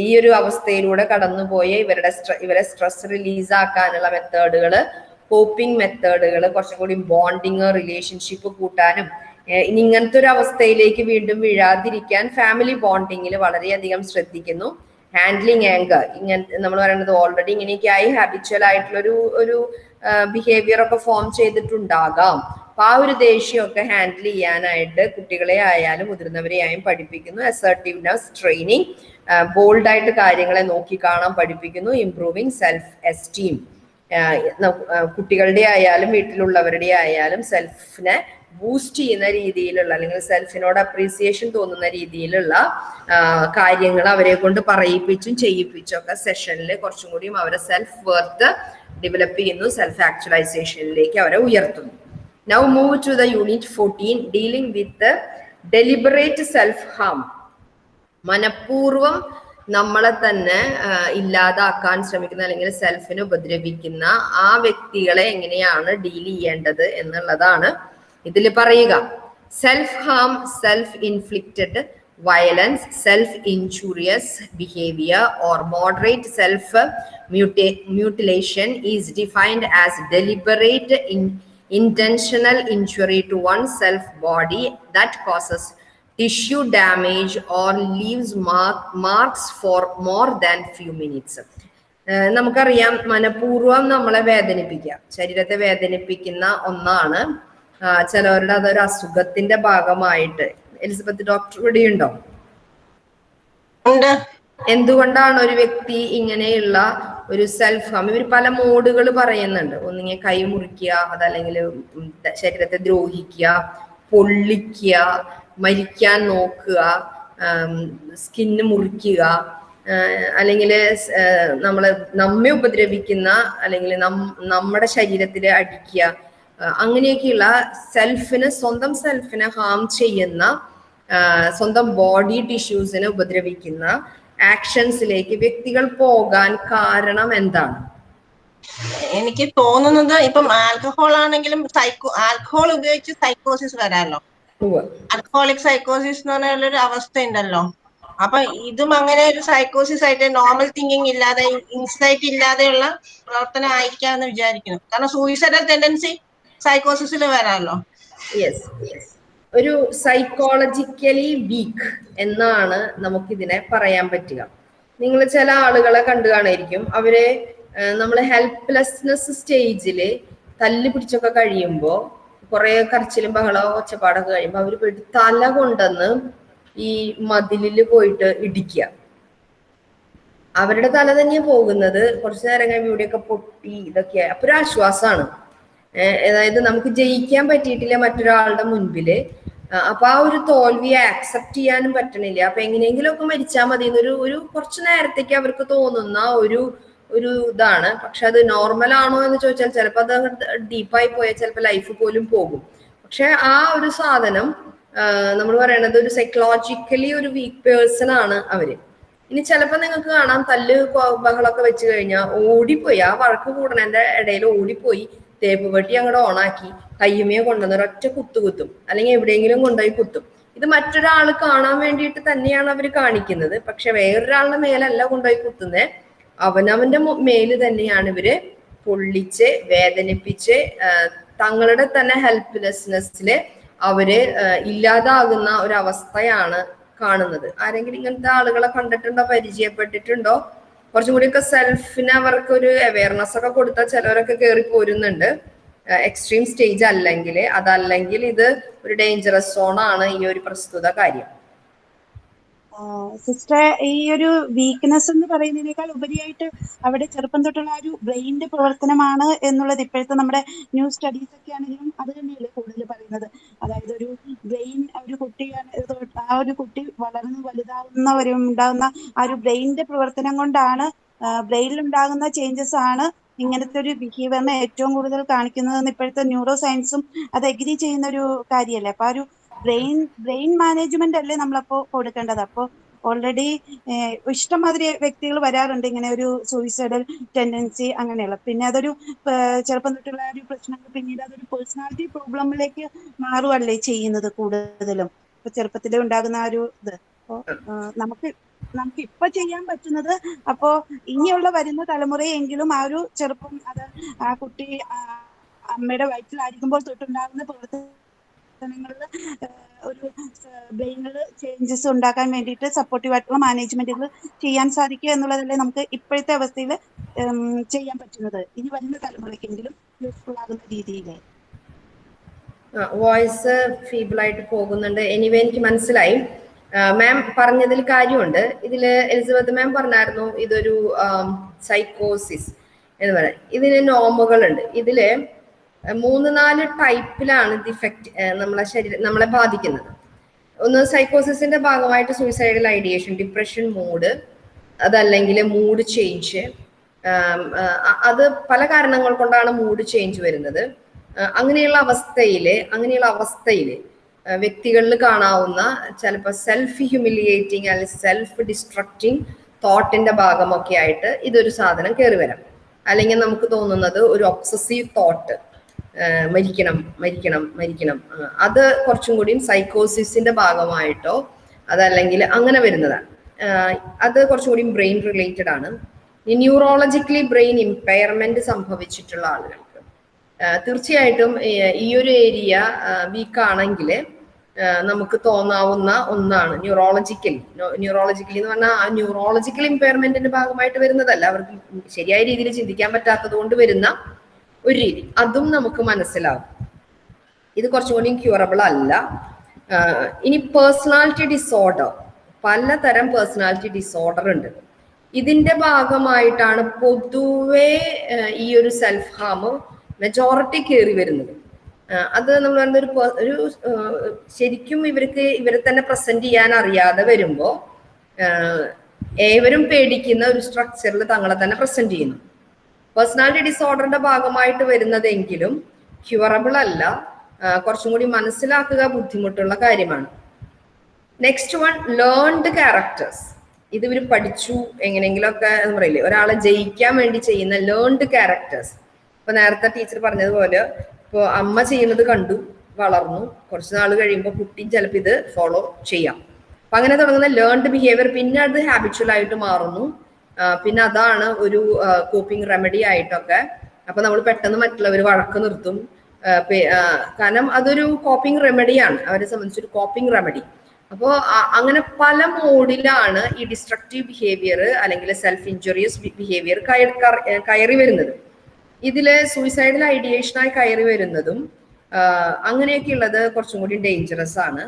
ഈ ഒരു അവസ്ഥയിലൂടെ കടന്നുപോയ ഇവരുടെ ഇവരെ സ്ട്രെസ് റിലീസ് ആക്കാനുള്ള മെത്തേഡുകൾ കോപ്പിംഗ് മെത്തേഡുകൾ കുറച്ചും കൂടി ബോണ്ടിങ് റിലേഷൻഷിപ്പ് കൂട്ടാനും ഇനി ഇങ്ങനത്തെ ഒരു അവസ്ഥയിലേക്ക് വീണ്ടും വീഴാതിരിക്കാൻ ഫാമിലി ബോണ്ടിങ്ങിൽ വളരെയധികം ശ്രദ്ധിക്കുന്നു. ഹാൻഡ്ലിങ് ആങ്കർ ഇങ്ങനെ നമ്മൾ പറയുന്നത് ഓൾറെഡി ഇങ്ങനെയൊക്കെ ആയി ഹാബിച്വൽ ആയിട്ടുള്ള ഒരു ഒരു ബിഹേവിയർ ഒക്കെ ഫോം ചെയ്തിട്ടുണ്ടാകാം. അപ്പൊ ആ ഒരു ദേഷ്യമൊക്കെ ഹാൻഡിൽ ചെയ്യാനായിട്ട് കുട്ടികളെ ആയാലും മുതിർന്നവരെ ആയാലും പഠിപ്പിക്കുന്നു. അസർട്ടീവ്നെസ് ട്രെയിനിങ് ബോൾഡായിട്ട് കാര്യങ്ങളെ നോക്കി കാണാൻ പഠിപ്പിക്കുന്നു. ഇംപ്രൂവിങ് സെൽഫ് എസ്റ്റീം കുട്ടികളുടെ ആയാലും വീട്ടിലുള്ളവരുടെ ആയാലും സെൽഫിനെ ബൂസ്റ്റ് ചെയ്യുന്ന രീതിയിലുള്ള അല്ലെങ്കിൽ സെൽഫിനോട് അപ്രീസിയേഷൻ തോന്നുന്ന രീതിയിലുള്ള കാര്യങ്ങൾ അവരെ കൊണ്ട് പറയിപ്പിച്ചും ചെയ്യിപ്പിച്ചും ഒക്കെ സെഷനിൽ കുറച്ചും കൂടിയും അവരെ സെൽഫ് വർത്ത് ഡെവലപ്പ് ചെയ്യുന്നു സെൽഫ് ആക്ച്വലൈസേഷനിലേക്ക് അവരെ ഉയർത്തുന്നു. Now move to the unit fourteen dealing with deliberate self harm മനഃപൂർവം നമ്മളെ തന്നെ ഇല്ലാതാക്കാൻ ശ്രമിക്കുന്ന അല്ലെങ്കിൽ സെൽഫിനെ ഉപദ്രവിക്കുന്ന ആ വ്യക്തികളെ എങ്ങനെയാണ് ഡീൽ ചെയ്യേണ്ടത് എന്നുള്ളതാണ് ഇതിൽ പറയുക. Self harm self inflicted violence self injurious behaviour or moderate self mutilation is defined as deliberate intentional injury to oneself body that causes tissue damage or leaves mark, marks for more than few minutes. നമുക്കറിയാം മനഃപൂർവം നമ്മളെ വേദനിപ്പിക്കുക. ശരീരത്തെ വേദനിപ്പിക്കുന്ന ഒന്നാണ് ചിലവരുടെ അതൊരു അസുഖത്തിന്റെ ഭാഗമായിട്ട്. എലിസബത്ത് ഡോക്ടർ ഇവിടെയുണ്ടോ? ഉണ്ടോ. എന്തുകൊണ്ടാണ് ഒരു വ്യക്തി ഇങ്ങനെയുള്ള ഒരു സെൽഫ് ഹാം ഇവർ പല മോഡുകൾ പറയുന്നുണ്ട്. ഒന്നിങ്ങനെ കൈ മുറിക്കുക അതല്ലെങ്കിൽ ശരീരത്തെ ദ്രോഹിക്കുക പൊള്ളിക്കുക മരിക്കാൻ നോക്കുക സ്കിന്ന് മുറിക്കുക അല്ലെങ്കിൽ നമ്മൾ നമ്മെ ഉപദ്രവിക്കുന്ന അല്ലെങ്കിൽ നം- നമ്മുടെ ശരീരത്തിൽ അടിക്കുക അങ്ങനെയൊക്കെയുള്ള സെൽഫിന് സ്വന്തം സെൽഫിനെ ഹാം ചെയ്യുന്ന സ്വന്തം ബോഡി ടിഷ്യൂസിനെ ഉപദ്രവിക്കുന്ന ആക്ഷൻസിലേക്ക് വ്യക്തികൾ പോകാൻ കാരണം എന്താണ്? എനിക്ക് തോന്നുന്നത് ഇപ്പം ആൽക്കഹോൾ ആണെങ്കിലും സൈക്കോ ആൽക്കഹോൾ ഉപയോഗിച്ച് സൈക്കോസിസ് വരാമല്ലോ. ആൽക്കഹോളിക് സൈക്കോസിസ് എന്ന് പറഞ്ഞ ഒരു അവസ്ഥ ഉണ്ടല്ലോ. അപ്പൊ ഇതും അങ്ങനെ ഒരു സൈക്കോസിസ് ആയിട്ട് നോർമൽ തിങ്കിങ് ഇല്ലാതെ ഇൻസൈറ്റ് ഇല്ലാതെയുള്ള പ്രവർത്തനം ആയിരിക്കാന്ന് വിചാരിക്കുന്നു. കാരണം സൂയിസൈഡൽ ടെൻഡൻസി സൈക്കോസിസിൽ വരാമല്ലോ യെസ് യെസ് ഒരു സൈക്കോളജിക്കലി വീക്ക് എന്നാണ് നമുക്കിതിനെ പറയാൻ പറ്റുക. നിങ്ങൾ ചില ആളുകളെ കണ്ടു കാണായിരിക്കും അവരെ നമ്മൾ ഹെൽപ്ലെസ്നെസ് സ്റ്റേജിൽ തല്ല് പിടിച്ചൊക്കെ കഴിയുമ്പോൾ കുറെ കരച്ചിലും ബഹളവും ഒച്ചപ്പാടൊക്കെ കഴിയുമ്പോൾ അവർ പോയിട്ട് തല കൊണ്ടെന്ന് ഈ മതിലിൽ പോയിട്ട് ഇടിക്കുക. അവരുടെ തല തന്നെയാണ് പോകുന്നത്. കുറച്ചു നേരം കഴിയുമ്പോൾ ഇവിടെയൊക്കെ പൊട്ടി ഇതൊക്കെ അപ്പൊ ഒരു ആശ്വാസമാണ് അതായത് നമുക്ക് ജയിക്കാൻ പറ്റിയിട്ടില്ല മറ്റൊരാളുടെ മുൻപിൽ. അപ്പൊ ആ ഒരു തോൽവിയെ ആക്സെപ്റ്റ് ചെയ്യാനും പറ്റണില്ല. അപ്പൊ എങ്ങനെയെങ്കിലും ഒക്കെ മരിച്ചാൽ മതി എന്നൊരു ഒരു കുറച്ചു നേരത്തേക്ക് അവർക്ക് തോന്നുന്ന ഒരു ഒരു ഇതാണ്. പക്ഷെ അത് നോർമൽ ആണോ എന്ന് ചോദിച്ചാൽ ചിലപ്പോൾ അത് ഡീപ്പായി പോയാൽ ചിലപ്പോൾ ലൈഫ് പോലും പോകും. പക്ഷെ ആ ഒരു സാധനം നമ്മൾ പറയണത് ഒരു സൈക്കോളജിക്കലി ഒരു വീക്ക് പേഴ്സൺ ആണ് അവർ. ഇനി ചിലപ്പോൾ നിങ്ങൾക്ക് കാണാം തല്ല് ബഹളൊക്കെ വെച്ച് കഴിഞ്ഞാൽ ഓടിപ്പോയി. ആ വഴക്ക് കൂടണതിന്റെ ഇടയിൽ ഓടിപ്പോയി. തേപ്പ് പെട്ടി അങ്ങോട്ട് ഓണാക്കി കയ്യുമേ കൊണ്ടുവന്ന് ഒരൊറ്റ കുത്തു കുത്തും. അല്ലെങ്കിൽ എവിടെയെങ്കിലും കൊണ്ടുപോയി കുത്തും. ഇത് മറ്റൊരാൾ കാണാൻ വേണ്ടിയിട്ട് തന്നെയാണ് അവർ കാണിക്കുന്നത്. പക്ഷെ വേറൊരാളുടെ മേലല്ല കൊണ്ടുപോയി കുത്തുന്നത് അവനവന്റെ മേൽ തന്നെയാണ് ഇവർ പൊള്ളിച്ച് വേദനിപ്പിച്ച് തങ്ങളുടെ തന്നെ ഹെൽപ്ലെസ്നെസ്സിൽ അവർ ഇല്ലാതാകുന്ന ഒരു അവസ്ഥയാണ് കാണുന്നത്. ആരെങ്കിലും ഇങ്ങനത്തെ ആളുകളെ കണ്ടിട്ടുണ്ടോ? പരിചയപ്പെട്ടിട്ടുണ്ടോ? കുറച്ചും കൂടിയൊക്കെ സെൽഫിന് അവർക്ക് ഒരു അവയർനെസ് ഒക്കെ കൊടുത്താൽ ചിലവരൊക്കെ കയറി പോരുന്നുണ്ട്. എക്സ്ട്രീം സ്റ്റേജ് അല്ലെങ്കിൽ അതല്ലെങ്കിൽ ഇത് ഒരു ഡേഞ്ചറസ് സോണാണ് ഈ ഒരു പ്രസ്തുത കാര്യം. സിസ്റ്റർ ഈ ഒരു വീക്ക്നെസ് എന്ന് പറയുന്നതിനേക്കാൾ ഉപരിയായിട്ട് അവിടെ ചെറുപ്പം തൊട്ടുള്ള ആ ഒരു ബ്രെയിന്റെ പ്രവർത്തനമാണ് എന്നുള്ളത് ഇപ്പോഴത്തെ നമ്മുടെ ന്യൂ സ്റ്റഡീസ് ഒക്കെ ആണെങ്കിലും അത് തന്നെയല്ലേ കൂടുതൽ പറയുന്നത്. അതായത് ഒരു ബ്രെയിൻ ഒരു കുട്ടി ആ ഒരു കുട്ടി വളർന്ന് വലുതാവുന്ന ഒരു ഉണ്ടാകുന്ന ആ ഒരു ബ്രെയിനിന്റെ പ്രവർത്തനം കൊണ്ടാണ് ബ്രെയിനിൽ ഉണ്ടാകുന്ന ചേഞ്ചസ് ആണ് ഇങ്ങനത്തെ ഒരു ബിഹേവിയറിനെ ഏറ്റവും കൂടുതൽ കാണിക്കുന്നതെന്ന് ഇപ്പോഴത്തെ ന്യൂറോ സയൻസും അത് എഗ്രി ചെയ്യുന്ന ഒരു കാര്യമല്ലേ അപ്പൊ ആ ഒരു ബ്രെയിൻ ബ്രെയിൻ മാനേജ്മെന്റ് അല്ലേ നമ്മളപ്പോ കൊടുക്കേണ്ടത്? അപ്പോ ഓൾറെഡി ഇഷ്ടംമാതിരി വ്യക്തികൾ വരാറുണ്ട്. ഇങ്ങനെ ഒരു സൂയിസൈഡൽ ടെൻഡൻസി അങ്ങനെയുള്ള. പിന്നെ അതൊരു ചെറുപ്പം തൊട്ടുള്ള ഒരു പ്രശ്നങ്ങൾ. പിന്നീട് അതൊരു പേഴ്സണാലിറ്റി പ്രോബ്ലമിലേക്ക് മാറുകയല്ലേ ചെയ്യുന്നത് കൂടുതലും? ഇപ്പൊ ചെറുപ്പത്തിലെ ഉണ്ടാകുന്ന ആ ഒരു ഇത്. അപ്പോ നമുക്ക് നമുക്ക് ഇപ്പൊ ചെയ്യാൻ പറ്റുന്നത് അപ്പോ ഇനിയുള്ള വരുന്ന തലമുറയെങ്കിലും ആ ഒരു ചെറുപ്പം അത് ആ കുട്ടി അമ്മയുടെ വയറ്റിലായിരിക്കുമ്പോൾ തൊട്ടുണ്ടാകുന്ന പ്രവർത്തനങ്ങളിൽ ഒരു ബ്രെയിനിൽ ചേഞ്ചസ് ഉണ്ടാക്കാൻ വേണ്ടിയിട്ട് സപ്പോർട്ടീവ് ആയിട്ടുള്ള മാനേജ്മെന്റുകൾ ചെയ്യാൻ സാധിക്കുക എന്നുള്ളതല്ലേ നമുക്ക് ഇപ്പോഴത്തെ അവസ്ഥയിൽ ചെയ്യാൻ പറ്റുന്നത്. ഇനി വരുന്ന തലമുറയ്ക്കെങ്കിലും യൂസ്ഫുൾ ആകുന്ന രീതിയിൽ വോയിസ് ഫീബിൾ ആയിട്ട് പോകുന്നുണ്ട്. എനിവേ എനിക്ക് മനസ്സിലായി. മാം പറഞ്ഞതിൽ കാര്യമുണ്ട്. ഇതിൽ എലിസബത്ത് മാം പറഞ്ഞായിരുന്നു ഇതൊരു സൈക്കോസിസ് എന്ന് പറയാം. ഇതിന് നോമുകളുണ്ട് ഇതിൽ മൂന്ന് നാല് ടൈപ്പിലാണ് ഇത് ഇഫക്റ്റ് നമ്മളെ ശരീരം നമ്മളെ ബാധിക്കുന്നത്. ഒന്ന് സൈക്കോസിന്റെ ഭാഗമായിട്ട് സൂയിസൈഡൽ ഐഡിയേഷൻ ഡിപ്രഷൻ മൂഡ് അതല്ലെങ്കിൽ മൂഡ് ചേഞ്ച് അത് പല കാരണങ്ങൾ കൊണ്ടാണ് മൂഡ് ചേഞ്ച് വരുന്നത്. അങ്ങനെയുള്ള അവസ്ഥയിൽ അങ്ങനെയുള്ള അവസ്ഥയിൽ വ്യക്തികളിൽ കാണാവുന്ന ചിലപ്പോൾ സെൽഫ് ഹ്യൂമിലിയേറ്റിംഗ് അല്ലെങ്കിൽ സെൽഫ് ഡിസ്ട്രക്റ്റിംഗ് തോട്ടിന്റെ ഭാഗമൊക്കെ ആയിട്ട് ഇതൊരു സാധനം കയറി വരാം. അല്ലെങ്കിൽ നമുക്ക് തോന്നുന്നത് ഒരു ഒബ്സസീവ് തോട്ട് മരിക്കണം മരിക്കണം മരിക്കണം. അത് കുറച്ചും കൂടിയും സൈക്കോസിസിന്റെ ഭാഗമായിട്ടോ അതല്ലെങ്കിൽ അങ്ങനെ വരുന്നതാണ്. അത് കുറച്ചും കൂടിയും ബ്രെയിൻ റിലേറ്റഡ് ആണ്. ന്യൂറോളജിക്കലി ബ്രെയിൻ ഇമ്പയർമെന്റ് സംഭവിച്ചിട്ടുള്ള ആളുകൾക്ക്. തീർച്ചയായിട്ടും ഈ ഒരു ഏരിയ വീക്ക് ആണെങ്കിൽ നമുക്ക് തോന്നാവുന്ന ഒന്നാണ് ന്യൂറോളജിക്കൽ ന്യൂറോളജിക്കലി എന്ന് പറഞ്ഞാൽ ആ ന്യൂറോളജിക്കൽ ഇമ്പയർമെന്റിന്റെ ഭാഗമായിട്ട് വരുന്നതല്ല. അവർക്ക് ശരിയായ രീതിയിൽ ചിന്തിക്കാൻ പറ്റാത്തത് കൊണ്ട് വരുന്ന ഒരു രീതി. അതും നമുക്ക് മനസ്സിലാവും. ഇത് കുറച്ചും കൂടി ക്യൂറബിൾ അല്ല ഇനി പേഴ്സണാലിറ്റി ഡിസോർഡർ പലതരം പേഴ്സണാലിറ്റി ഡിസോർഡർ ഉണ്ട്. ഇതിന്റെ ഭാഗമായിട്ടാണ് പൊതുവെ ഈ ഒരു സെൽഫ് ഹാം മെജോറിറ്റി കയറി വരുന്നത് അത് നമ്മൾ പറയുന്ന ഒരു ഒരു ശരിക്കും ഇവർക്ക് ഇവരെ തന്നെ പ്രസന്റ് ചെയ്യാൻ അറിയാതെ വരുമ്പോൾ ഏവരും പേടിക്കുന്ന ഒരു സ്ട്രക്ചറിൽ തങ്ങളെ തന്നെ പ്രസന്റ് ചെയ്യുന്നു. പേഴ്സണാലിറ്റി ഡിസോർഡറിന്റെ ഭാഗമായിട്ട് വരുന്നതെങ്കിലും ക്യൂറബിൾ അല്ല. കുറച്ചും കൂടി മനസ്സിലാക്കുക ബുദ്ധിമുട്ടുള്ള കാര്യമാണ്. നെക്സ്റ്റ് വൺ ലേൺഡ് ക്യാരക്ടേഴ്സ് ഇത് ഇവർ പഠിച്ചു എങ്ങനെയെങ്കിലുമൊക്കെ എന്ന് പറയില്ലേ? ഒരാളെ ജയിക്കാൻ വേണ്ടി ചെയ്യുന്ന ലേൺഡ് ക്യാരക്ടേഴ്സ് ഇപ്പൊ നേരത്തെ ടീച്ചർ പറഞ്ഞതുപോലെ ഇപ്പോൾ അമ്മ ചെയ്യുന്നത് കണ്ടു വളർന്നു. കുറച്ച് നാൾ കഴിയുമ്പോൾ കുട്ടി ചിലപ്പോൾ ഇത് ഫോളോ ചെയ്യാം. അപ്പൊ അങ്ങനെ തുടങ്ങുന്ന ലേൺഡ് ബിഹേവിയർ പിന്നെ അത് ഹാബിച്വൽ ആയിട്ട് മാറുന്നു. പിന്നെ അതാണ് ഒരു കോപ്പിംഗ് റെമഡി ആയിട്ടൊക്കെ. അപ്പൊ നമ്മൾ പെട്ടെന്ന് മറ്റുള്ളവർ വഴക്ക് നിർത്തും. കാരണം അതൊരു കോപ്പിംഗ് റെമഡിയാണ് അവരെ സംബന്ധിച്ചൊരു കോപ്പിംഗ് റെമഡി അപ്പോൾ അങ്ങനെ പല മോഡിലാണ് ഈ ഡിസ്ട്രക്റ്റീവ് ബിഹേവിയർ അല്ലെങ്കിൽ സെൽഫ് ഇഞ്ചുറിയസ് ബിഹേവിയർ കയറി വരുന്നത്. ഇതിൽ സൂയിസൈഡൽ ഐഡിയേഷനായി കയറി വരുന്നതും അങ്ങനെയൊക്കെ ഉള്ളത് കുറച്ചും കൂടി ഡേഞ്ചറസ് ആണ്.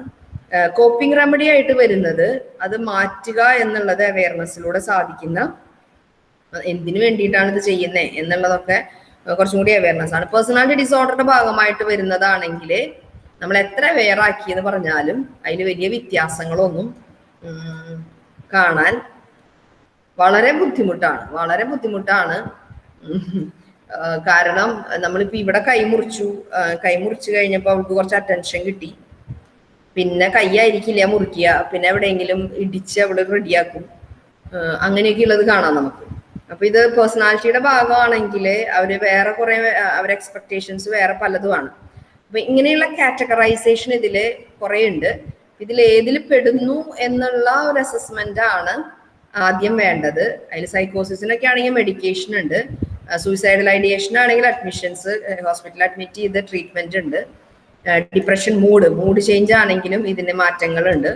കോപ്പിംഗ് റെമഡി ആയിട്ട് വരുന്നത് അത് മാറ്റുക എന്നുള്ളത് അവയർനെസ്സിലൂടെ സാധിക്കുന്ന എന്തിനു വേണ്ടിയിട്ടാണ് ഇത് ചെയ്യുന്നത് എന്നുള്ളതൊക്കെ കുറച്ചും കൂടി അവയർനെസ് ആണ്. പേഴ്സണാലിറ്റി ഡിസോർഡറുടെ ഭാഗമായിട്ട് വരുന്നതാണെങ്കിൽ നമ്മൾ എത്ര ആക്കി എന്ന് പറഞ്ഞാലും അതിൽ വലിയ വ്യത്യാസങ്ങളൊന്നും കാണാൻ വളരെ ബുദ്ധിമുട്ടാണ്. വളരെ ബുദ്ധിമുട്ടാണ്. കാരണം നമ്മളിപ്പോ ഇവിടെ കൈമുറിച്ചു കൈമുറിച്ചു കഴിഞ്ഞപ്പോൾ അവൾക്ക് കുറച്ച് അറ്റൻഷൻ കിട്ടി. പിന്നെ കൈയായിരിക്കില്ല മുറിക്കുക പിന്നെ എവിടെയെങ്കിലും ഇടിച്ച് അവിടെ റെഡിയാക്കും അങ്ങനെയൊക്കെ ഉള്ളത് കാണാം നമുക്ക്. അപ്പൊ ഇത് പേഴ്സണാലിറ്റിയുടെ ഭാഗമാണെങ്കിൽ അവർ വേറെ കുറെ അവർ എക്സ്പെക്ടേഷൻസ് വേറെ പലതുമാണ്. അപ്പൊ ഇങ്ങനെയുള്ള കാറ്റഗറൈസേഷൻ ഇതിൽ കുറെ ഉണ്ട് ഇതിൽ ഏതിൽ പെടുന്നു എന്നുള്ള ഒരു അസസ്മെന്റ് ആണ് ആദ്യം വേണ്ടത്. അതിൽ സൈക്കോസിസിനൊക്കെ ആണെങ്കിൽ മെഡിക്കേഷൻ ഉണ്ട്. സൂയിസൈഡൽ ഐഡിയേഷൻ ആണെങ്കിൽ അഡ്മിഷൻസ് ഹോസ്പിറ്റലിൽ അഡ്മിറ്റ് ചെയ്ത് ട്രീറ്റ്മെന്റ് ഉണ്ട്. ഡിപ്രഷൻ മൂഡ് മൂഡ് ചേഞ്ച് ആണെങ്കിലും ഇതിന് മാറ്റങ്ങളുണ്ട്.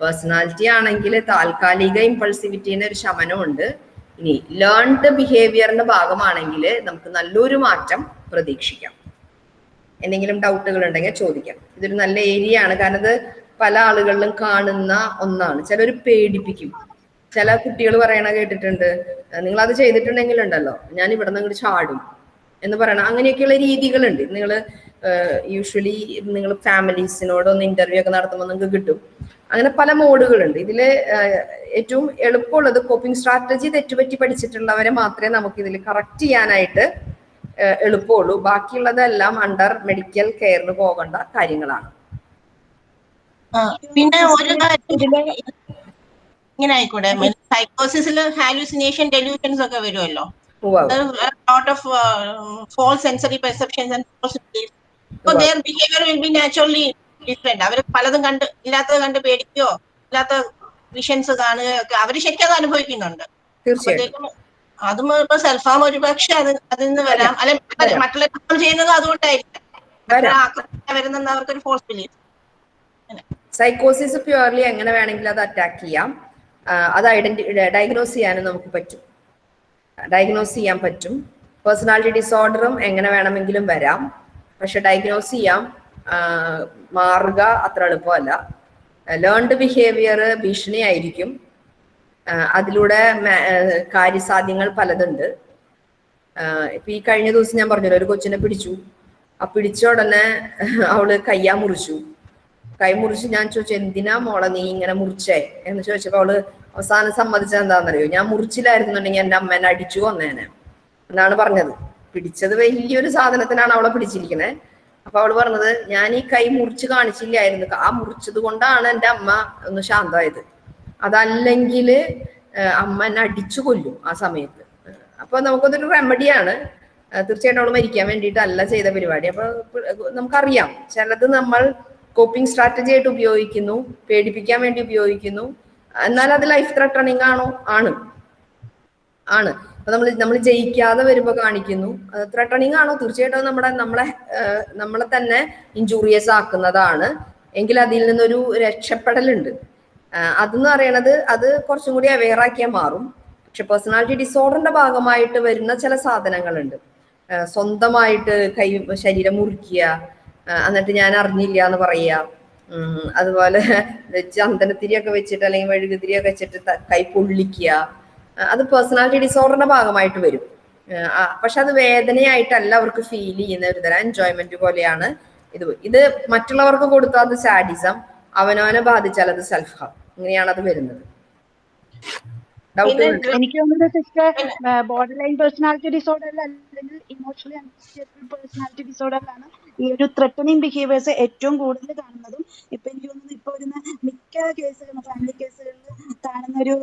പേഴ്സണാലിറ്റി ആണെങ്കിൽ താൽക്കാലിക ഇമ്പൾസിവിറ്റിന് ഒരു ശമനമുണ്ട്. ഇനി ലേൺഡ് ബിഹേവിയറിന്റെ ഭാഗമാണെങ്കിൽ നമുക്ക് നല്ലൊരു മാറ്റം പ്രതീക്ഷിക്കാം. എന്തെങ്കിലും ഡൗട്ടുകൾ ഉണ്ടെങ്കിൽ ചോദിക്കാം. ഇതൊരു നല്ല ഏരിയ ആണ്. കാരണം ഇത് പല ആളുകളിലും കാണുന്ന ഒന്നാണ്. ചിലർ പേടിപ്പിക്കും. ചില കുട്ടികൾ പറയണ കേട്ടിട്ടുണ്ട് നിങ്ങൾ അത് ചെയ്തിട്ടുണ്ടെങ്കിൽ ഉണ്ടല്ലോ ഞാൻ ഇവിടെ നിന്ന് ചാടും എന്ന് പറയണം അങ്ങനെയൊക്കെയുള്ള രീതികളുണ്ട്. നിങ്ങൾ യൂഷ്വലി നിങ്ങൾ ഫാമിലീസിനോടൊന്ന് ഇന്റർവ്യൂ ഒക്കെ നടത്തുമ്പോൾ നിങ്ങൾക്ക് കിട്ടും. അങ്ങനെ പല മോഡുകളുണ്ട്. ഇതിൽ ഏറ്റവും എളുപ്പമുള്ളത് കോപ്പിംഗ് സ്ട്രാറ്റജി തെറ്റുപറ്റി പഠിച്ചിട്ടുള്ളവരെ മാത്രമേ നമുക്ക് ഇതിൽ കറക്റ്റ് ചെയ്യാനായിട്ട് എളുപ്പമുള്ളൂ. ബാക്കിയുള്ളതെല്ലാം അണ്ടർ മെഡിക്കൽ കെയറിന് പോകേണ്ട കാര്യങ്ങളാണ്. പിന്നെ ഒരു ഇങ്ങനെ ആയിക്കോട്ടെ സൈക്കോസിസിൽ ഹാലൂസിനേഷൻ ഡെലൂഷൻസ് ഒക്കെ വരുമല്ലോ lot of false sensory perceptions and Wow. Their behaviour will be naturally different അവർ പലതും കണ്ട് ഇല്ലാത്തത് കണ്ട് പേടിക്കുകയോ ഇല്ലാത്ത വിഷൻസ് കാണുകയോ ഒക്കെ അവർ ശരിക്കും അത് അനുഭവിക്കുന്നുണ്ട്. അതും ഇപ്പൊ സെൽഫാം ഒരുപക്ഷെ അത് അതിൽ നിന്ന് വരാം. അല്ലെങ്കിൽ. മറ്റുള്ള ചെയ്യുന്നത് അതുകൊണ്ടായിരിക്കും. അവർക്ക് ആക്രമണം വരുന്നെന്ന് അവർക്കൊരു ഫോഴ്സ് ബിലീഫ് സൈക്കോസിസ് പ്യുവർലി എങ്ങനെ വേണമെങ്കിലും അത് അറ്റാക്ക് ചെയ്യാം. അത് ഐഡന്റി ഡയഗ്നോസ് ചെയ്യാനും നമുക്ക് പറ്റും. ഡയഗ്നോസ് ചെയ്യാൻ പറ്റും. പേഴ്സണാലിറ്റി ഡിസോർഡറും എങ്ങനെ വേണമെങ്കിലും വരാം. പക്ഷെ ഡയഗ്നോസ് ചെയ്യാം. മാറുക അത്ര എളുപ്പമല്ല. ലേൺഡ് ബിഹേവിയർ ഭീഷണിയായിരിക്കും. അതിലൂടെ കാര്യസാധ്യങ്ങൾ പലതുണ്ട്. ഇപ്പൊ ഈ കഴിഞ്ഞ ദിവസം ഞാൻ പറഞ്ഞല്ലോ ഒരു കൊച്ചിനെ പിടിച്ചു. ആ പിടിച്ച ഉടനെ അവൾ കയ്യാ മുറിച്ചു. കൈ മുറിച്ച് ഞാൻ ചോദിച്ചു എന്തിനാ മോളെ നീ ഇങ്ങനെ മുറിച്ചേ? എന്ന് ചോദിച്ചപ്പോ അവൾ അവസാനം സമ്മതിച്ചത് എന്താണെന്നറിയോ? ഞാൻ മുറിച്ചില്ലായിരുന്നുണ്ടെങ്കിൽ എന്റെ അമ്മേനെ അടിച്ചു കൊന്നേനെ. എന്നാണ് പറഞ്ഞത്. പിടിച്ചത് വലിയൊരു സാധനത്തിനാണ് അവളെ പിടിച്ചിരിക്കണേ. അപ്പൊ അവൾ പറഞ്ഞത് ഞാൻ ഈ കൈ മുറിച്ച് കാണിച്ചില്ലായിരുന്നു. ആ മുറിച്ചത് കൊണ്ടാണ് എന്റെ അമ്മ ഒന്ന് ശാന്തമായത്. അതല്ലെങ്കിൽ അമ്മ എന്നെ അടിച്ചു കൊല്ലും ആ സമയത്ത്. അപ്പൊ നമുക്കതൊരു റെമഡിയാണ് തീർച്ചയായിട്ടും അവൾ മരിക്കാൻ വേണ്ടിയിട്ടല്ല ചെയ്ത പരിപാടി. അപ്പൊ നമുക്കറിയാം ചിലത് നമ്മൾ കോപ്പിംഗ് സ്ട്രാറ്റജി ആയിട്ട് ഉപയോഗിക്കുന്നു പേടിപ്പിക്കാൻ വേണ്ടി ഉപയോഗിക്കുന്നു. എന്നാൽ അത് ലൈഫ് ത്രട്ടണിങ് ആണോ? ആണ്. ആണ്. അപ്പൊ നമ്മൾ നമ്മൾ ജയിക്കാതെ വരുമ്പോ കാണിക്കുന്നു. ത്രട്ടണിങ് ആണോ? തീർച്ചയായിട്ടും നമ്മുടെ നമ്മളെ നമ്മളെ തന്നെ ഇഞ്ചൂറിയസ് ആക്കുന്നതാണ്. എങ്കിൽ അതിൽ നിന്നൊരു രക്ഷപ്പെടലുണ്ട്. അതെന്ന് പറയണത് അത് കുറച്ചും കൂടി അവെയർ ആക്കിയാൽ മാറും. പക്ഷെ പേഴ്സണാലിറ്റി ഡിസോർഡറിന്റെ ഭാഗമായിട്ട് വരുന്ന ചില സാധനങ്ങളുണ്ട്. സ്വന്തമായിട്ട് കൈ ശരീരം മുറിക്കുക എന്നിട്ട് ഞാൻ അറിഞ്ഞില്ല എന്ന് പറയുക അതുപോലെ ചന്ദനത്തിരിയൊക്കെ വെച്ചിട്ട് അല്ലെങ്കിൽ മെഴുകുതിരിയൊക്കെ വെച്ചിട്ട് കൈ പൊള്ളിക്കുക. അത് പേഴ്സണാലിറ്റി ഡിസോർഡറിന്റെ ഭാഗമായിട്ട് വരും. പക്ഷെ അത് വേദനയായിട്ടല്ല അവർക്ക് ഫീൽ ചെയ്യുന്ന ഒരു തരം എൻജോയ്മെന്റ് പോലെയാണ് ഇത്. ഇത് മറ്റുള്ളവർക്ക് കൊടുത്താൽ അത് സാഡിസം അവനവനെ ബാധിച്ചാൽ അത് സെൽഫ് ഹാം ഇങ്ങനെയാണ് അത് വരുന്നത്. എനിക്ക് തോന്നുന്നത് സിസ്റ്റർ ബോർഡർ ലൈൻ പേഴ്സണാലിറ്റി ഡിസോർഡറിൽ അല്ലെങ്കിൽ ഇമോഷണലി അൺസ്റ്റേബിൾ പേഴ്സണാലിറ്റി ഡിസോർഡറിലാണ് ഈ ഒരു ത്രട്ടണിങ് ബിഹേവിയേഴ്സ് ഏറ്റവും കൂടുതൽ കാണുന്നതും ഇപ്പൊ എനിക്ക് തോന്നുന്നു ഇപ്പൊ വരുന്ന മിക്ക കേസുകളും ഫാമിലി കേസുകളിൽ കാണുന്ന ഒരു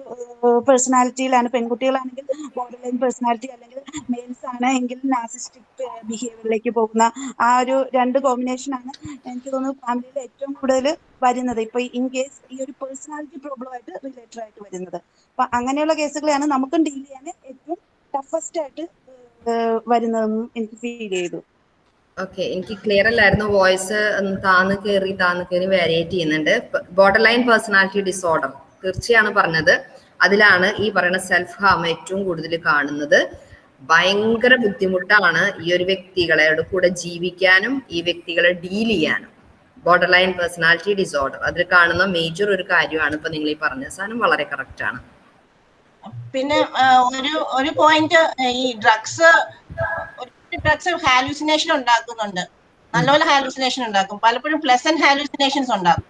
പേഴ്സണാലിറ്റിയിലാണ് പെൺകുട്ടികളാണെങ്കിൽ ബോർഡർ ലൈൻ പേഴ്സണാലിറ്റി അല്ലെങ്കിൽ മെയിൽസ് ആണ് എങ്കിൽ നാസിസ്റ്റിക് ബിഹേവിയറിലേക്ക് പോകുന്ന ആ ഒരു രണ്ട് കോമ്പിനേഷൻ ആണ് എനിക്ക് തോന്നുന്നു ഫാമിലിയിൽ ഏറ്റവും കൂടുതൽ വരുന്നത്. ഇപ്പൊ ഇൻ കേസ് ഈ ഒരു പേഴ്സണാലിറ്റി പ്രോബ്ലം ആയിട്ട് റിലേറ്റഡ് ആയിട്ട് വരുന്നത്. അപ്പൊ അങ്ങനെയുള്ള കേസുകളെയാണ് നമുക്കും ഡീൽ ചെയ്യാൻ ഏറ്റവും ടഫസ്റ്റ് ആയിട്ട് വരുന്നതെന്നും എനിക്ക് ഫീൽ ചെയ്തു. ഓക്കെ എനിക്ക് ക്ലിയർ അല്ലായിരുന്നു. വോയിസ് താന്ന് കയറി താന്ന് കയറി വേരിയേറ്റ് ചെയ്യുന്നുണ്ട്. ബോർഡർ ലൈൻ പേഴ്സണാലിറ്റി ഡിസോർഡർ തീർച്ചയാണ് പറഞ്ഞത്. അതിലാണ് ഈ പറയുന്ന സെൽഫ് ഹാം ഏറ്റവും കൂടുതൽ കാണുന്നത്. ഭയങ്കര ബുദ്ധിമുട്ടാണ് ഈ ഒരു വ്യക്തികളെ കൂടെ ജീവിക്കാനും ഈ വ്യക്തികളെ ഡീൽ ചെയ്യാനും. ബോർഡർ ലൈൻ പേഴ്സണാലിറ്റി ഡിസോർഡർ അതിൽ കാണുന്ന മേജർ ഒരു കാര്യമാണ് ഇപ്പൊ നിങ്ങൾ ഈ പറഞ്ഞ സാധനം വളരെ കറക്റ്റ് ആണ്. പിന്നെ ഒരു ഒരു പോയിന്റ് ഈ ഡ്രഗ്സ് ഡ്രഗ്സ് ഹാലൂസിനേഷൻ ഉണ്ടാക്കുന്നുണ്ട്. നല്ലപോലെ ഹാലൂസിനേഷൻ ഉണ്ടാക്കും. പലപ്പോഴും പ്ലസന്റ് ഹാലൂസിനേഷൻസ് ഉണ്ടാകും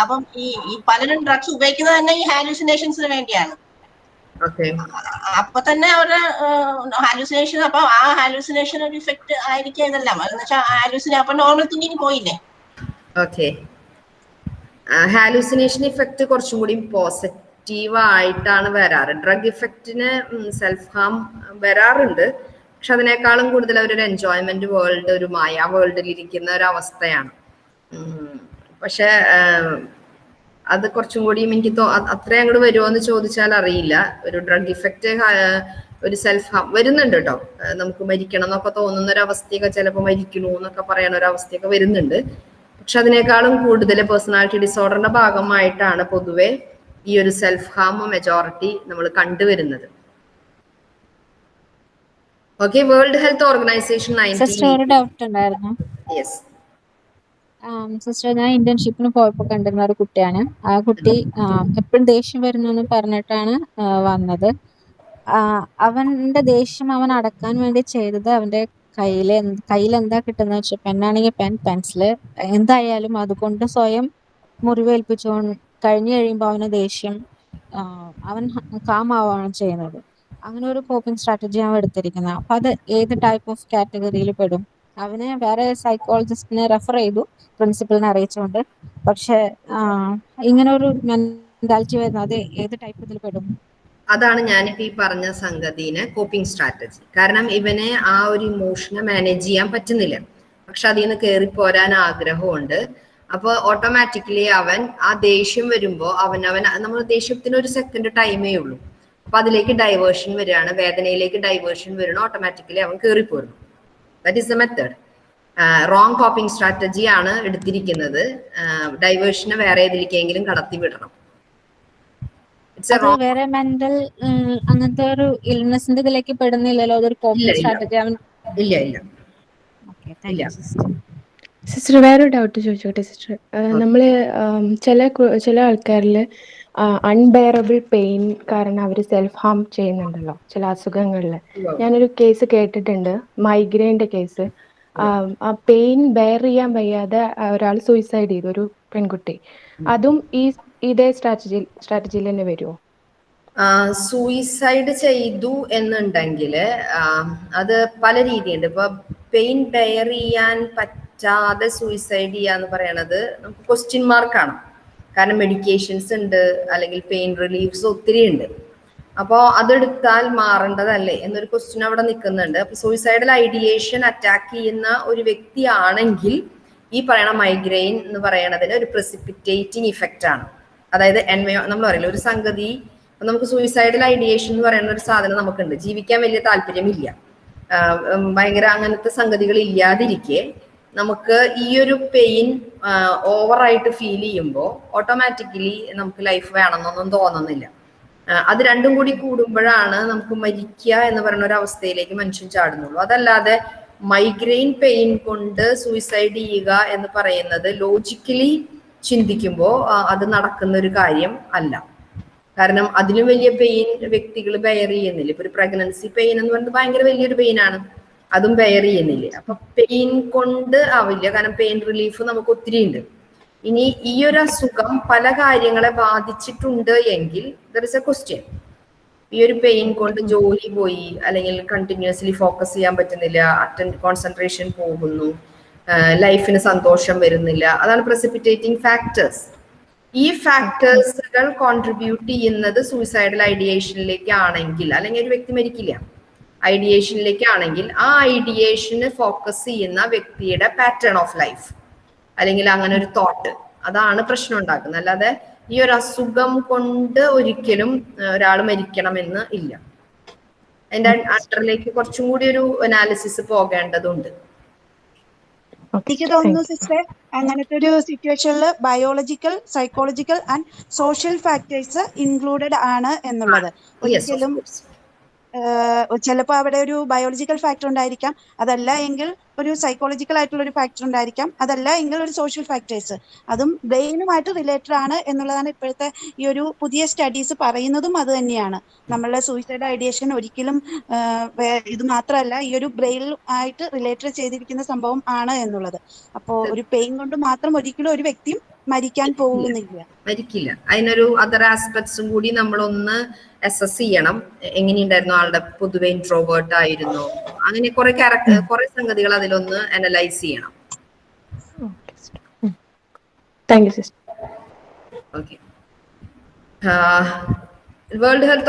അപ്പം ഈ ഈ പലരും ഡ്രഗ്സ് ഉപയോഗിക്കുന്നത് തന്നെ ഈ ഹാലൂസിനേഷൻസിന് വേണ്ടിയാണ്. അപ്പൊ തന്നെ അവരുടെ ഹാലൂസിനേഷൻ അപ്പൊ ആ ഹാലൂസിനേഷൻ ഒരു ഇഫക്റ്റ് ആയിരിക്കും ഇതെല്ലാം. എന്ന് വെച്ചാൽ ഹാലൂസിനെ അപ്പൊ നോർമൽ തിങ്കിങ് പോയില്ലേ? ഓക്കെ ഹാലൂസിനേഷൻ ഇഫക്റ്റ് കുറച്ചും കൂടി പോസിറ്റീവ് ആയിട്ടാണ് വരാറ്. ഡ്രഗ് ഇഫക്റ്റിന് സെൽഫ് ഹാം വരാറുണ്ട്. പക്ഷെ അതിനേക്കാളും കൂടുതൽ അവരൊരു എൻജോയ്മെന്റ് വേൾഡ് ഒരു മായ വേൾഡിൽ ഇരിക്കുന്ന ഒരു അവസ്ഥയാണ്. പക്ഷെ അത് കുറച്ചും കൂടിയും എനിക്ക് തോ അത്രയും അങ്ങോട്ട് വരുമോ എന്ന് ചോദിച്ചാൽ അറിയില്ല. ഒരു ഡ്രഗ് ഇഫക്റ്റ് ഒരു സെൽഫ് വരുന്നുണ്ട് കേട്ടോ നമുക്ക് മരിക്കണം എന്നൊക്കെ തോന്നുന്ന ഒരു അവസ്ഥയൊക്കെ ചിലപ്പോൾ മരിക്കണു എന്നൊക്കെ പറയുന്ന ഒരു അവസ്ഥയൊക്കെ വരുന്നുണ്ട്. പക്ഷെ അതിനേക്കാളും കൂടുതൽ പേഴ്സണാലിറ്റി ഡിസോർഡറിന്റെ ഭാഗമായിട്ടാണ് പൊതുവെ ഈ ഒരു സെൽഫ് ഹാം മെജോറിറ്റി നമ്മൾ കണ്ടുവരുന്നത്. Okay world health organization sister ഒരു ഡൗട്ട് ഉണ്ടായിരുന്നു. യെസ് സിസ്റ്റർ ഞാൻ ഇന്റേൺഷിപ്പിന് പോയപ്പോൾ കണ്ടിരുന്ന ഒരു കുട്ടിയാണ്. ആ കുട്ടി എപ്പോഴും ദേഷ്യം വരുന്നു എന്ന് പറഞ്ഞിട്ടാണ് വന്നത്. അവന്റെ ദേഷ്യം അവൻ അടക്കാൻ വേണ്ടി ചെയ്തത് അവന്റെ കയ്യിൽ എന്ത് കയ്യിൽ എന്താ കിട്ടുന്നത് വെച്ചാൽ പെന്നാണെങ്കിൽ പെൻ പെൻസിൽ എന്തായാലും അതുകൊണ്ട് സ്വയം മുറിവേൽപ്പിച്ചു കഴിഞ്ഞു കഴിയുമ്പോൾ അവന് ദേഷ്യം അവൻ കാമാവാണ് ചെയ്യുന്നത്. അങ്ങനെ ഒരു കോപ്പിംഗ് സ്ട്രാറ്റജി അവൻ എടുത്തിരിക്കുന്നത്. അപ്പൊ അത് ഏത് ടൈപ്പ് ഓഫ് കാറ്റഗറിയിൽ പെടും? അവനെ വേറെ സൈക്കോളജിസ്റ്റിനെ റെഫർ ചെയ്തു പ്രിൻസിപ്പളിനെ അറിയിച്ചുകൊണ്ട്. പക്ഷെ ഇങ്ങനെ ഒരു മെന്റാലിറ്റി വരുന്നത് അത് ഏത് ടൈപ്പ് ഇതിൽ പെടും? അതാണ് ഞാനിപ്പോ ഈ പറഞ്ഞ സംഗതിനെ കോപ്പിംഗ് സ്ട്രാറ്റജി കാരണം ഇവനെ ആ ഒരു ഇമോഷനെ മാനേജ് ചെയ്യാൻ പറ്റുന്നില്ല. പക്ഷെ അതിൽ നിന്ന് കയറി പോരാൻ ആഗ്രഹമുണ്ട്. അപ്പൊ ഓട്ടോമാറ്റിക്കലി അവൻ ആ ദേഷ്യം വരുമ്പോ അവൻ അവൻ നമ്മൾ ദേഷ്യത്തിന് ഒരു സെക്കൻഡ് ടൈമേ ഉള്ളൂ. അപ്പൊ അതിലേക്ക് ഡൈവേർഷൻ വരികയാണ്. വേദനയിലേക്ക് ഡൈവേർഷൻ വരണം ഓട്ടോമാറ്റിക്കലി അവൻ കയറിപ്പോരുന്നു that is a method wrong coping strategy ആണ് എടുത്തിരിക്കുന്നത്. ഡൈവേർഷനെ വേറെ ഏതിലേക്കെങ്കിലും കടത്തി വിടണം. ഇറ്റ്സ് എ വേറെ മെന്റൽ അങ്ങനത്തെ ഒരു ഇൽനെസിന്റെ ഇതിലേക്ക് പെടുന്നില്ലല്ലോ? അതൊരു കോപ്പിംഗ് സ്ട്രാറ്റജി അവൻ ഇല്ല ഇല്ല. സിസ്റ്റർ സിസ്റ്റർ വേറൊരു ഡൗട്ട് ചോദിച്ചോട്ടെ സിസ്റ്റർ നമ്മൾ ചില ചില ആൾക്കാരിൽ അൺബെയറബിൾ പെയിൻ കാരണം അവർ സെൽഫ് ഹാം ചെയ്യുന്നുണ്ടല്ലോ ചില അസുഖങ്ങളിൽ ഞാനൊരു കേസ് കേട്ടിട്ടുണ്ട് മൈഗ്രെയിന്റെ കേസ് ആ പെയിൻ ബെയർ ചെയ്യാൻ വയ്യാതെ ഒരാൾ സൂയിസൈഡ് ചെയ്തു ഒരു പെൺകുട്ടി. അതും ഈ ഇതേ സ്ട്രാറ്റജി സ്ട്രാറ്റജിയിൽ തന്നെ വരുമോ സൂയിസൈഡ് ചെയ്തു എന്നുണ്ടെങ്കിൽ അത് പല രീതിയുണ്ട്. ഇപ്പൊ പെയിൻ ബെയർ ചെയ്യാൻ പറ്റാതെ സൂയിസൈഡ് ചെയ്യാന്ന് പറയണത് നമുക്ക് ക്വസ്റ്റ്യൻ മാർക്കാണ് കാരണം മെഡിക്കേഷൻസ് ഉണ്ട് അല്ലെങ്കിൽ പെയിൻ റിലീഫ്സ് ഒത്തിരി ഉണ്ട്. അപ്പോൾ അതെടുത്താൽ മാറേണ്ടതല്ലേ? എന്നൊരു ക്വസ്റ്റ്യൻ അവിടെ നിൽക്കുന്നുണ്ട്. അപ്പോൾ സൂയിസൈഡൽ ഐഡിയേഷൻ അറ്റാക്ക് ചെയ്യുന്ന ഒരു വ്യക്തിയാണെങ്കിൽ ഈ പറയണ മൈഗ്രെയിൻ എന്ന് പറയണതിന് ഒരു പ്രസിപ്പിറ്റേറ്റിംഗ് ഇഫക്റ്റ് ആണ്. അതായത് എൻവയോ നമ്മൾ പറയില്ല ഒരു സംഗതി നമുക്ക് സൂയിസൈഡൽ ഐഡിയേഷൻ എന്ന് പറയുന്ന ഒരു സാധനം നമുക്കുണ്ട്. ജീവിക്കാൻ വലിയ താല്പര്യമില്ല. ഭയങ്കര അങ്ങനത്തെ സംഗതികൾ ഇല്ലാതിരിക്കെ നമുക്ക് ഈ ഒരു പെയിൻ ഓവറായിട്ട് ഫീൽ ചെയ്യുമ്പോൾ ഓട്ടോമാറ്റിക്കലി നമുക്ക് ലൈഫ് വേണമെന്നൊന്നും തോന്നുന്നില്ല. അത് രണ്ടും കൂടി കൂടുമ്പോഴാണ് നമുക്ക് മരിക്കുക എന്ന് പറയുന്ന ഒരു അവസ്ഥയിലേക്ക് മനുഷ്യൻ ചാടുന്നുള്ളൂ. അതല്ലാതെ മൈഗ്രെയിൻ പെയിൻ കൊണ്ട് സൂയിസൈഡ് ചെയ്യുക എന്ന് പറയുന്നത് ലോജിക്കലി ചിന്തിക്കുമ്പോൾ അത് നടക്കുന്ന ഒരു കാര്യം അല്ല. കാരണം അതിലും വലിയ പെയിൻ വ്യക്തികൾ ബെയർ ചെയ്യുന്നില്ല. ഇപ്പൊ ഒരു പ്രഗ്നൻസി പെയിൻ എന്ന് പറയുന്നത് ഭയങ്കര വലിയൊരു പെയിൻ ആണ്. അതും ബെയർ ചെയ്യുന്നില്ല? അപ്പൊ പെയിൻ കൊണ്ട് ആവില്ല. കാരണം പെയിൻ റിലീഫ് നമുക്ക് ഒത്തിരി ഉണ്ട്. ഇനി ഈ ഒരു അസുഖം പല കാര്യങ്ങളെ ബാധിച്ചിട്ടുണ്ട് എങ്കിൽ ദർ ഇസ് എ ക്വസ്റ്റ്യൻ ഈ ഒരു പെയിൻ കൊണ്ട് ജോലി പോയി അല്ലെങ്കിൽ കണ്ടിന്യൂസ്ലി ഫോക്കസ് ചെയ്യാൻ പറ്റുന്നില്ല അറ്റൻ കോൺസെൻട്രേഷൻ പോകുന്നു ലൈഫിന് സന്തോഷം വരുന്നില്ല. അതാണ് പ്രസിപ്പിറ്റേറ്റിംഗ് ഫാക്ടേഴ്സ് ഈ ഫാക്ടേഴ്സുകൾ കോൺട്രിബ്യൂട്ട് ചെയ്യുന്നത് സൂയിസൈഡൽ ഐഡിയേഷനിലേക്ക് ആണെങ്കിൽ അല്ലെങ്കിൽ ഒരു വ്യക്തി മരിക്കില്ല. ഐഡിയേഷനിലേക്ക് ആണെങ്കിൽ ആ ഐഡിയേഷന് ഫോക്കസ് ചെയ്യുന്ന വ്യക്തിയുടെ പാറ്റേൺ ഓഫ് ലൈഫ് അല്ലെങ്കിൽ അങ്ങനെ ഒരു തോട്ട് അതാണ് പ്രശ്നം ഉണ്ടാക്കുന്നത്. അല്ലാതെ ഈ ഒരു അസുഖം കൊണ്ട് ഒരിക്കലും ഒരാൾ മരിക്കണമെന്ന് ഇല്ല. അതിന്റെ അണ്ടറിലേക്ക് കുറച്ചും കൂടി ഒരു അനാലിസിസ് പോകേണ്ടതുണ്ട്. ഓക്കെ എനിക്ക് തോന്നുന്നു സിസ്റ്റർ അങ്ങനത്തെ ഒരു സിറ്റുവേഷനിൽ biological psychological and social factors included ആണ് എന്നുള്ളത്. യെസ് ഒരിക്കലും ചിലപ്പോൾ അവിടെ ഒരു ബയോളജിക്കൽ ഫാക്ടർ ഉണ്ടായിരിക്കാം. അതല്ല എങ്കിൽ ഒരു സൈക്കോളജിക്കൽ ആയിട്ടുള്ള ഒരു ഫാക്ടർ ഉണ്ടായിരിക്കാം. അതല്ല എങ്കിൽ ഒരു സോഷ്യൽ ഫാക്ടേഴ്സ് അതും ബ്രെയിനുമായിട്ട് റിലേറ്റഡ് ആണ് എന്നുള്ളതാണ് ഇപ്പോഴത്തെ ഈ ഒരു പുതിയ സ്റ്റഡീസ് പറയുന്നതും അത് തന്നെയാണ്. നമ്മളുടെ സൂയിസൈഡ് ഐഡിയേഷൻ ഒരിക്കലും ഇത് മാത്രമല്ല ഈ ഒരു ബ്രെയിൻ ആയിട്ട് റിലേറ്റഡ് ചെയ്തിരിക്കുന്ന സംഭവം ആണ് എന്നുള്ളത്. അപ്പോൾ ഒരു പെയിൻ കൊണ്ട് മാത്രം ഒരിക്കലും ഒരു വ്യക്തിയും മരിക്കാൻ പോകുന്നില്ല. മരിക്കില്ല. അതിനൊരു അതർ ആസ്പെക്ട്സും കൂടി നമ്മളൊന്ന് അസസ് ചെയ്യണം. എങ്ങനെയുണ്ടായിരുന്നു? ആളുടെ പൊതുവെ ഇൻട്രോവേർട്ട് ആയിരുന്നു. അങ്ങനെ കുറെ ക്യാരക്ടർ കുറെ സംഗതികൾ അതിലൊന്ന് അനലൈസ് ചെയ്യണം. Okay sister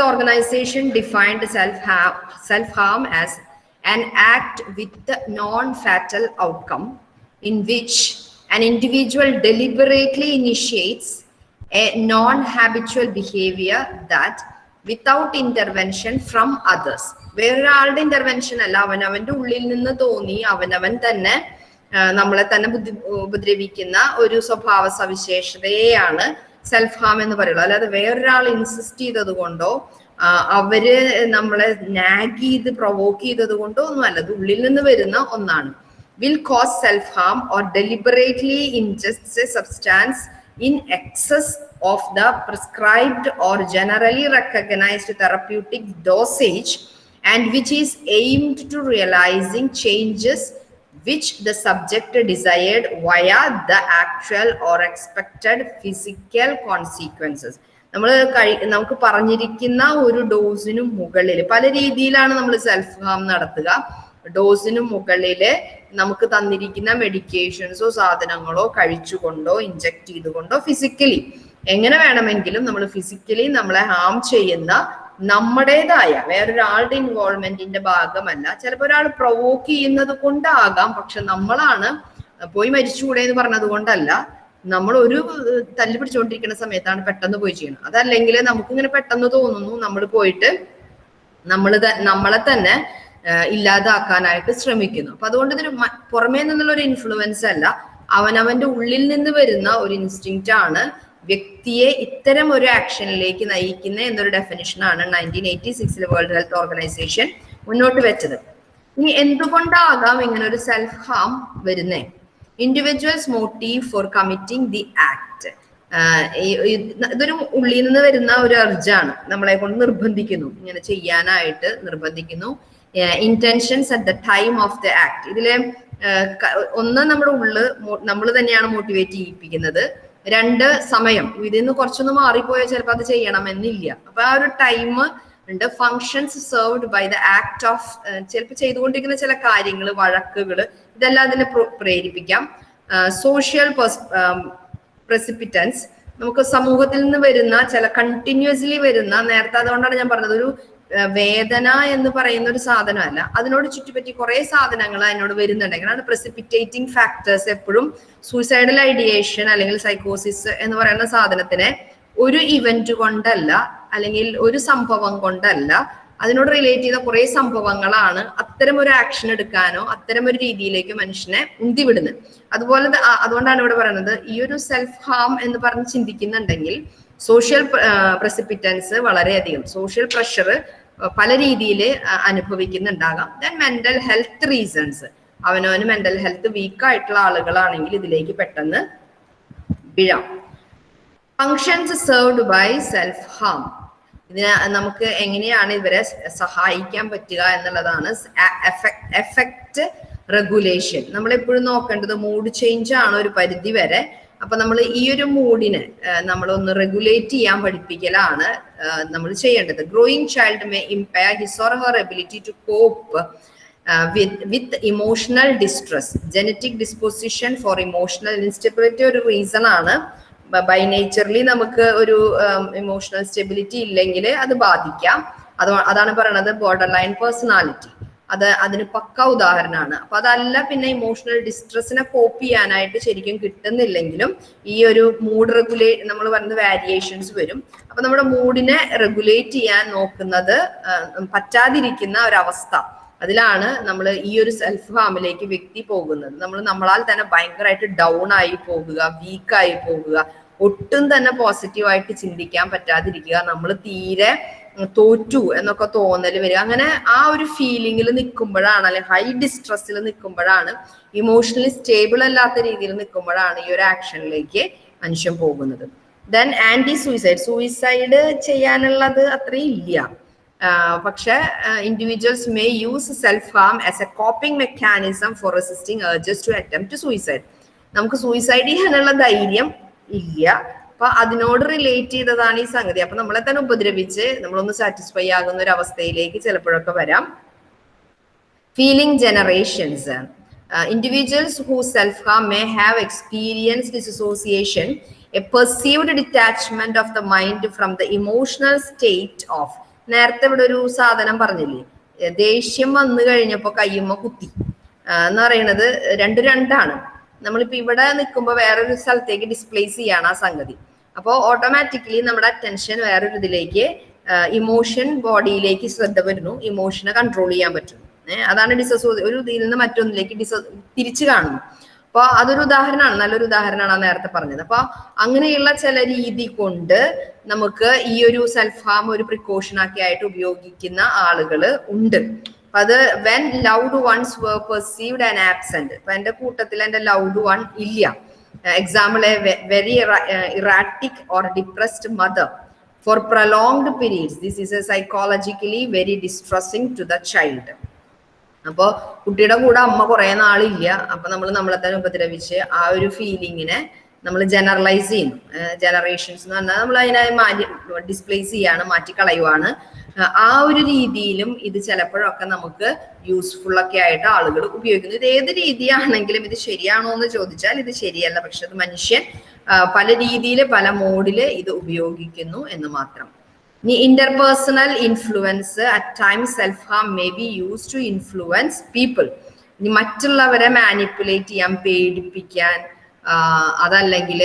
organization defined self. Uh, self harm Organization defined self-harm, self-harm as an act with the an individual deliberately initiates a non-habitual behavior that without intervention from others. വേറൊരാളുടെ ഇന്റർവെൻഷൻ അല്ല. അവനവന്റെ ഉള്ളിൽ നിന്ന് തോന്നി. അവനവൻ തന്നെ നമ്മളെ തന്നെ ബുദ്ധി ഉപദ്രവിക്കുന്ന ഒരു സ്വഭാവ സവിശേഷതയെയാണ് സെൽഫ് ഹാം എന്ന് പറയുള്ളൂ അല്ലാതെ വേറൊരാൾ ഇൻസിസ്റ്റ് ചെയ്തത് കൊണ്ടോ അവർ നമ്മളെ നാഗ് ചെയ്ത് പ്രൊവോക്ക് ചെയ്തത് കൊണ്ടോ ഒന്നുമല്ല അത് ഉള്ളിൽ നിന്ന് വരുന്ന ഒന്നാണ്. Will cause self-harm or deliberately ingests a substance in excess of the prescribed or generally recognized therapeutic dosage and which is aimed to realizing changes which the subject desired via the actual or expected physical consequences നമ്മൾ കഴി നമുക്ക് പറഞ്ഞിരിക്കുന്ന ഒരു ഡോസിനു മുകളിൽ പല രീതിയിലാണ് നമ്മൾ സെൽഫ് ഹാം നടത്തുക ഡോസിനു മുകളിൽ നമുക്ക് തന്നിരിക്കുന്ന മെഡിക്കേഷൻസോ സാധനങ്ങളോ കഴിച്ചുകൊണ്ടോ ഇഞ്ചക്ട് ചെയ്തുകൊണ്ടോ ഫിസിക്കലി എങ്ങനെ വേണമെങ്കിലും നമ്മൾ ഫിസിക്കലി നമ്മളെ ഹാം ചെയ്യുന്ന നമ്മുടേതായ വേറൊരാളുടെ ഇൻവോൾവ്മെന്റിന്റെ ഭാഗമല്ല. ചിലപ്പോൾ ഒരാൾ പ്രൊവോക്ക് ചെയ്യുന്നത് കൊണ്ടാകാം പക്ഷെ നമ്മളാണ് പോയി മരിച്ചുകൂടെ എന്ന് പറഞ്ഞത് കൊണ്ടല്ല. നമ്മൾ ഒരു തല്ലി പിടിച്ചുകൊണ്ടിരിക്കുന്ന സമയത്താണ് പെട്ടെന്ന് പോയി ചെയ്യണം അതല്ലെങ്കിൽ നമുക്കിങ്ങനെ പെട്ടെന്ന് തോന്നുന്നു നമ്മൾ പോയിട്ട് നമ്മൾ നമ്മളെ തന്നെ ഇല്ലാതാക്കാനായിട്ട് ശ്രമിക്കുന്നു. അപ്പൊ അതുകൊണ്ട് ഇതിന് പുറമേ നിന്നുള്ള ഒരു ഇൻഫ്ലുവൻസ് അല്ല. അവനവന്റെ ഉള്ളിൽ നിന്ന് വരുന്ന ഒരു ഇൻസ്റ്റിങ്ക്റ്റ് ആണ് വ്യക്തിയെ ഇത്തരം ഒരു ആക്ഷനിലേക്ക് നയിക്കുന്ന എന്നൊരു ഡെഫിനിഷനാണ് നയന്റീൻ എയ്റ്റി സിക്സിൽ വേൾഡ് ഹെൽത്ത് ഓർഗനൈസേഷൻ മുന്നോട്ട് വെച്ചത്. ഇനി എന്തുകൊണ്ടാകാം ഇങ്ങനെ ഒരു സെൽഫ് ഹാം വരുന്നേ individuals motive for committing the act ഇതൊരു ഉള്ളിൽ നിന്ന് വരുന്ന ഒരു അർജാണ് നമ്മളെ കൊണ്ട് നിർബന്ധിക്കുന്നു. ഇങ്ങനെ ചെയ്യാനായിട്ട് നിർബന്ധിക്കുന്നു. Intentions at the time of the act ഇതിലെ ഒന്ന് നമ്മുടെ ഉള്ളിൽ നമ്മൾ തന്നെയാണ് മോട്ടിവേറ്റ് ചെയ്യിപ്പിക്കുന്നത്. രണ്ട് സമയം. ഇതിൽ നിന്ന് കുറച്ചൊന്ന് മാറിപ്പോയാൽ ചിലപ്പോൾ അത് ചെയ്യണമെന്നില്ല. അപ്പൊ ആ ഒരു ടൈം ഉണ്ട്. Functions served by the act of ചിലപ്പോൾ ചെയ്തുകൊണ്ടിരിക്കുന്ന ചില കാര്യങ്ങൾ വഴക്കുകൾ ഇതെല്ലാം അതിനെ പ്രോ- പ്രേരിപ്പിക്കാം. സോഷ്യൽ പ്രസിപ്പിറ്റൻസ് നമുക്ക് സമൂഹത്തിൽ നിന്ന് വരുന്ന ചില കണ്ടിന്യൂസ്ലി വരുന്ന നേരത്തെ അതുകൊണ്ടാണ് ഞാൻ പറഞ്ഞത്. ഒരു വേദന എന്ന് പറയുന്ന ഒരു സാധനമല്ല. അതിനോട് ചുറ്റിപ്പറ്റി കുറെ സാധനങ്ങൾ അതിനോട് വരുന്നുണ്ടെങ്കിൽ എങ്ങനെയാണ് പ്രസിപ്പിറ്റേറ്റിംഗ് ഫാക്ടേഴ്സ് എപ്പോഴും സൂയിസൈഡൽ ഐഡിയേഷൻ അല്ലെങ്കിൽ സൈക്കോസിസ് എന്ന് പറയുന്ന സാധനത്തിനെ ഒരു ഇവന്റ് കൊണ്ടല്ല അല്ലെങ്കിൽ ഒരു സംഭവം കൊണ്ടല്ല അതിനോട് റിലേറ്റ് ചെയ്ത കുറെ സംഭവങ്ങളാണ് അത്തരം ഒരു ആക്ഷൻ എടുക്കാനോ അത്തരം ഒരു രീതിയിലേക്ക് മനുഷ്യനെ ഉന്തിവിടുന്നത്. അതുപോലെ അതുകൊണ്ടാണ് ഇവിടെ പറയുന്നത് ഈ ഒരു സെൽഫ് ഹാം എന്ന് പറഞ്ഞ് ചിന്തിക്കുന്നുണ്ടെങ്കിൽ സോഷ്യൽ പ്രസിപ്പിറ്റൻസ് വളരെയധികം. സോഷ്യൽ പ്രഷർ പല രീതിയിൽ അനുഭവിക്കുന്നുണ്ടാകാം. ദെൻ മെന്റൽ ഹെൽത്ത് റീസൺസ് അവനവന് മെന്റൽ ഹെൽത്ത് വീക്ക് ആയിട്ടുള്ള ആളുകളാണെങ്കിൽ ഇതിലേക്ക് പെട്ടെന്ന് വീഴാം. Functions served by self harm ഇതിന് നമുക്ക് എങ്ങനെയാണ് ഇവരെ സഹായിക്കാൻ പറ്റുക എന്നുള്ളതാണ് എഫക്റ്റ് റെഗുലേഷൻ നമ്മളെപ്പോഴും നോക്കേണ്ടത് മൂഡ് ചേഞ്ച് ആണ് ഒരു പരിധി വരെ അപ്പൊ നമ്മൾ ഈ ഒരു മൂഡിനെ നമ്മളൊന്ന് റെഗുലേറ്റ് ചെയ്യാൻ പഠിപ്പിക്കലാണ് നമ്മൾ ചെയ്യേണ്ടത്. Growing child may impair his or her ability to cope with emotional distress genetic disposition for emotional instability ഒരു റീസൺ ആണ്. ബൈ നേച്ചർലി നമുക്ക് ഒരു ഇമോഷണൽ സ്റ്റെബിലിറ്റി ഇല്ലെങ്കിൽ അത് ബാധിക്കാം. അത് അതാണ് പറയണത് ബോർഡർ ലൈൻ പേഴ്സണാലിറ്റി അത് അതിന് പക്ക ഉദാഹരണമാണ് അപ്പൊ അതല്ല പിന്നെ ഇമോഷണൽ ഡിസ്ട്രെസ്സിനെ കോപ്പ് ചെയ്യാനായിട്ട് ശരിക്കും കിട്ടുന്നില്ലെങ്കിലും ഈ ഒരു മൂഡ് റെഗുലേ നമ്മൾ പറയുന്നത് വാരിയേഷൻസ് വരും. അപ്പൊ നമ്മുടെ മൂഡിനെ റെഗുലേറ്റ് ചെയ്യാൻ നോക്കുന്നത് പറ്റാതിരിക്കുന്ന ഒരവസ്ഥ. അതിലാണ് നമ്മൾ ഈ ഒരു സെൽഫ് ഹാമിലേക്ക് വ്യക്തി പോകുന്നത്. നമ്മൾ നമ്മളാൽ തന്നെ ഭയങ്കരമായിട്ട് ഡൗൺ ആയി പോകുക വീക്കായി പോകുക. ഒട്ടും തന്നെ പോസിറ്റീവായിട്ട് ചിന്തിക്കാൻ പറ്റാതിരിക്കുക. നമ്മൾ തീരെ തോറ്റു എന്നൊക്കെ തോന്നൽ വരിക അങ്ങനെ ആ ഒരു ഫീലിംഗിൽ നിൽക്കുമ്പോഴാണ് അല്ലെ ഹൈ ഡിസ്ട്രസ്സിൽ നിൽക്കുമ്പോഴാണ് ഇമോഷണലി സ്റ്റേബിൾ അല്ലാത്ത രീതിയിൽ നിൽക്കുമ്പോഴാണ് ഈ ഒരു ആക്ഷനിലേക്ക് മനുഷ്യൻ പോകുന്നത്. ദെൻ ആന്റി സൂയിസൈഡ് സൂയിസൈഡ് ചെയ്യാനുള്ളത് അത്രയും ഇല്ല. പക്ഷെ individuals may use self harm as a coping mechanism for resisting to attempt suicide നമുക്ക് സൂയിസൈഡ് ചെയ്യാനുള്ള ധൈര്യം ഇല്ല. അപ്പൊ അതിനോട് റിലേറ്റ് ചെയ്തതാണ് ഈ സംഗതി. അപ്പൊ നമ്മളെ തന്നെ ഉപദ്രവിച്ച് നമ്മളൊന്ന് സാറ്റിസ്ഫൈ ആകുന്ന ഒരു അവസ്ഥയിലേക്ക് ചിലപ്പോഴൊക്കെ വരാം. Feeling generations individuals who self harm may have experience dissociation a perceived detachment of the mind from the emotional state of നേരത്തെ ഇവിടെ ഒരു സാധനം പറഞ്ഞില്ലേ? ദേഷ്യം വന്നു കഴിഞ്ഞപ്പോ കയ്യുമ്മ കുത്തി. എന്ന് പറയുന്നത് രണ്ട് രണ്ടാണ്. നമ്മളിപ്പോ ഇവിടെ നിൽക്കുമ്പോൾ വേറൊരു സ്ഥലത്തേക്ക് ഡിസ്പ്ലേസ് ചെയ്യാണ് ആ സംഗതി. അപ്പോൾ ഓട്ടോമാറ്റിക്കലി നമ്മുടെ അറ്റൻഷൻ വേറൊരു ഇതിലേക്ക് ഇമോഷൻ ബോഡിയിലേക്ക് ശ്രദ്ധ വരുന്നു. ഇമോഷനെ കൺട്രോൾ ചെയ്യാൻ പറ്റും. അതാണ് ഡിസസോ ഒരു ഇതിൽ നിന്ന് മറ്റൊന്നിലേക്ക് ഡിസ തിരിച്ചു കാണുന്നു. അപ്പോൾ അതൊരു ഉദാഹരണമാണ് നല്ലൊരു ഉദാഹരണമാണ് നേരത്തെ പറഞ്ഞത്. അപ്പോൾ അങ്ങനെയുള്ള ചില രീതി കൊണ്ട് നമുക്ക് ഈ ഒരു സെൽഫ് ഹാം ഒരു പ്രിക്കോഷൻ ആക്കി ആയിട്ട് ഉപയോഗിക്കുന്ന ആളുകൾ ഉണ്ട്. അപ്പൊ അത് when loved ones were perceived and absent ഇപ്പൊ എന്റെ കൂട്ടത്തിൽ എന്റെ ലൗഡ് വൺ ഇല്ല. Example a very erratic or depressed mother for prolonged periods this is a psychologically very distressing to the child അപ്പോ കുട്ടിയുടെ കൂടെ അമ്മ കുറേ നാളില്ല. അപ്പൊ നമ്മൾ നമ്മളെ തന്നെ ഉപദ്രവിച്ച് ആ ഒരു ഫീലിങ്ങിനെ നമ്മൾ ജനറലൈസ് ചെയ്യുന്നു. ജനറേഷൻസ് എന്ന് പറഞ്ഞാൽ നമ്മൾ അതിനെ മാറ്റി ഡിസ്പ്ലേസ് ചെയ്യാണ് മാറ്റിക്കളയുവാണ്. ആ ഒരു രീതിയിലും ഇത് ചിലപ്പോഴൊക്കെ നമുക്ക് യൂസ്ഫുൾ ഒക്കെ ആയിട്ട് ആളുകൾ ഉപയോഗിക്കുന്നു. ഇത് ഏത് രീതിയാണെങ്കിലും ഇത് ശരിയാണോ എന്ന് ചോദിച്ചാൽ ഇത് ശരിയല്ല. പക്ഷെ അത് മനുഷ്യൻ പല രീതിയിൽ പല മോഡിൽ ഇത് ഉപയോഗിക്കുന്നു എന്ന് മാത്രം. ഇനി interpersonal influence at time self harm may be use to influence people ഇനി മറ്റുള്ളവരെ മാനിപ്പുലേറ്റ് ചെയ്യാൻ പേടിപ്പിക്കാൻ അതല്ലെങ്കിൽ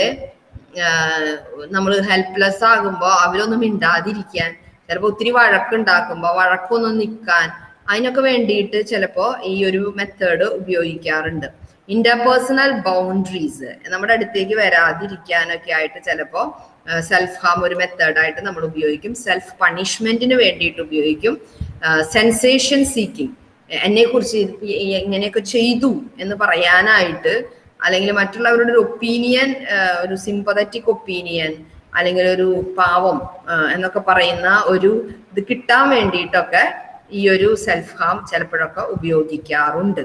നമ്മൾ ഹെൽപ്ലെസ് ആകുമ്പോൾ അവരൊന്നും മിണ്ടാതിരിക്കാൻ ചിലപ്പോൾ ഒത്തിരി വഴക്കുണ്ടാക്കുമ്പോൾ വഴക്കൊന്നും നിൽക്കാൻ അതിനൊക്കെ വേണ്ടിയിട്ട് ചിലപ്പോൾ ഈ ഒരു മെത്തേഡ് ഉപയോഗിക്കാറുണ്ട്. ഇന്റർപേഴ്സണൽ ബൗണ്ടറീസ് നമ്മുടെ അടുത്തേക്ക് വരാതിരിക്കാനൊക്കെ ആയിട്ട് ചിലപ്പോൾ സെൽഫ് ഹാം ഒരു മെത്തേഡായിട്ട് നമ്മൾ ഉപയോഗിക്കും. സെൽഫ് പണിഷ്മെന്റിന് വേണ്ടിയിട്ട് ഉപയോഗിക്കും. സെൻസേഷൻ സീക്കിംഗ് എന്നെ കുറിച്ച് ഇങ്ങനെയൊക്കെ ചെയ്തു എന്ന് പറയാനായിട്ട് അല്ലെങ്കിൽ മറ്റുള്ളവരുടെ ഒരു ഒപ്പീനിയൻ ഒരു സിമ്പതറ്റിക് ഒപ്പീനിയൻ അല്ലെങ്കിൽ ഒരു പാവം എന്നൊക്കെ പറയുന്ന ഒരു ഇത് കിട്ടാൻ വേണ്ടിയിട്ടൊക്കെ ഈ ഒരു സെൽഫ് ഹാം ചിലപ്പോഴൊക്കെ ഉപയോഗിക്കാറുണ്ട്.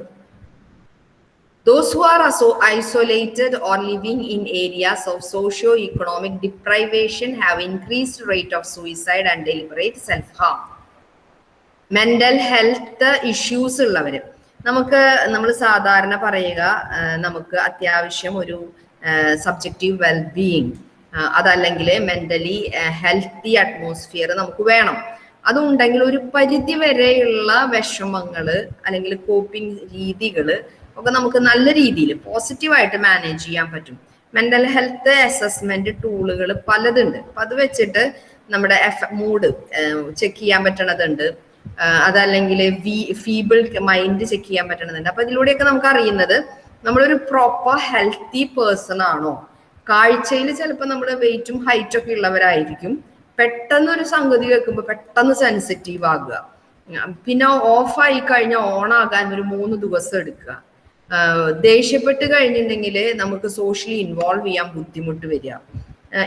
Those who are so isolated or living in areas of socio-economic deprivation have increased rate of suicide and deliberate self-harm. Mental health issues ഉള്ളവർ നമുക്ക് നമ്മൾ സാധാരണ പറയുക നമുക്ക് അത്യാവശ്യം ഒരു സബ്ജക്റ്റീവ് വെൽബീയിങ് അതല്ലെങ്കിൽ മെന്റലി ഹെൽത്തി അറ്റ്മോസ്ഫിയർ നമുക്ക് വേണം. അതുണ്ടെങ്കിൽ ഒരു പരിധി വരെയുള്ള വിഷമങ്ങൾ അല്ലെങ്കിൽ കോപ്പിംഗ് രീതികൾ ഒക്കെ നമുക്ക് നല്ല രീതിയിൽ പോസിറ്റീവായിട്ട് മാനേജ് ചെയ്യാൻ പറ്റും. മെന്റൽ ഹെൽത്ത് അസസ്മെന്റ് ടൂളുകൾ പലതുണ്ട്. അപ്പൊ അത് വെച്ചിട്ട് നമ്മുടെ എഫ് മൂഡ് ചെക്ക് ചെയ്യാൻ പറ്റണതുണ്ട്. അതല്ലെങ്കിൽ ഫീബിൾ മൈൻഡ് ചെക്ക് ചെയ്യാൻ പറ്റണതുണ്ട്. അപ്പൊ ഇതിലൂടെയൊക്കെ നമുക്ക് അറിയുന്നത് നമ്മളൊരു പ്രോപ്പർ ഹെൽത്തി പേഴ്സൺ ആണോ? കാഴ്ചയിൽ ചിലപ്പോൾ നമ്മുടെ വെയിറ്റും ഹൈറ്റും ഒക്കെ ഉള്ളവരായിരിക്കും. പെട്ടെന്ന് ഒരു സംഗതി വെക്കുമ്പോൾ പെട്ടെന്ന് സെൻസിറ്റീവ് ആകുക. പിന്നെ ഓഫ് ആയി കഴിഞ്ഞാൽ ഓൺ ആകാൻ ഒരു മൂന്ന് ദിവസം എടുക്കുക. ദേഷ്യപ്പെട്ട് കഴിഞ്ഞിട്ടുണ്ടെങ്കിൽ നമുക്ക് സോഷ്യലി ഇൻവോൾവ് ചെയ്യാൻ ബുദ്ധിമുട്ട് വരിക.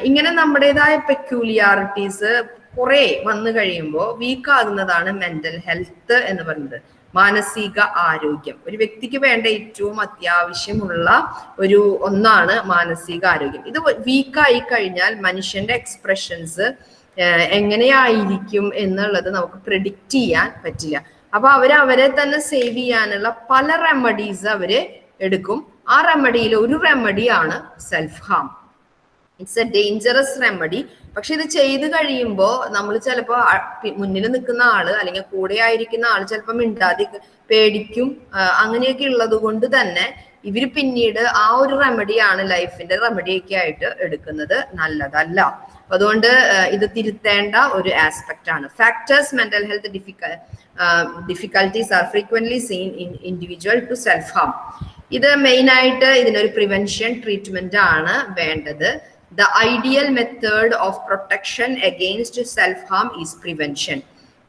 ഇങ്ങനെ നമ്മുടേതായ പെക്യൂലിയാരിറ്റീസ് കുറെ വന്നു കഴിയുമ്പോൾ വീക്കാകുന്നതാണ് മെന്റൽ ഹെൽത്ത് എന്ന് പറയുന്നത്. മാനസിക ആരോഗ്യം. ഒരു വ്യക്തിക്ക് വേണ്ട ഏറ്റവും അത്യാവശ്യമുള്ള ഒരു ഒന്നാണ് മാനസിക ആരോഗ്യം. ഇത് വീക്കായി കഴിഞ്ഞാൽ മനുഷ്യന്റെ എക്സ്പ്രഷൻസ് എങ്ങനെയായിരിക്കും എന്നുള്ളത് നമുക്ക് പ്രിഡിക്റ്റ് ചെയ്യാൻ പറ്റില്ല. അപ്പൊ അവർ അവരെ തന്നെ സേവ് ചെയ്യാനുള്ള പല റെമഡീസ് അവർ എടുക്കും. ആ റെമഡിയിൽ ഒരു റെമഡിയാണ് self harm it's a dangerous remedy പക്ഷെ ഇത് ചെയ്ത് കഴിയുമ്പോൾ നമ്മൾ ചിലപ്പോൾ മുന്നിൽ നിൽക്കുന്ന ആൾ അല്ലെങ്കിൽ കൂടെ ആയിരിക്കുന്ന ആൾ ചിലപ്പോൾ മിണ്ടാതി പേടിക്കും. അങ്ങനെയൊക്കെ ഉള്ളത് കൊണ്ട് തന്നെ ഇവർ പിന്നീട് ആ ഒരു റെമഡിയാണ് ലൈഫിന്റെ റെമഡിയൊക്കെ ആയിട്ട് എടുക്കുന്നത് നല്ലതല്ല. അതുകൊണ്ട് ഇത് തിരുത്തേണ്ട ഒരു ആസ്പെക്ട് ആണ്. Factors mental health difficult difficulties are frequently seen in individual to self harm ഇത് മെയിൻ ആയിട്ട് ഇതിനൊരു പ്രിവെൻഷൻ ട്രീറ്റ്മെന്റ് ആണ് വേണ്ടത്. Ideal method of protection against self harm is prevention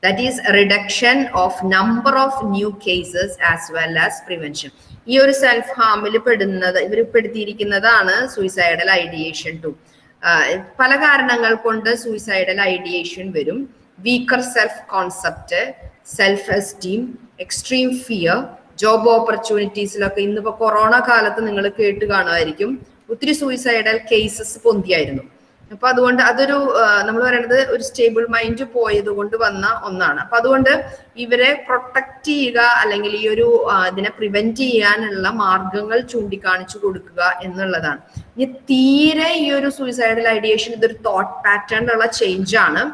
that is reduction of number of new cases as well as prevention ഈ ഒരു സെൽഫ് ഹാമിൽ പെടുന്നത് ഇവർ പെടുത്തിയിരിക്കുന്നതാണ് സൂയിസൈഡൽ ഐഡിയേഷൻ ടു പല കാരണങ്ങൾ കൊണ്ട് സൂയിസൈഡൽ ഐഡിയേഷൻ വരും. Weaker self concept self esteem extreme fear job ഓപ്പർച്യൂണിറ്റീസിലൊക്കെ ഇന്നിപ്പോ കൊറോണ കാലത്ത് നിങ്ങൾ കേട്ട് കാണുമായിരിക്കും. ഒത്തിരി സൂയിസൈഡൽ കേസസ് പൊന്തിയായിരുന്നു. അപ്പൊ അതുകൊണ്ട് അതൊരു നമ്മൾ പറയുന്നത് ഒരു സ്റ്റേബിൾ മൈൻഡ് പോയത് കൊണ്ട് വന്ന ഒന്നാണ്. അപ്പൊ അതുകൊണ്ട് ഇവരെ പ്രൊട്ടക്ട് ചെയ്യുക അല്ലെങ്കിൽ ഈ ഒരു ഇതിനെ പ്രിവെന്റ് ചെയ്യാനുള്ള മാർഗങ്ങൾ ചൂണ്ടിക്കാണിച്ചു കൊടുക്കുക എന്നുള്ളതാണ്. ഇനി തീരെ ഈ ഒരു സൂയിസൈഡൽ ഐഡിയേഷൻ ഇതൊരു തോട്ട് ഉള്ള ചേഞ്ച് ആണ്.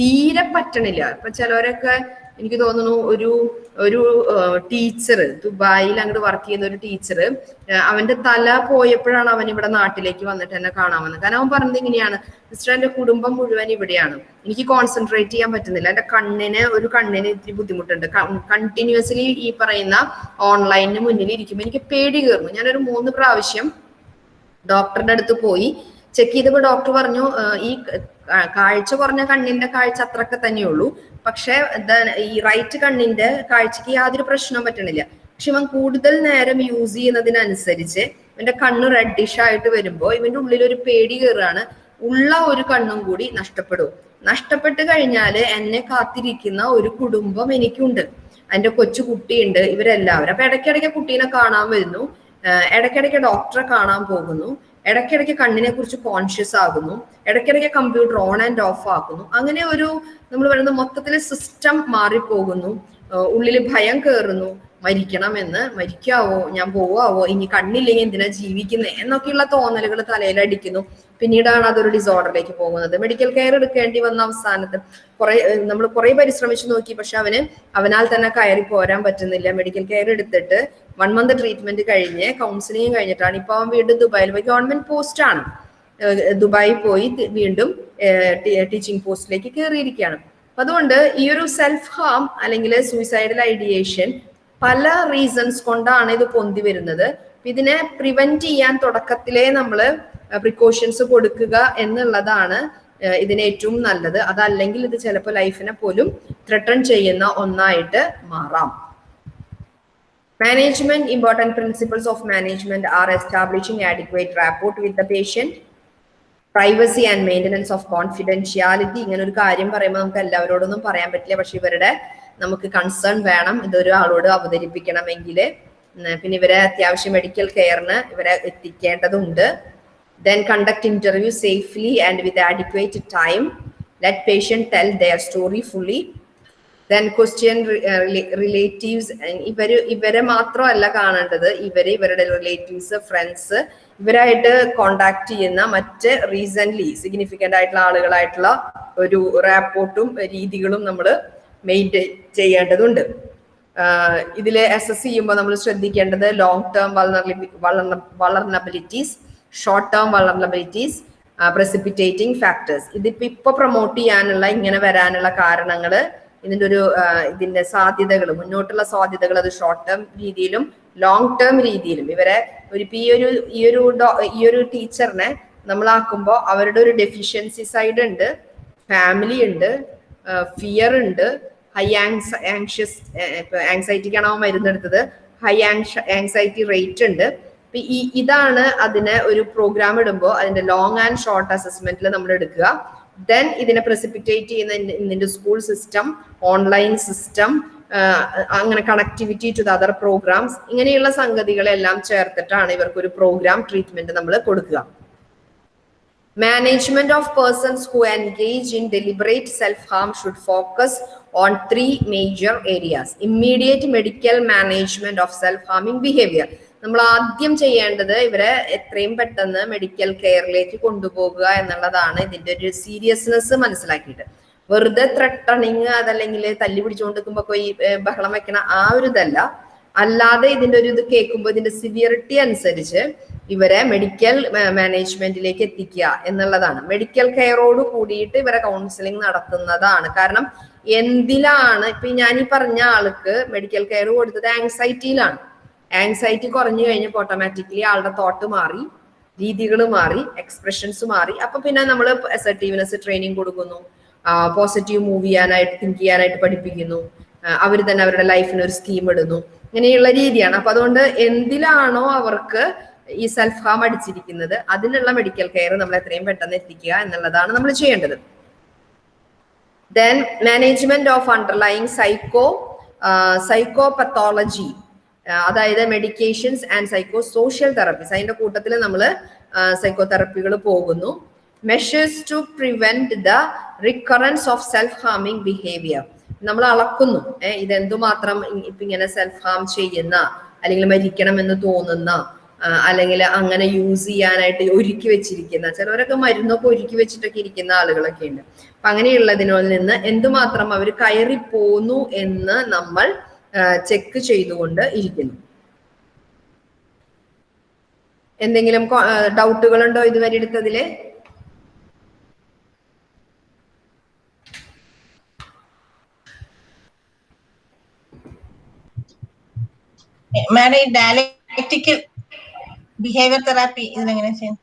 തീരെ പറ്റണില്ല. ഇപ്പൊ ചിലവരൊക്കെ എനിക്ക് തോന്നുന്നു ഒരു ഒരു ടീച്ചർ ദുബായിൽ അങ്ങോട്ട് വർക്ക് ചെയ്യുന്ന ഒരു ടീച്ചർ അവന്റെ തല പോയപ്പോഴാണ് അവൻ ഇവിടെ നാട്ടിലേക്ക് വന്നിട്ട് എന്നെ കാണാൻ വന്നത് കാരണം അവൻ പറഞ്ഞത് ഇങ്ങനെയാണ് സിസ്റ്റർ എന്റെ കുടുംബം മുഴുവൻ ഇവിടെയാണ്. എനിക്ക് കോൺസെൻട്രേറ്റ് ചെയ്യാൻ പറ്റുന്നില്ല. എന്റെ കണ്ണിന് ഒരു കണ്ണിന് ഇത്തിരി ബുദ്ധിമുട്ടുണ്ട്. കണ്ടിന്യൂസ്ലി ഈ പറയുന്ന ഓൺലൈനിന് മുന്നിൽ ഇരിക്കുമ്പോൾ എനിക്ക് പേടി കയറുന്നു. ഞാനൊരു മൂന്ന് പ്രാവശ്യം ഡോക്ടറുടെ അടുത്ത് പോയി ചെക്ക് ചെയ്തപ്പോൾ ഡോക്ടർ പറഞ്ഞു ഈ കാഴ്ച കുറഞ്ഞ കണ്ണിന്റെ കാഴ്ച അത്രയൊക്കെ തന്നെയുള്ളൂ. പക്ഷെ ഈ റൈറ്റ് കണ്ണിന്റെ കാഴ്ചക്ക് യാതൊരു പ്രശ്നവും പറ്റണില്ല. പക്ഷെ ഇവൻ കൂടുതൽ നേരം യൂസ് ചെയ്യുന്നതിനനുസരിച്ച് ഇവന്റെ കണ്ണ് റെഡിഷ് ആയിട്ട് വരുമ്പോ ഇവന്റെ ഉള്ളിൽ ഒരു പേടി കയറുകയാണ് ഉള്ള ഒരു കണ്ണും കൂടി നഷ്ടപ്പെടും. നഷ്ടപ്പെട്ട് കഴിഞ്ഞാൽ എന്നെ കാത്തിരിക്കുന്ന ഒരു കുടുംബം എനിക്കുണ്ട്. എന്റെ കൊച്ചു കുട്ടിയുണ്ട്. ഇവരെല്ലാവരും. അപ്പൊ ഇടയ്ക്കിടയ്ക്ക് കുട്ടീനെ കാണാൻ വരുന്നു. ഇടയ്ക്കിടയ്ക്ക് ഡോക്ടറെ കാണാൻ പോകുന്നു. ഇടയ്ക്കിടയ്ക്ക് കണ്ണിനെ കുറിച്ച് കോൺഷ്യസ് ആകുന്നു. ഇടയ്ക്കിടയ്ക്ക് കമ്പ്യൂട്ടർ ഓൺ ആൻഡ് ഓഫ് ആക്കുന്നു. അങ്ങനെ ഒരു നമ്മൾ പറയുന്ന മൊത്തത്തിലെ സിസ്റ്റം മാറിപ്പോകുന്നു. ഉള്ളിൽ ഭയം കയറുന്നു മരിക്കണമെന്ന് മരിക്കാവോ? ഞാൻ പോവാവോ? ഇനി കണ്ണില്ലെങ്കിൽ എന്തിനാ ജീവിക്കുന്നത് എന്നൊക്കെയുള്ള തോന്നലുകൾ തലയിലടിക്കുന്നു പിന്നീടാണ് അതൊരു ഡിസോർഡറിലേക്ക് പോകുന്നത്. മെഡിക്കൽ കെയർ എടുക്കേണ്ടി വന്ന അവസാനത്ത് കുറെ നമ്മൾ കുറെ പരിശ്രമിച്ചു നോക്കി. പക്ഷെ അവന് അവനാൽ തന്നെ കയറി പോരാൻ പറ്റുന്നില്ല. മെഡിക്കൽ കെയർ എടുത്തിട്ട് വൺ മന്ത് ട്രീറ്റ്മെന്റ് കഴിഞ്ഞ് കൗൺസിലിംഗ് കഴിഞ്ഞിട്ടാണ്. ഇപ്പൊ അവൻ വീണ്ടും ദുബായിൽ പോയി. ഗവൺമെന്റ് പോസ്റ്റ് ആണ്. ദുബായി പോയി വീണ്ടും ടീച്ചിങ് പോസ്റ്റിലേക്ക് കയറിയിരിക്കുകയാണ് അപ്പൊ അതുകൊണ്ട് ഈ ഒരു സെൽഫ് ഹാം അല്ലെങ്കിൽ സൂയിസൈഡൽ ഐഡിയേഷൻ പല റീസൺസ് കൊണ്ടാണ് ഇത് പൊന്തി വരുന്നത്. ഇതിനെ പ്രിവെന്റ് ചെയ്യാൻ തുടക്കത്തിലേ നമ്മൾ പ്രിക്കോഷൻസ് കൊടുക്കുക എന്നുള്ളതാണ് ഇതിന് ഏറ്റവും നല്ലത്. അതല്ലെങ്കിൽ ഇത് ചിലപ്പോൾ ലൈഫിനെ പോലും ത്രട്ടൺ ചെയ്യുന്ന ഒന്നായിട്ട് മാറാം. Management important principles of management are establishing adequate rapport with the patient, privacy and maintenance of confidentiality ഇങ്ങനെ ഒരു കാര്യം പറയുമ്പോൾ നമുക്ക് എല്ലാവരോടൊന്നും പറയാൻ പറ്റില്ല. പക്ഷെ ഇവരുടെ നമുക്ക് കൺസേൺ വേണം. ഇതൊരു ആളോട് അവതരിപ്പിക്കണമെങ്കിൽ. പിന്നെ ഇവരെ അത്യാവശ്യം മെഡിക്കൽ കെയറിന് ഇവരെ എത്തിക്കേണ്ടതുണ്ട്. Then conduct interview safely and with adequate time let patient tell their story fully then question relatives ഇവർ ഇവരെ മാത്രമല്ല കാണേണ്ടത്. ഇവർ ഇവരുടെ റിലേറ്റീവ്സ് ഫ്രണ്ട്സ് ഇവരായിട്ട് കോണ്ടാക്ട് ചെയ്യുന്ന മറ്റ് റീസെന്റ് സിഗ്നിഫിക്കന്റ് ആയിട്ടുള്ള ആളുകളായിട്ടുള്ള ഒരു റാപ്പോർട്ടും രീതികളും നമ്മൾ മെയിന്റെയിൻ ചെയ്യേണ്ടതുണ്ട്. ഇതിൽ എസ് എസ് ചെയ്യുമ്പോൾ നമ്മൾ ശ്രദ്ധിക്കേണ്ടത് long term vulnerabilities short term vulnerabilities precipitating factors ഇതിപ്പോ ഇപ്പൊ പ്രൊമോട്ട് ചെയ്യാനുള്ള ഇങ്ങനെ വരാനുള്ള കാരണങ്ങൾ ഇതിന്റെ ഒരു ഇതിന്റെ സാധ്യതകൾ മുന്നോട്ടുള്ള സാധ്യതകൾ അത് ഷോർട്ട് ടേം രീതിയിലും ലോങ് ടേം രീതിയിലും. ഇവരെ ഒരു ഈ ഒരു ഈ ഒരു ഈ ഒരു ടീച്ചറിനെ നമ്മളാക്കുമ്പോൾ അവരുടെ ഒരു ഡെഫിഷ്യൻസി സൈഡ് ഉണ്ട് ഫാമിലി ഉണ്ട് ഫിയർ ഉണ്ട് ഹൈ ആങ്സ് ആങ്ഷ്യസ് ആങ്സൈറ്റിക്കാണ് അവൻ മരുന്നെടുത്തത് ഹൈ ആങ്ഷ ആങ്സൈറ്റി റേറ്റ് ഉണ്ട്. ഇതാണ് അതിനെ ഒരു പ്രോഗ്രാം ഇടുമ്പോൾ അതിന്റെ ലോങ് ആൻഡ് ഷോർട്ട് അസസ്മെന്റിൽ നമ്മൾ എടുക്കുക ദെൻ ഇതിനെ പ്രസിപ്പിറ്റേറ്റ് ചെയ്യുന്ന ഇതിന്റെ സ്കൂൾ സിസ്റ്റം ഓൺലൈൻ സിസ്റ്റം അങ്ങനെ connectivity to the other programmes ഇങ്ങനെയുള്ള സംഗതികളെല്ലാം ചേർത്തിട്ടാണ് ഇവർക്ക് ഒരു പ്രോഗ്രാം ട്രീറ്റ്മെന്റ് നമ്മൾ കൊടുക്കുക management of persons who engage in deliberate self-harm should focus on three major areas. Immediate medical management of self-harming behavior. നമ്മൾ ആദ്യം ചെയ്യേണ്ടത് ഇവരെ എത്രയും പെട്ടെന്ന് മെഡിക്കൽ കെയറിലേക്ക് കൊണ്ടുപോകുക എന്നുള്ളതാണ് ഇതിന്റെ ഒരു സീരിയസ്നെസ് മനസ്സിലാക്കിയിട്ട്. വെറുതെ ത്രട്ടണിങ് അതല്ലെങ്കിൽ തല്ലി പിടിച്ചുകൊണ്ട് നിൽക്കുമ്പോ ഈ ബഹളം വെക്കണ ആ ഒരു ഇതല്ല. അല്ലാതെ ഇതിന്റെ ഒരു ഇത് കേൾക്കുമ്പോൾ ഇതിന്റെ സിവിയറിറ്റി അനുസരിച്ച് ഇവരെ മെഡിക്കൽ മാനേജ്മെന്റിലേക്ക് എത്തിക്കുക എന്നുള്ളതാണ്. മെഡിക്കൽ കെയറോട് കൂടിയിട്ട് ഇവരെ കൗൺസിലിംഗ് നടത്തുന്നതാണ്. കാരണം എന്തിലാണ് ഇപ്പൊ ഞാൻ ഈ പറഞ്ഞ ആൾക്ക് മെഡിക്കൽ കെയർ കൊടുത്തത് ആങ്സൈറ്റിയിലാണ് ആങ്സൈറ്റി കുറഞ്ഞു കഴിഞ്ഞപ്പോൾ ഓട്ടോമാറ്റിക്കലി ആളുടെ തോട്ട് മാറി രീതികൾ മാറി എക്സ്പ്രഷൻസ് മാറി. അപ്പൊ പിന്നെ നമ്മൾ അസർട്ടീവ്നെസ് ട്രെയിനിങ് കൊടുക്കുന്നു. പോസിറ്റീവ് മൂവ് ചെയ്യാനായിട്ട് തിങ്ക് ചെയ്യാനായിട്ട് പഠിപ്പിക്കുന്നു. അവർ തന്നെ അവരുടെ ലൈഫിന് ഒരു സ്കീം ഇടുന്നു. ഇങ്ങനെയുള്ള രീതിയാണ്. അപ്പൊ അതുകൊണ്ട് എന്തിലാണോ അവർക്ക് ഈ സെൽഫ് ഹാം അടിച്ചിരിക്കുന്നത് അതിനുള്ള മെഡിക്കൽ കെയർ നമ്മൾ എത്രയും പെട്ടെന്ന് എത്തിക്കുക എന്നുള്ളതാണ് നമ്മൾ ചെയ്യേണ്ടത്. Then management of underlying psycho psycho psychopathology അതായത് medications and psycho social therapies അതിന്റെ കൂട്ടത്തിൽ നമ്മൾ സൈക്കോ തെറപ്പികൾ പോകുന്നു. Measures to prevent the recurrence of self ഹാമിങ് behaviour നമ്മൾ അളക്കുന്നു. ഏഹ് ഇതെന്തുമാത്രം ഇപ്പൊ ഇങ്ങനെ സെൽഫ് ഹാം ചെയ്യുന്ന അല്ലെങ്കിൽ മരിക്കണം എന്ന് തോന്നുന്ന അല്ലെങ്കിൽ അങ്ങനെ യൂസ് ചെയ്യാനായിട്ട് ഒരുക്കി വെച്ചിരിക്കുന്ന ചിലവരൊക്കെ മരുന്നൊക്കെ ഒരുക്കി വെച്ചിട്ടൊക്കെ ഇരിക്കുന്ന ആളുകളൊക്കെ ഉണ്ട് അപ്പൊ അങ്ങനെയുള്ളതിനോട് നിന്ന് എന്തുമാത്രം അവർ കയറി പോന്നു എന്ന് നമ്മൾ ചെക്ക് ചെയ്തുകൊണ്ട് ഇരിക്കുന്നു. എന്തെങ്കിലും ഡൗട്ടുകൾ ഉണ്ടോ ഇതുവരെ എടുത്തതിൽ? മാഡം ഈ ബിഹേവിയർ തെറാപ്പി ഇതിനെങ്ങനെ ചെയ്യും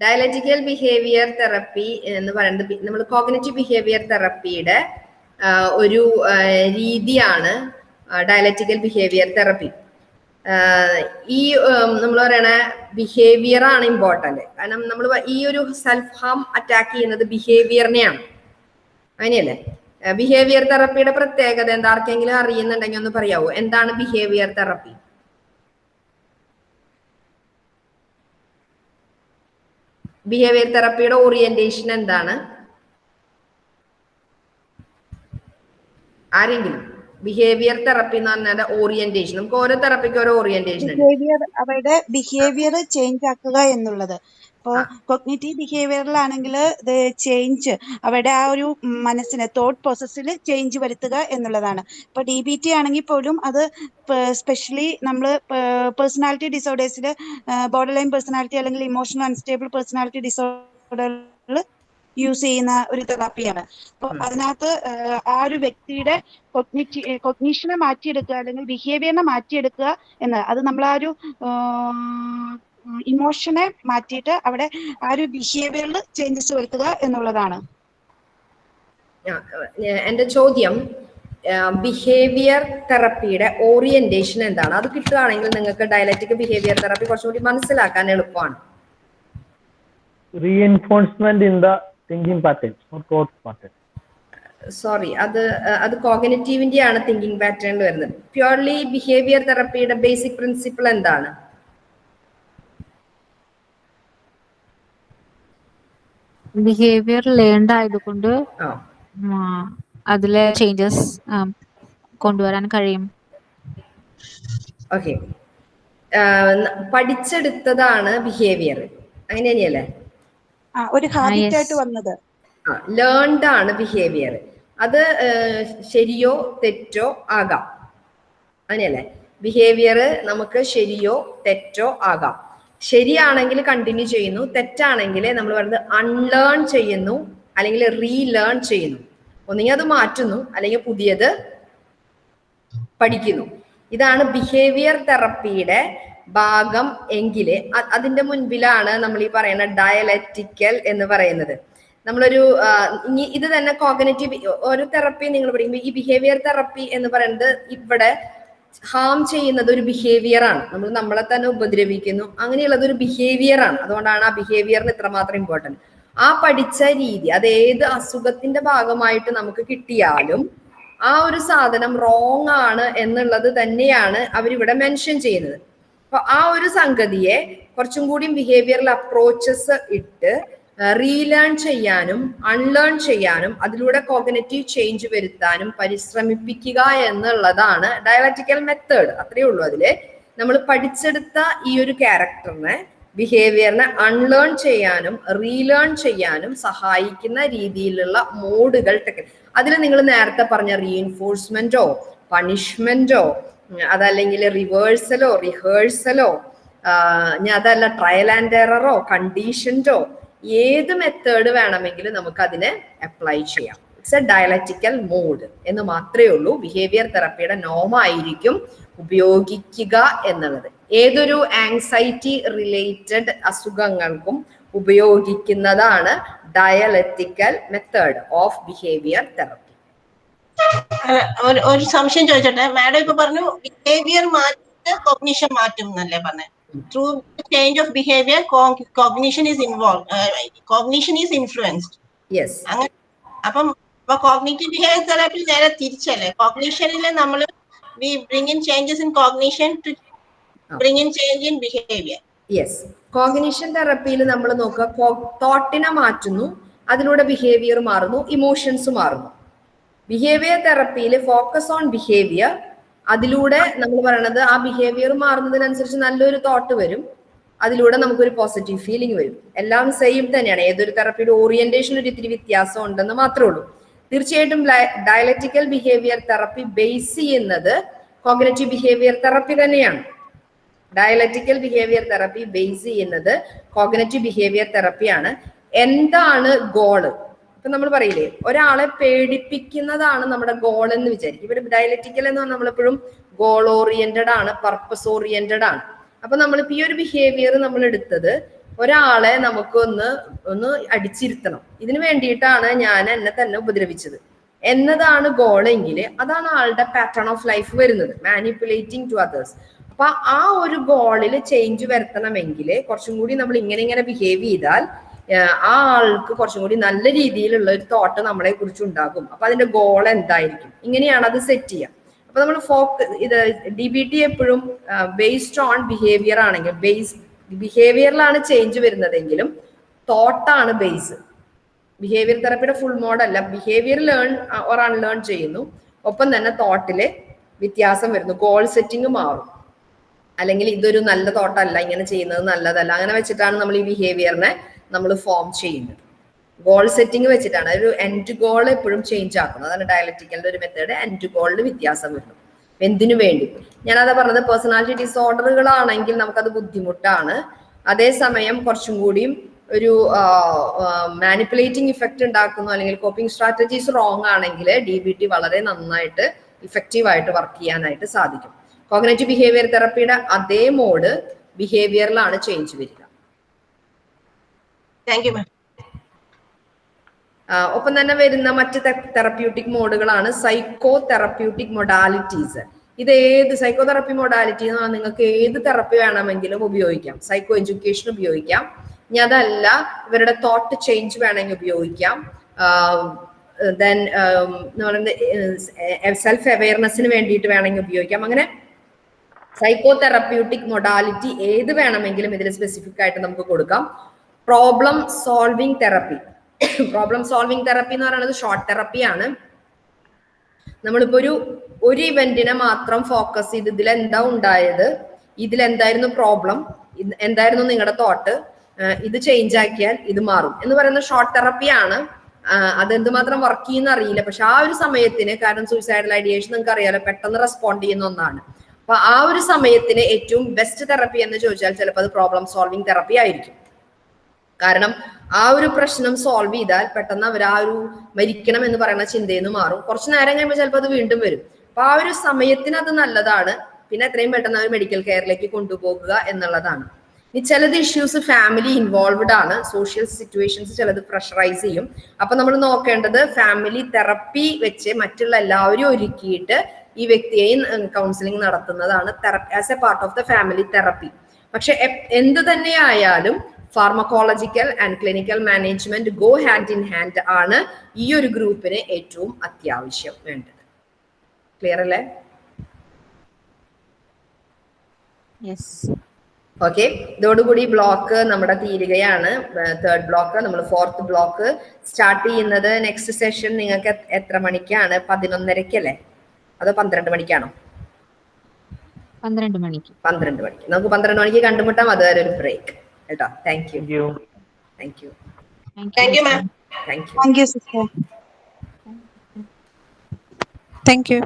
ഡയലറ്റിക്കൽ ബിഹേവിയർ തെറപ്പി എന്ന് പറയുന്നത് നമ്മൾ കോഗ്നറ്റീവ് ബിഹേവിയർ തെറപ്പിയുടെ ഒരു രീതിയാണ് ഡയലറ്റിക്കൽ ബിഹേവിയർ തെറപ്പി ഈ നമ്മൾ പറയണ ബിഹേവിയർ ആണ് ഇമ്പോർട്ടന്റ് കാരണം നമ്മൾ ഈ ഒരു സെൽഫ് ഹാം അറ്റാക്ക് ചെയ്യുന്നത് ബിഹേവിയറിനെയാണ് അങ്ങനെയല്ലേ? ബിഹേവിയർ തെറപ്പിയുടെ പ്രത്യേകത എന്താ? ആർക്കെങ്കിലും അറിയുന്നുണ്ടെങ്കിൽ ഒന്ന് പറയാവോ? എന്താണ് ബിഹേവിയർ തെറപ്പി ബിഹേവിയർ തെറപ്പിയുടെ ഓറിയന്റേഷൻ എന്താണ്? ആരെങ്കിലും? ബിഹേവിയർ തെറപ്പി എന്ന് പറഞ്ഞാൽ ഓറിയന്റേഷൻ നമുക്ക് ഓരോ തെറപ്പിക്ക് ഓരോ ഓറിയന്റേഷൻ ബിഹേവിയർ അവരുടെ ബിഹേവിയർ ചേഞ്ച് ആക്കുക എന്നുള്ളത്. ഇപ്പോൾ കൊഗ്നേറ്റീവ് ബിഹേവിയറിലാണെങ്കിൽ ഇത് ചേഞ്ച് അവരുടെ ആ ഒരു മനസ്സിന് തോട്ട് പ്രോസസ്സിൽ ചേഞ്ച് വരുത്തുക എന്നുള്ളതാണ്. ഇപ്പോൾ ഡി ബി ടി ആണെങ്കിൽ പോലും അത് സ്പെഷ്യലി നമ്മൾ പേഴ്സണാലിറ്റി ഡിസോർഡേഴ്സിൽ ബോർഡർ ലൈൻ പേഴ്സണാലിറ്റി അല്ലെങ്കിൽ ഇമോഷണൽ അൺസ്റ്റേബിൾ പേഴ്സണാലിറ്റി ഡിസോർഡറിൽ യൂസ് ചെയ്യുന്ന ഒരു തെറാപ്പിയാണ് അപ്പൊ അതിനകത്ത് ആ ഒരു വ്യക്തിയുടെ കൊഗ്നിറ്റി കൊഗ്നീഷനെ മാറ്റിയെടുക്കുക അല്ലെങ്കിൽ ബിഹേവിയറിനെ മാറ്റിയെടുക്കുക എന്ന്. അത് നമ്മൾ ആ ഒരു ഇമോഷനെ മാറ്റിയിട്ട് അവിടെ ആ ഒരു ബിഹേവിയറിൽ ചേഞ്ചസ് വരുത്തുക എന്നുള്ളതാണ്. എന്റെ ചോദ്യം ബിഹേവിയർ തെറപ്പിയുടെ ഓറിയന്റേഷൻ എന്താണ്? അത് കിട്ടുകയാണെങ്കിൽ നിങ്ങൾക്ക് ഡയലറ്റിക് ബിഹേവിയർ തെറപ്പി കുറച്ചുകൂടി മനസ്സിലാക്കാൻ എളുപ്പമാണ്. Reinforcement in the thinking pattern or thought pattern sorry അത് അത് കോഗ്നറ്റീവിന്റെ ആണ് തിങ്കിങ് പാറ്റേൺ വരുന്നത്. പ്യുവർലി ബിഹേവിയർ തെറപ്പിയുടെ ബേസിക് പ്രിൻസിപ്പിൾ എന്താണ്? ബിഹേവിയർ ലേൺഡ് ആയതുകൊണ്ട് അതിലെ ചേഞ്ചസ് കൊണ്ടുവരാൻ കഴിയും. ഓക്കെ പഠിച്ചെടുത്തതാണ് ബിഹേവിയർ അങ്ങനെയല്ലേ തന്നെയല്ലേ ഒരു ഹാബിറ്റ് ആയിട്ട് വന്നത്. ലേൺഡ് ആണ് ബിഹേവിയർ അത് ശരിയോ തെറ്റോ ആകാം. അങ്ങനെയല്ലേ? ബിഹേവിയർ നമുക്ക് ശരിയോ തെറ്റോ ആകാം. ശരിയാണെങ്കിൽ കണ്ടിന്യൂ ചെയ്യുന്നു. തെറ്റാണെങ്കിൽ നമ്മൾ പറയുന്നത് അൺലേൺ ചെയ്യുന്നു അല്ലെങ്കിൽ റീലേൺ ചെയ്യുന്നു. ഒന്നുകിൽ അത് മാറ്റുന്നു അല്ലെങ്കിൽ പുതിയത് പഠിക്കുന്നു. ഇതാണ് ബിഹേവിയർ തെറപ്പിയുടെ ഭാഗം എങ്കിൽ അതിന്റെ മുൻപിലാണ് നമ്മൾ ഈ പറയുന്ന ഡയലറ്റിക്കൽ എന്ന് പറയുന്നത്. നമ്മളൊരു ഇനി ഇത് തന്നെ കോഗനേറ്റീവ് ഒരു തെറപ്പി നിങ്ങൾ പഠിക്കുമ്പോൾ ഈ ബിഹേവിയർ തെറപ്പി എന്ന് പറയുന്നത് ഇവിടെ ഹാം ചെയ്യുന്നത് ഒരു ബിഹേവിയർ ആണ്. നമ്മൾ നമ്മളെ തന്നെ ഉപദ്രവിക്കുന്നു. അങ്ങനെയുള്ളത് ഒരു ബിഹേവിയർ ആണ്. അതുകൊണ്ടാണ് ആ ബിഹേവിയറിന് ഇത്രമാത്രം ഇമ്പോർട്ടന്റ് ആ പഠിച്ച രീതി അത് ഏത് അസുഖത്തിന്റെ ഭാഗമായിട്ട് നമുക്ക് കിട്ടിയാലും ആ ഒരു സാധനം റോങ് ആണ് എന്നുള്ളത് തന്നെയാണ് അവരിവിടെ മെൻഷൻ ചെയ്യുന്നത്. അപ്പൊ ആ ഒരു സംഗതിയെ കുറച്ചും കൂടി ബിഹേവിയറൽ അപ്രോച്ചസ് ഇട്ട് റീലേൺ ചെയ്യാനും അൺലേൺ ചെയ്യാനും അതിലൂടെ കോഗനറ്റീവ് ചേഞ്ച് വരുത്താനും പരിശ്രമിപ്പിക്കുക എന്നുള്ളതാണ് ഡയലറ്റിക്കൽ മെത്തേഡ് അത്രയേ ഉള്ളൂ അതിൽ. നമ്മൾ പഠിച്ചെടുത്ത ഈ ഒരു ക്യാരക്ടറിനെ ബിഹേവിയറിനെ അൺലേൺ ചെയ്യാനും റീലേൺ ചെയ്യാനും സഹായിക്കുന്ന രീതിയിലുള്ള മോഡുകൾ ടെക്നിക് അതിൽ നിങ്ങൾ നേരത്തെ പറഞ്ഞ റീഎൻഫോഴ്സ്മെന്റോ പണിഷ്മെന്റോ അതല്ലെങ്കിൽ റിവേഴ്സലോ റിഹേഴ്സലോ ഞാൻ അതല്ല ട്രയൽ ആൻഡ് എററോ കണ്ടീഷൻഡോ ഏത് മെത്തേഡ് വേണമെങ്കിലും നമുക്ക് അതിനെ അപ്ലൈ ചെയ്യാം. ഇറ്റ്സ് എ ഡയലറ്റിക്കൽ മോഡ് എന്ന് മാത്രമേ ഉള്ളൂ. ബിഹേവിയർ തെറപ്പിയുടെ നോമായിരിക്കും ഉപയോഗിക്കുക എന്നുള്ളത്. ഏതൊരു ആങ്സൈറ്റി റിലേറ്റഡ് അസുഖങ്ങൾക്കും ഉപയോഗിക്കുന്നതാണ് dialectical method of behaviour therapy ഒരു സംശയം ചോദിച്ചോട്ടെ? മാഡം ഇപ്പൊ പറഞ്ഞു ബിഹേവിയർ മാറ്റി കോഗ്നിഷൻ മാറ്റും എന്നല്ലേ പറഞ്ഞത് through change of behaviour cognition is involve cognition is influenced അങ്ങനെ അപ്പം ഇപ്പൊ കോഗ്നേറ്റീവ് ബിഹേവിയർ തെറാപ്പി നേരെ തിരിച്ചല്ലേ? കോഗ്നീഷനിൽ നമ്മൾ we bring in changes in cognition to bring in change in behaviour yes cognition തെറപ്പിയിൽ നമ്മൾ നോക്കുക തോട്ടിനെ മാറ്റുന്നു അതിലൂടെ ബിഹേവിയർ മാറുന്നു ഇമോഷൻസ് മാറുന്നു. ബിഹേവിയർ തെറപ്പിയിൽ ഫോക്കസ് ഓൺ ബിഹേവിയർ അതിലൂടെ നമ്മൾ പറയണത് ആ ബിഹേവിയർ മാറുന്നതിനനുസരിച്ച് നല്ലൊരു തോട്ട് വരും. അതിലൂടെ നമുക്കൊരു പോസിറ്റീവ് ഫീലിംഗ് വരും. എല്ലാം സെയിം തന്നെയാണ്. ഏതൊരു തെറപ്പിയുടെ ഓറിയന്റേഷൻ ഒരു ഇത്തിരി വ്യത്യാസം ഉണ്ടെന്ന് മാത്രമേ ഉള്ളൂ. തീർച്ചയായിട്ടും ഡയലറ്റിക്കൽ ബിഹേവിയർ തെറപ്പി ബേസ് ചെയ്യുന്നത് കോഗ്നറ്റീവ് ബിഹേവിയർ തെറപ്പി തന്നെയാണ്. ഡയലറ്റിക്കൽ ബിഹേവിയർ തെറപ്പി ബേസ് ചെയ്യുന്നത് കോഗ്നറ്റീവ് ബിഹേവിയർ തെറപ്പിയാണ് എന്താണ് ഗോൾ ഇപ്പൊ നമ്മൾ പറയില്ലേ ഒരാളെ പേടിപ്പിക്കുന്നതാണ് നമ്മുടെ ഗോൾ എന്ന് വിചാരിക്കും. ഇവിടെ ഡയലറ്റിക്കൽ എന്ന് പറഞ്ഞാൽ നമ്മളെപ്പോഴും ഗോൾ ഓറിയന്റഡ് ആണ് പർപ്പസ് ഓറിയന്റഡ് ആണ്. അപ്പൊ നമ്മളിപ്പോ ഈ ഒരു ബിഹേവിയർ നമ്മൾ എടുത്തത് ഒരാളെ നമുക്കൊന്ന് ഒന്ന് അടിച്ചിരുത്തണം. ഇതിനു വേണ്ടിയിട്ടാണ് ഞാൻ എന്നെ തന്നെ ഉപദ്രവിച്ചത്. എന്നതാണ് ഗോളെങ്കിൽ അതാണ് ആളുടെ പാറ്റേൺ ഓഫ് ലൈഫ് വരുന്നത് മാനിപ്പുലേറ്റിംഗ് ടു അതേഴ്സ് അപ്പൊ ആ ഒരു ഗോളിൽ ചേഞ്ച് വരുത്തണമെങ്കിൽ കുറച്ചും കൂടി നമ്മൾ ഇങ്ങനെ ഇങ്ങനെ ബിഹേവ് ചെയ്താൽ ആ ആൾക്ക് കുറച്ചും കൂടി നല്ല രീതിയിലുള്ള ഒരു തോട്ട് നമ്മളെ കുറിച്ച് ഉണ്ടാകും. അപ്പൊ അതിന്റെ ഗോൾ എന്തായിരിക്കും? ഇങ്ങനെയാണ് അത് സെറ്റ് ചെയ്യുക. അപ്പൊ നമ്മൾ ഫോക്ക് ഇത് ഡി ബി ടി എപ്പോഴും ബേസ്ഡ് ഓൺ ബിഹേവിയർ ആണെങ്കിൽ ബേസ് ബിഹേവിയറിലാണ് ചേഞ്ച് വരുന്നതെങ്കിലും തോട്ടാണ് ബേസ് ബിഹേവിയർ തെറപ്പിയുടെ ഫുൾ മോഡല്ല ബിഹേവിയർ ലേൺ ഓർ അൺലേൺ ചെയ്യുന്നു. ഒപ്പം തന്നെ തോട്ടിൽ വ്യത്യാസം വരുന്നു. ഗോൾ സെറ്റിംഗ് മാറും. അല്ലെങ്കിൽ ഇതൊരു നല്ല തോട്ടല്ല ഇങ്ങനെ ചെയ്യുന്നത് നല്ലതല്ല. അങ്ങനെ വെച്ചിട്ടാണ് നമ്മൾ ഈ ബിഹേവിയറിനെ നമ്മൾ ഫോം ചെയ്യുന്നത്. ഗോൾ സെറ്റിംഗ് വെച്ചിട്ടാണ്. ഒരു എൻഡ് ഗോൾ എപ്പോഴും ചേഞ്ച് ആക്കുന്നത് അതാണ് ഡയലറ്റിക്കലിന്റെ ഒരു മെത്തേഡ് എൻഡ് ഗോളിൽ വ്യത്യാസം വരുന്നു എന്തിനു വേണ്ടി? ഞാനതാ പറഞ്ഞത് പേഴ്സണാലിറ്റി ഡിസോർഡറുകളാണെങ്കിൽ നമുക്കത് ബുദ്ധിമുട്ടാണ്. അതേസമയം കുറച്ചും കൂടിയും ഒരു മാനിപ്പുലേറ്റിംഗ് ഇഫക്റ്റ് ഉണ്ടാക്കുന്നു അല്ലെങ്കിൽ കോപ്പിംഗ് സ്ട്രാറ്റജീസ് റോങ് ആണെങ്കിൽ ഡി ബി ടി വളരെ നന്നായിട്ട് ഇഫക്റ്റീവ് ആയിട്ട് വർക്ക് ചെയ്യാനായിട്ട് സാധിക്കും. കോഗ്നേറ്റീവ് ബിഹേവിയർ തെറപ്പിയുടെ അതേ മോഡ് ബിഹേവിയറിലാണ് ചേഞ്ച് വരിക. താങ്ക് യു മാം ഒപ്പം തന്നെ വരുന്ന മറ്റ് തെറപ്യൂട്ടിക് മോഡുകളാണ് സൈക്കോ തെറപ്യൂട്ടിക് മൊഡാലിറ്റീസ് ഇത് ഏത് സൈക്കോ തെറപ്പി മൊഡാലിറ്റി എന്ന് പറഞ്ഞാൽ നിങ്ങൾക്ക് ഏത് തെറപ്പി വേണമെങ്കിലും ഉപയോഗിക്കാം. സൈക്കോ എഡ്യൂക്കേഷൻ ഉപയോഗിക്കാം. ഇനി അതല്ല ഇവരുടെ തോട്ട് ചേഞ്ച് വേണമെങ്കിൽ ഉപയോഗിക്കാം. ദെൻ എന്ന് പറയുന്നത് സെൽഫ് അവയർനെസ്സിന് വേണ്ടിയിട്ട് വേണമെങ്കിൽ ഉപയോഗിക്കാം. അങ്ങനെ സൈക്കോ തെറപ്യൂട്ടിക് മൊഡാലിറ്റി ഏത് വേണമെങ്കിലും ഇതിൽ സ്പെസിഫിക് ആയിട്ട് നമുക്ക് കൊടുക്കാം. Problem solving therapy problem solving therapy എന്ന് പറയുന്നത് ഷോർട്ട് തെറപ്പിയാണ് നമ്മളിപ്പോ ഒരു ഒരു ഇവന്റിനെ മാത്രം ഫോക്കസ് ചെയ്ത് ഇതിൽ എന്താ ഉണ്ടായത്? ഇതിൽ എന്തായിരുന്നു പ്രോബ്ലം എന്തായിരുന്നു നിങ്ങളുടെ തോട്ട് ഇത് ചേഞ്ച് ആക്കിയാൽ ഇത് മാറും. എന്ന് പറയുന്ന ഷോർട്ട് തെറപ്പിയാണ് അത് എന്തുമാത്രം വർക്ക് ചെയ്യുന്ന അറിയില്ല. പക്ഷെ ആ ഒരു സമയത്തിന് കാരണം സൂയിസൈഡൽ ഐഡിയേഷൻ നിങ്ങൾക്ക് അറിയാലോ പെട്ടെന്ന് റെസ്പോണ്ട് ചെയ്യുന്ന ഒന്നാണ്. അപ്പൊ ആ ഒരു സമയത്തിന് ഏറ്റവും ബെസ്റ്റ് തെറപ്പി എന്ന് ചോദിച്ചാൽ ചിലപ്പോൾ അത് പ്രോബ്ലം സോൾവിങ് തെറപ്പി ആയിരിക്കും. കാരണം ആ ഒരു പ്രശ്നം സോൾവ് ചെയ്താൽ പെട്ടെന്ന് അവർ ആ ഒരു മരിക്കണം എന്ന് പറയുന്ന ചിന്തയിൽ നിന്ന് മാറും. കുറച്ച് നേരം കഴിയുമ്പോൾ ചിലപ്പോൾ അത് വീണ്ടും വരും. അപ്പൊ ആ ഒരു സമയത്തിന് അത് നല്ലതാണ്. പിന്നെ എത്രയും പെട്ടെന്ന് അവർ മെഡിക്കൽ കെയറിലേക്ക് കൊണ്ടുപോകുക എന്നുള്ളതാണ്. ഇനി ചിലത് ഇഷ്യൂസ് ഫാമിലി ഇൻവോൾവ്ഡ് ആണ്. സോഷ്യൽ സിറ്റുവേഷൻസ് ചിലത് പ്രഷറൈസ് ചെയ്യും. അപ്പൊ നമ്മൾ നോക്കേണ്ടത് ഫാമിലി തെറപ്പി വെച്ച് മറ്റുള്ള എല്ലാവരും ഒരുക്കിയിട്ട് ഈ വ്യക്തിയെയും കൗൺസിലിംഗ് നടത്തുന്നതാണ്. As a part of the family therapy പക്ഷെ എന്ത് തന്നെയായാലും pharmacological and clinical management go hand in hand ആണ് ഈ ഒരു ഗ്രൂപ്പിന് ഏറ്റവും അത്യാവശ്യം വേണ്ടത്. ക്ലിയർ അല്ലേ? ഓക്കെ ഇതോടുകൂടി ബ്ലോക്ക് നമ്മുടെ തീരുകയാണ്. തേർഡ് ബ്ലോക്ക് നമ്മൾ ഫോർത്ത് ബ്ലോക്ക് സ്റ്റാർട്ട് ചെയ്യുന്നത് നെക്സ്റ്റ് സെഷൻ നിങ്ങൾക്ക് എത്ര മണിക്കാണ്? പതിനൊന്നരക്കല്ലേ അതോ പന്ത്രണ്ട് മണിക്കാണോ? പന്ത്രണ്ട് മണിക്ക്. പന്ത്രണ്ട് മണിക്ക്. നമുക്ക് പന്ത്രണ്ട് മണിക്ക് കണ്ടുമുട്ടാം. അതുവരെ ഒരു break Thank you. Thank you. Thank you. Thank you, Thank you ma'am. Thank you. Thank you, sister. Thank you.